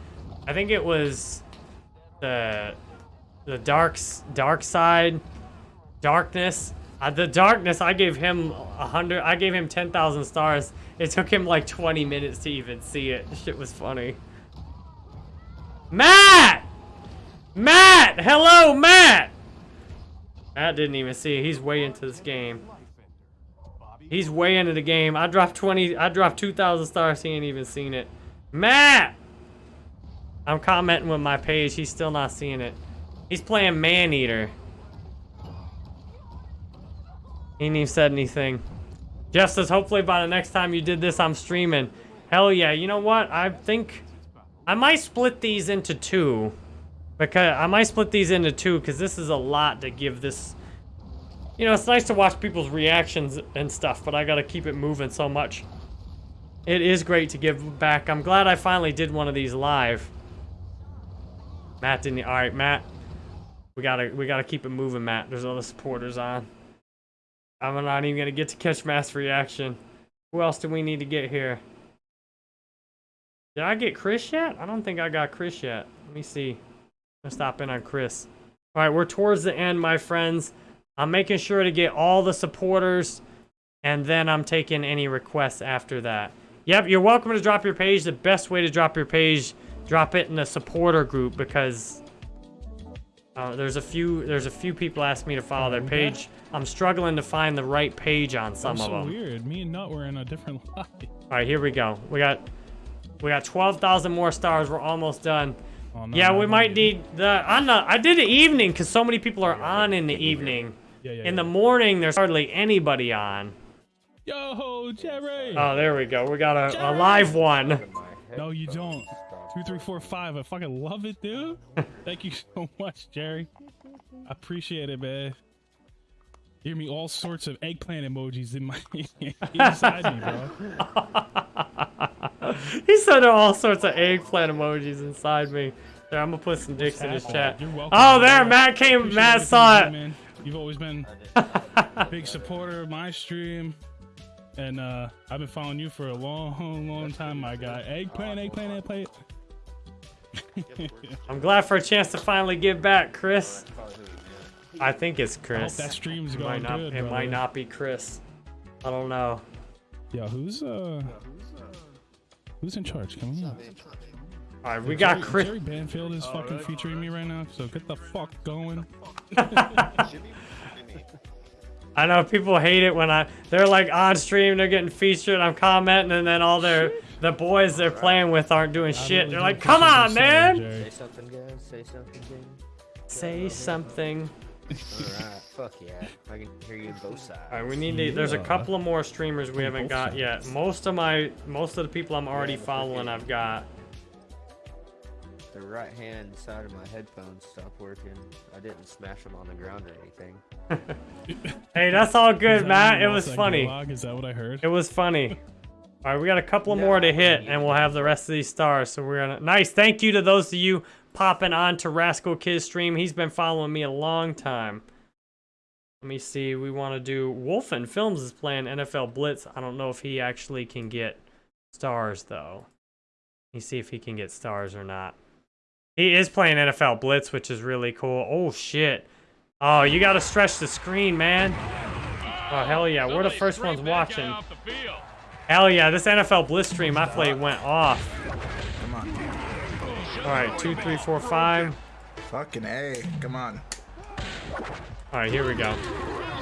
I think it was the, the dark, dark side, darkness. Uh, the darkness, I gave him a hundred, I gave him 10,000 stars. It took him like 20 minutes to even see it. Shit was funny. Matt! Matt! Hello, Matt! Matt didn't even see it. He's way into this game. He's way into the game. I dropped 20, I dropped 2,000 stars. He ain't even seen it. Matt! I'm commenting with my page. He's still not seeing it. He's playing Maneater. He ain't even said anything. Jeff says, hopefully by the next time you did this, I'm streaming. Hell yeah. You know what? I think I might split these into two. Because I might split these into two because this is a lot to give this. You know, it's nice to watch people's reactions and stuff, but I got to keep it moving so much. It is great to give back. I'm glad I finally did one of these live. Matt didn't. All right, Matt. We gotta we gotta keep it moving, Matt. There's other supporters on. I'm not even gonna get to catch mass reaction. Who else do we need to get here? Did I get Chris yet? I don't think I got Chris yet. Let me see. Let's stop in on Chris. All right, we're towards the end, my friends. I'm making sure to get all the supporters, and then I'm taking any requests after that. Yep, you're welcome to drop your page. The best way to drop your page, drop it in the supporter group because uh, there's a few there's a few people ask me to follow their page. I'm struggling to find the right page on some That's of so them. weird. Me and Nut were in a different (laughs) live. All right, here we go. We got we got 12,000 more stars. We're almost done. Oh, no, yeah, no, we no, might need the on the I did the evening because so many people are on in the evening. Yeah, yeah, in the morning, there's hardly anybody on. Yo, Jerry. Oh, there we go. We got a, a live one. No, you don't. Two, three, four, five. I fucking love it, dude. (laughs) Thank you so much, Jerry. I appreciate it, man. Hear me all sorts of eggplant emojis in my (laughs) inside me, bro. (laughs) he said there are all sorts of eggplant emojis inside me. There, I'm gonna put some dicks in his chat. You're welcome, Oh, there. Matt came. Appreciate Matt saw it. man. You've always been a big supporter of my stream. And uh, I've been following you for a long, long time, my guy. Eggplant, eggplant, eggplant. I'm glad for a chance to finally give back, Chris. I think it's Chris. that stream's it going might not, good, It brother. might not be Chris. I don't know. Yo, who's uh, who's in charge? Come on. All right, we got Jerry, Chris. Jerry Banfield is fucking featuring me right now, so get the fuck going. (laughs) I know people hate it when I they're like on stream, they're getting featured, I'm commenting, and then all their the boys they're playing with aren't doing shit. They're like, "Come on, man! Say something, guys. Say something, Jane. Say something." Alright, fuck yeah. I can hear you both sides. All right, we need to. There's a couple of more streamers we haven't got yet. Most of my most of the people I'm already following, I've got. The right hand side of my headphones stopped working. I didn't smash them on the ground or anything. (laughs) (laughs) Hey, that's all good, that Matt. It was funny. Is that what I heard? It was funny. (laughs) All right, we got a couple more to hit, and we'll have the rest of these stars. So we're gonna nice. Thank you to those of you popping on to Rascal Kid stream. He's been following me a long time. Let me see. We want to do Wolfen Films is playing NFL Blitz. I don't know if he actually can get stars though. Let me see if he can get stars or not. He is playing NFL Blitz, which is really cool. Oh shit. Oh, you got to stretch the screen, man. Oh hell yeah, we're the first ones watching. Hell yeah, this NFL Blitz stream I played went off. Come on. All right, two, three, four, five. Fucking A. Come on. All right, here we go.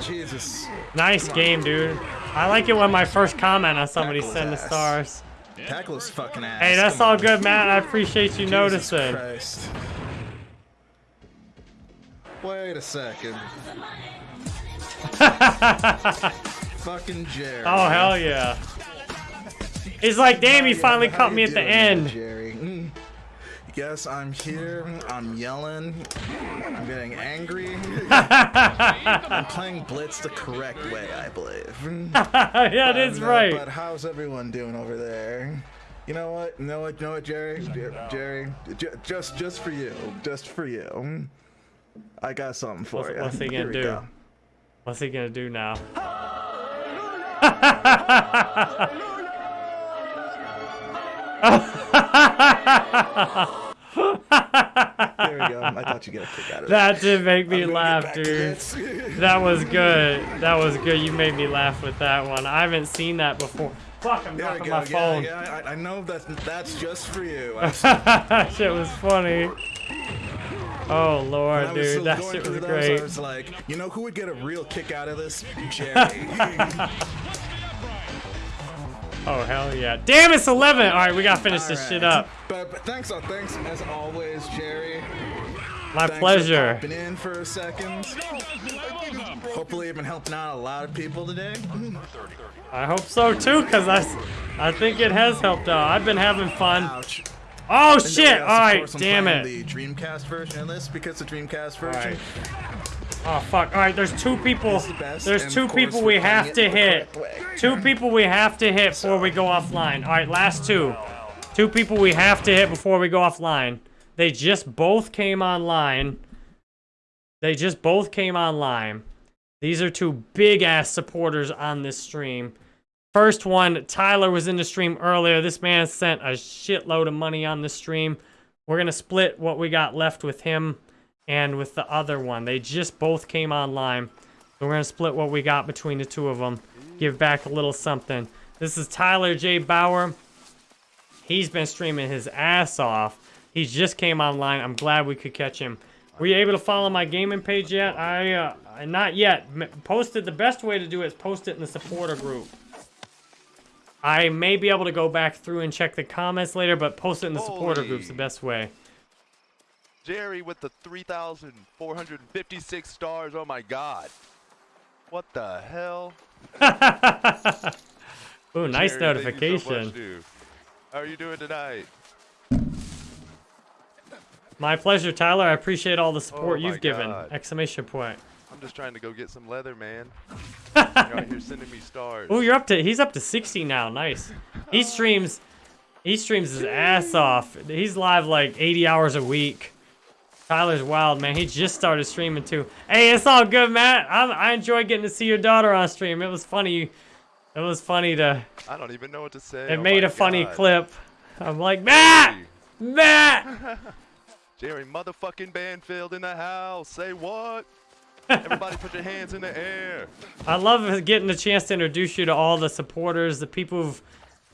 Jesus. Nice Come on. game, dude. I like it when my first comment on somebody send the stars. Tackle his fucking ass. Hey, that's Come all on. good, Matt. I appreciate you Jesus noticing. Christ. Wait a second. (laughs) fucking Jerry. Oh hell yeah. He's like, damn, he finally caught me at the end. Jerry. Yes, I'm here. I'm yelling. I'm getting angry. (laughs) I'm playing Blitz the correct way, I believe. (laughs) Yeah, it is Um, right. But how's everyone doing over there? You know what? You know what? You know what, Jerry? Jerry, ju- just just for you, just for you. I got something for What's, you. what's he gonna we do? go. What's he gonna do now? (laughs) There we go. I thought you'd get a kick out of That that. did make me laugh, get back to dude. That was good. That was good. You made me laugh with that one. I haven't seen that before. Fuck, I'm There go. my Yeah, phone. yeah. I, I know that that's just for you. (laughs) That shit was funny. Oh lord, dude, that shit was those, great. I was like, you know who would get a real kick out of this? (laughs) Jerry. (laughs) Oh hell yeah! Damn, it's 11. All right, we gotta finish this shit up. But, but thanks, oh, thanks as always, Jerry. My Thanks pleasure. For popping in for a second. Hopefully, I've been helping out a lot of people today. I hope so too, cause I, I think it has helped out. I've been having fun. Ouch. Oh And shit! yes, All of right, course, I'm damn it. The Dreamcast version of this because the Dreamcast version. Oh fuck! All right, there's two people. There's two people we have to hit. Two people we have to hit before we go offline. All right, last two. Two people we have to hit before we go offline. They just both came online. They just both came online. These are two big ass supporters on this stream. First one, Tyler was in the stream earlier. This man sent a shitload of money on the stream. We're going to split what we got left with him and with the other one. They just both came online. So we're going to split what we got between the two of them. Give back a little something. This is Tyler J. Bauer. He's been streaming his ass off. He just came online. I'm glad we could catch him. Were you able to follow my gaming page yet? I, uh, not yet. Posted, the best way to do it is post it in the supporter group. I may be able to go back through and check the comments later, but post it in the supporter group's the best way. Jerry with the 3,456 stars. Oh my god. What the hell? (laughs) Ooh, nice Jerry, thank you so notification. much. How are you doing tonight? My pleasure, Tyler. I appreciate all the support Oh you've given. Exclamation point. I'm just trying to go get some leather, man. (laughs) You're out here sending me stars. Oh, you're up to he's up to 60 now. Nice. He streams he streams his ass off. He's live like 80 hours a week. Tyler's wild, man. He just started streaming too. Hey, it's all good, Matt. I I enjoy getting to see your daughter on stream. It was funny. It was funny to I don't even know what to say. it Oh made a funny clip. I'm like, Matt! Matt! (laughs) Jerry motherfucking Banfield in the house. Say what? (laughs) Everybody put your hands in the air. I love getting the chance to introduce you to all the supporters, the people who've,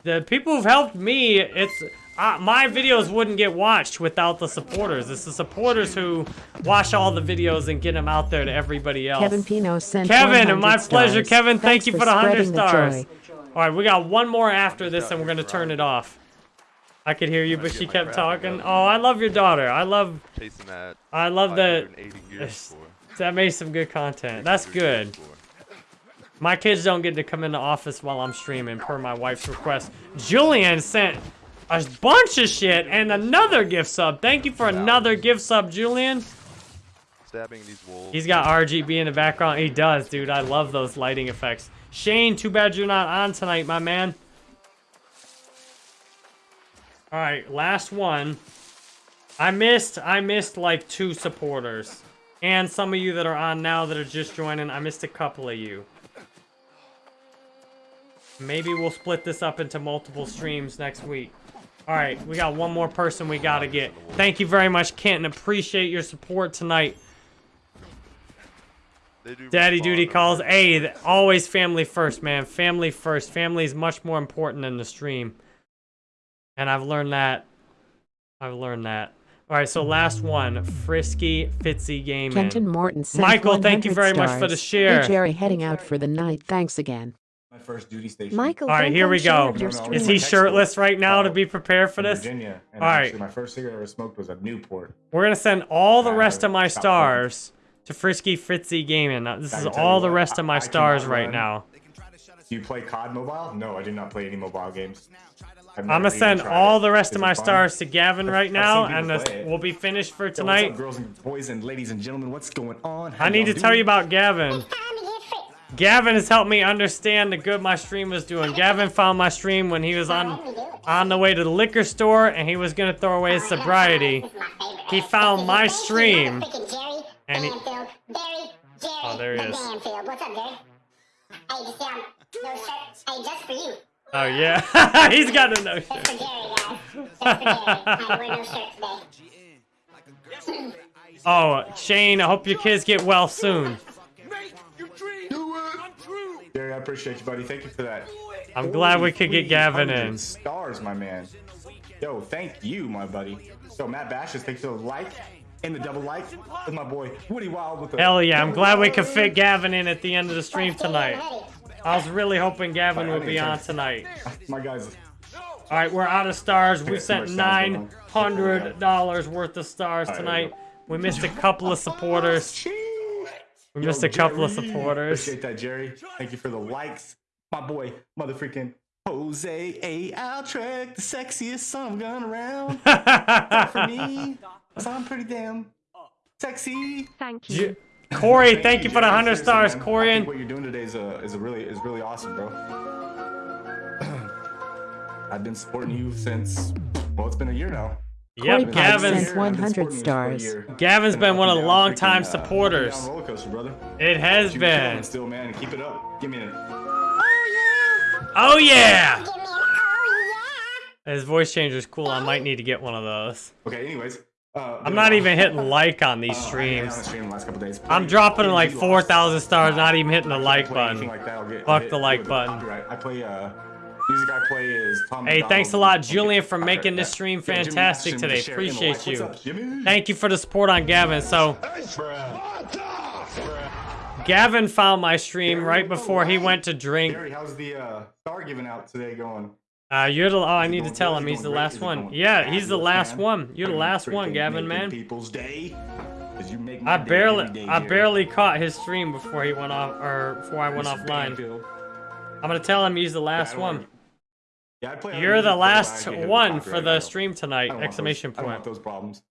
the people who've helped me. It's uh, my videos wouldn't get watched without the supporters. It's the supporters who watch all the videos and get them out there to everybody else. Kevin Pino sent Kevin, 100 my pleasure. stars. Kevin, thank you for the hundred spreading the stars. All right, we got one more after this, and we're gonna turn it off. I could hear you, but she kept talking. Oh, I love your daughter. I love. Chasing that. I love that. 580 gears (laughs) for. That made some good content. That's good. My kids don't get to come in the office while I'm streaming, per my wife's request. Julian sent a bunch of shit and another gift sub. Thank you for another gift sub, Julian. Stabbing these wolves. He's got RGB in the background. He does, dude. I love those lighting effects. Shane, too bad you're not on tonight, my man. All right, last one. I missed, I missed like two supporters. And some of you that are on now that are just joining, I missed a couple of you. Maybe we'll split this up into multiple streams next week. All right, we got one more person we gotta get. Thank you very much, Kenton. Appreciate your support tonight. Daddy duty calls. Hey, always family first, man. Family first. Family is much more important than the stream. And I've learned that. I've learned that. All right, so last one, Frisky Fitzy Gaming. Kenton Morton Michael, thank you 100 very much for the share. Hey, Jerry, heading out for the night. Thanks again. My first duty station. Michael, All right, here we go. Is he shirtless right now to be prepared for this? Virginia. And All right, actually, my first cigarette I ever smoked was a Newport. we're gonna send all the rest of my stars to Frisky Fritzy Gaming. Now, this is all the rest of my stars right now. Do you play COD Mobile? No, I do not play any mobile games. I've I'm gonna send all it. the rest Is of my fun? stars to Gavin right I've now, seen and this, we'll be finished for Yo, what's tonight. up, girls and boys and ladies and gentlemen? What's going on? How I need y'all to tell you about Gavin. Gavin has helped me understand the good my stream was doing. Gavin found my stream when he was on on the way to the liquor store and he was gonna throw away his sobriety. He found my stream and he. Oh, there he is. What's up, dude? Hey, just no shirt. Hey, just for you. Oh yeah, (laughs) he's got a no shirt. for Jerry, (laughs) guys. That's for Jerry. I wear no shirt today. Oh, Shane, I hope your kids get well soon. Jerry, I appreciate you, buddy. Thank you for that. I'm glad we could get Gavin in. Stars, my man. Yo, thank you, my buddy. So Matt Bashes, thanks for the like And the double like with my boy Woody Wild with the Hell yeah, I'm glad we could fit Gavin in at the end of the stream tonight. I was really hoping Gavin would be on tonight. (laughs) My guys. All right, we're out of stars. We sent so much sounds going on. $900 worth of stars tonight. We missed a couple of (laughs) oh, supporters. We missed a couple of supporters. Appreciate that, Jerry. Thank you for the likes. My boy, mother freaking Jose A. Altrek, the sexiest son of a gun around. Clap for me. (laughs) 'cause I'm pretty damn sexy. Thank you. Corey, thank you for the 100 Seriously, stars, man. Corey. think what you're doing today is, uh, is a really is really awesome, bro. (clears throat) I've been supporting you since well, it's been a year now. Yep, Corey Pipe Gavin's 100 stars. Gavin's been one of the Down longtime freaking, uh, supporters. coaster. It has But been. it Still, man, keep it up. Give me a Oh yeah! His voice changer is cool. I might need to get one of those. Okay, anyways. Uh, I'm not even hitting like on these Uh, I on the streams. stream the last couple days. I'm dropping like 4,000 stars, not even hitting the like button. like that, get- Fuck hit the like button. copyright. I play uh music I play is Tom Hey, MacDonald thanks a lot, Julian, for copyright making this stream Yeah, fantastic Masterson today. with the share and the Appreciate like. you. Up, Thank you for the support on Gavin. So, Gavin found my stream right before he went to drink. Gary, how's the uh, star giving out today going? Uh, you're the. Oh, I need to tell him he's the last one. Yeah, he's the last one. You're the last one, Gavin, man. People's day. 'Cause you make I day barely, every day, I Jerry. barely caught his stream before he went off, or before I went offline. I'm gonna tell him he's the last don't one. Yeah, I play You're the last get hit with one for the stream tonight! Exclamation those, point. those problems.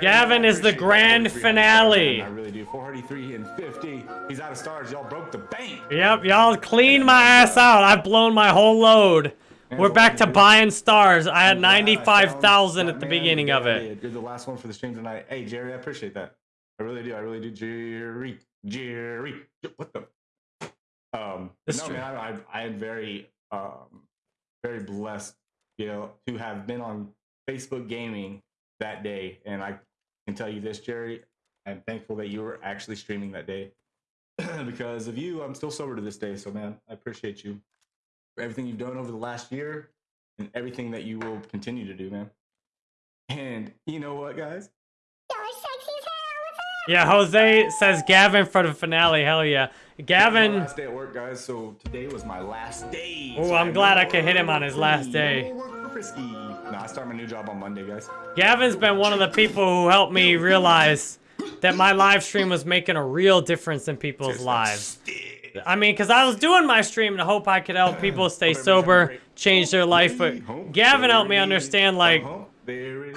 Gavin is the grand finale. I really do. 483 and 50. He's out of stars. Y'all broke the bank. Yep, y'all cleaned my ass out. I've blown my whole load. We're back to buying stars. I had 95,000 at the beginning of it. You're the last one for the stream tonight. Hey, Jerry, I appreciate that. I really do. I really do. Jerry, Jerry, what the? Um, no, man, I, I, I am very, um, very blessed, you know, to have been on Facebook Gaming that day, and I can tell you this, Jerry, I'm thankful that you were actually streaming that day. (clears throat) because of you, I'm still sober to this day. So, man, I appreciate you for everything you've done over the last year and everything that you will continue to do, man. And you know what, guys? Yeah, Jose says Gavin for the finale. Hell yeah. Gavin. last day at work, guys. So today was my last day. Oh, So I'm have glad I could hit him on his last day. No more work for Frisky. No, I start my new job on Monday, guys. Gavin's been one of the people who helped me realize that my live stream was making a real difference in people's lives. I mean, because I was doing my stream the hope I could help (laughs) people stay sober, change their life, but Gavin helped me understand, like,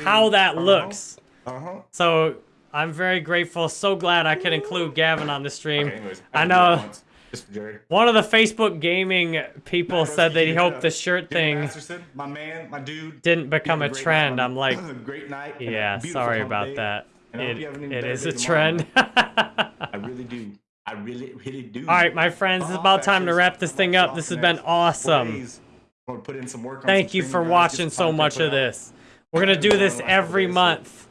how that looks. Uh-huh. So I'm very grateful, so glad I could include Gavin on the stream. Okay, anyways, I can know once, Just for Jerry. one of the Facebook gaming people said that he hoped the shirt thing my man, my dude. didn't become a trend. night I'm like, (laughs) great night. yeah, sorry about day. that. And It, you have an even it better is day a tomorrow. trend. (laughs) I really do. I really, really do. All right, my friends, it's about time to wrap this thing up. This has been awesome. Put in some work on Thank some you for streaming, guys, get watching so much of this. We're gonna do this every month.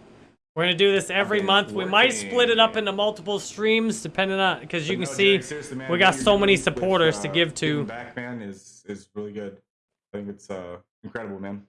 We're gonna do this every Okay, month. We might split it up into multiple streams, depending on because you But can no, see man, we got so many doing with, supporters to uh, give to. giving back, man, is is really good. I think it's uh incredible, man.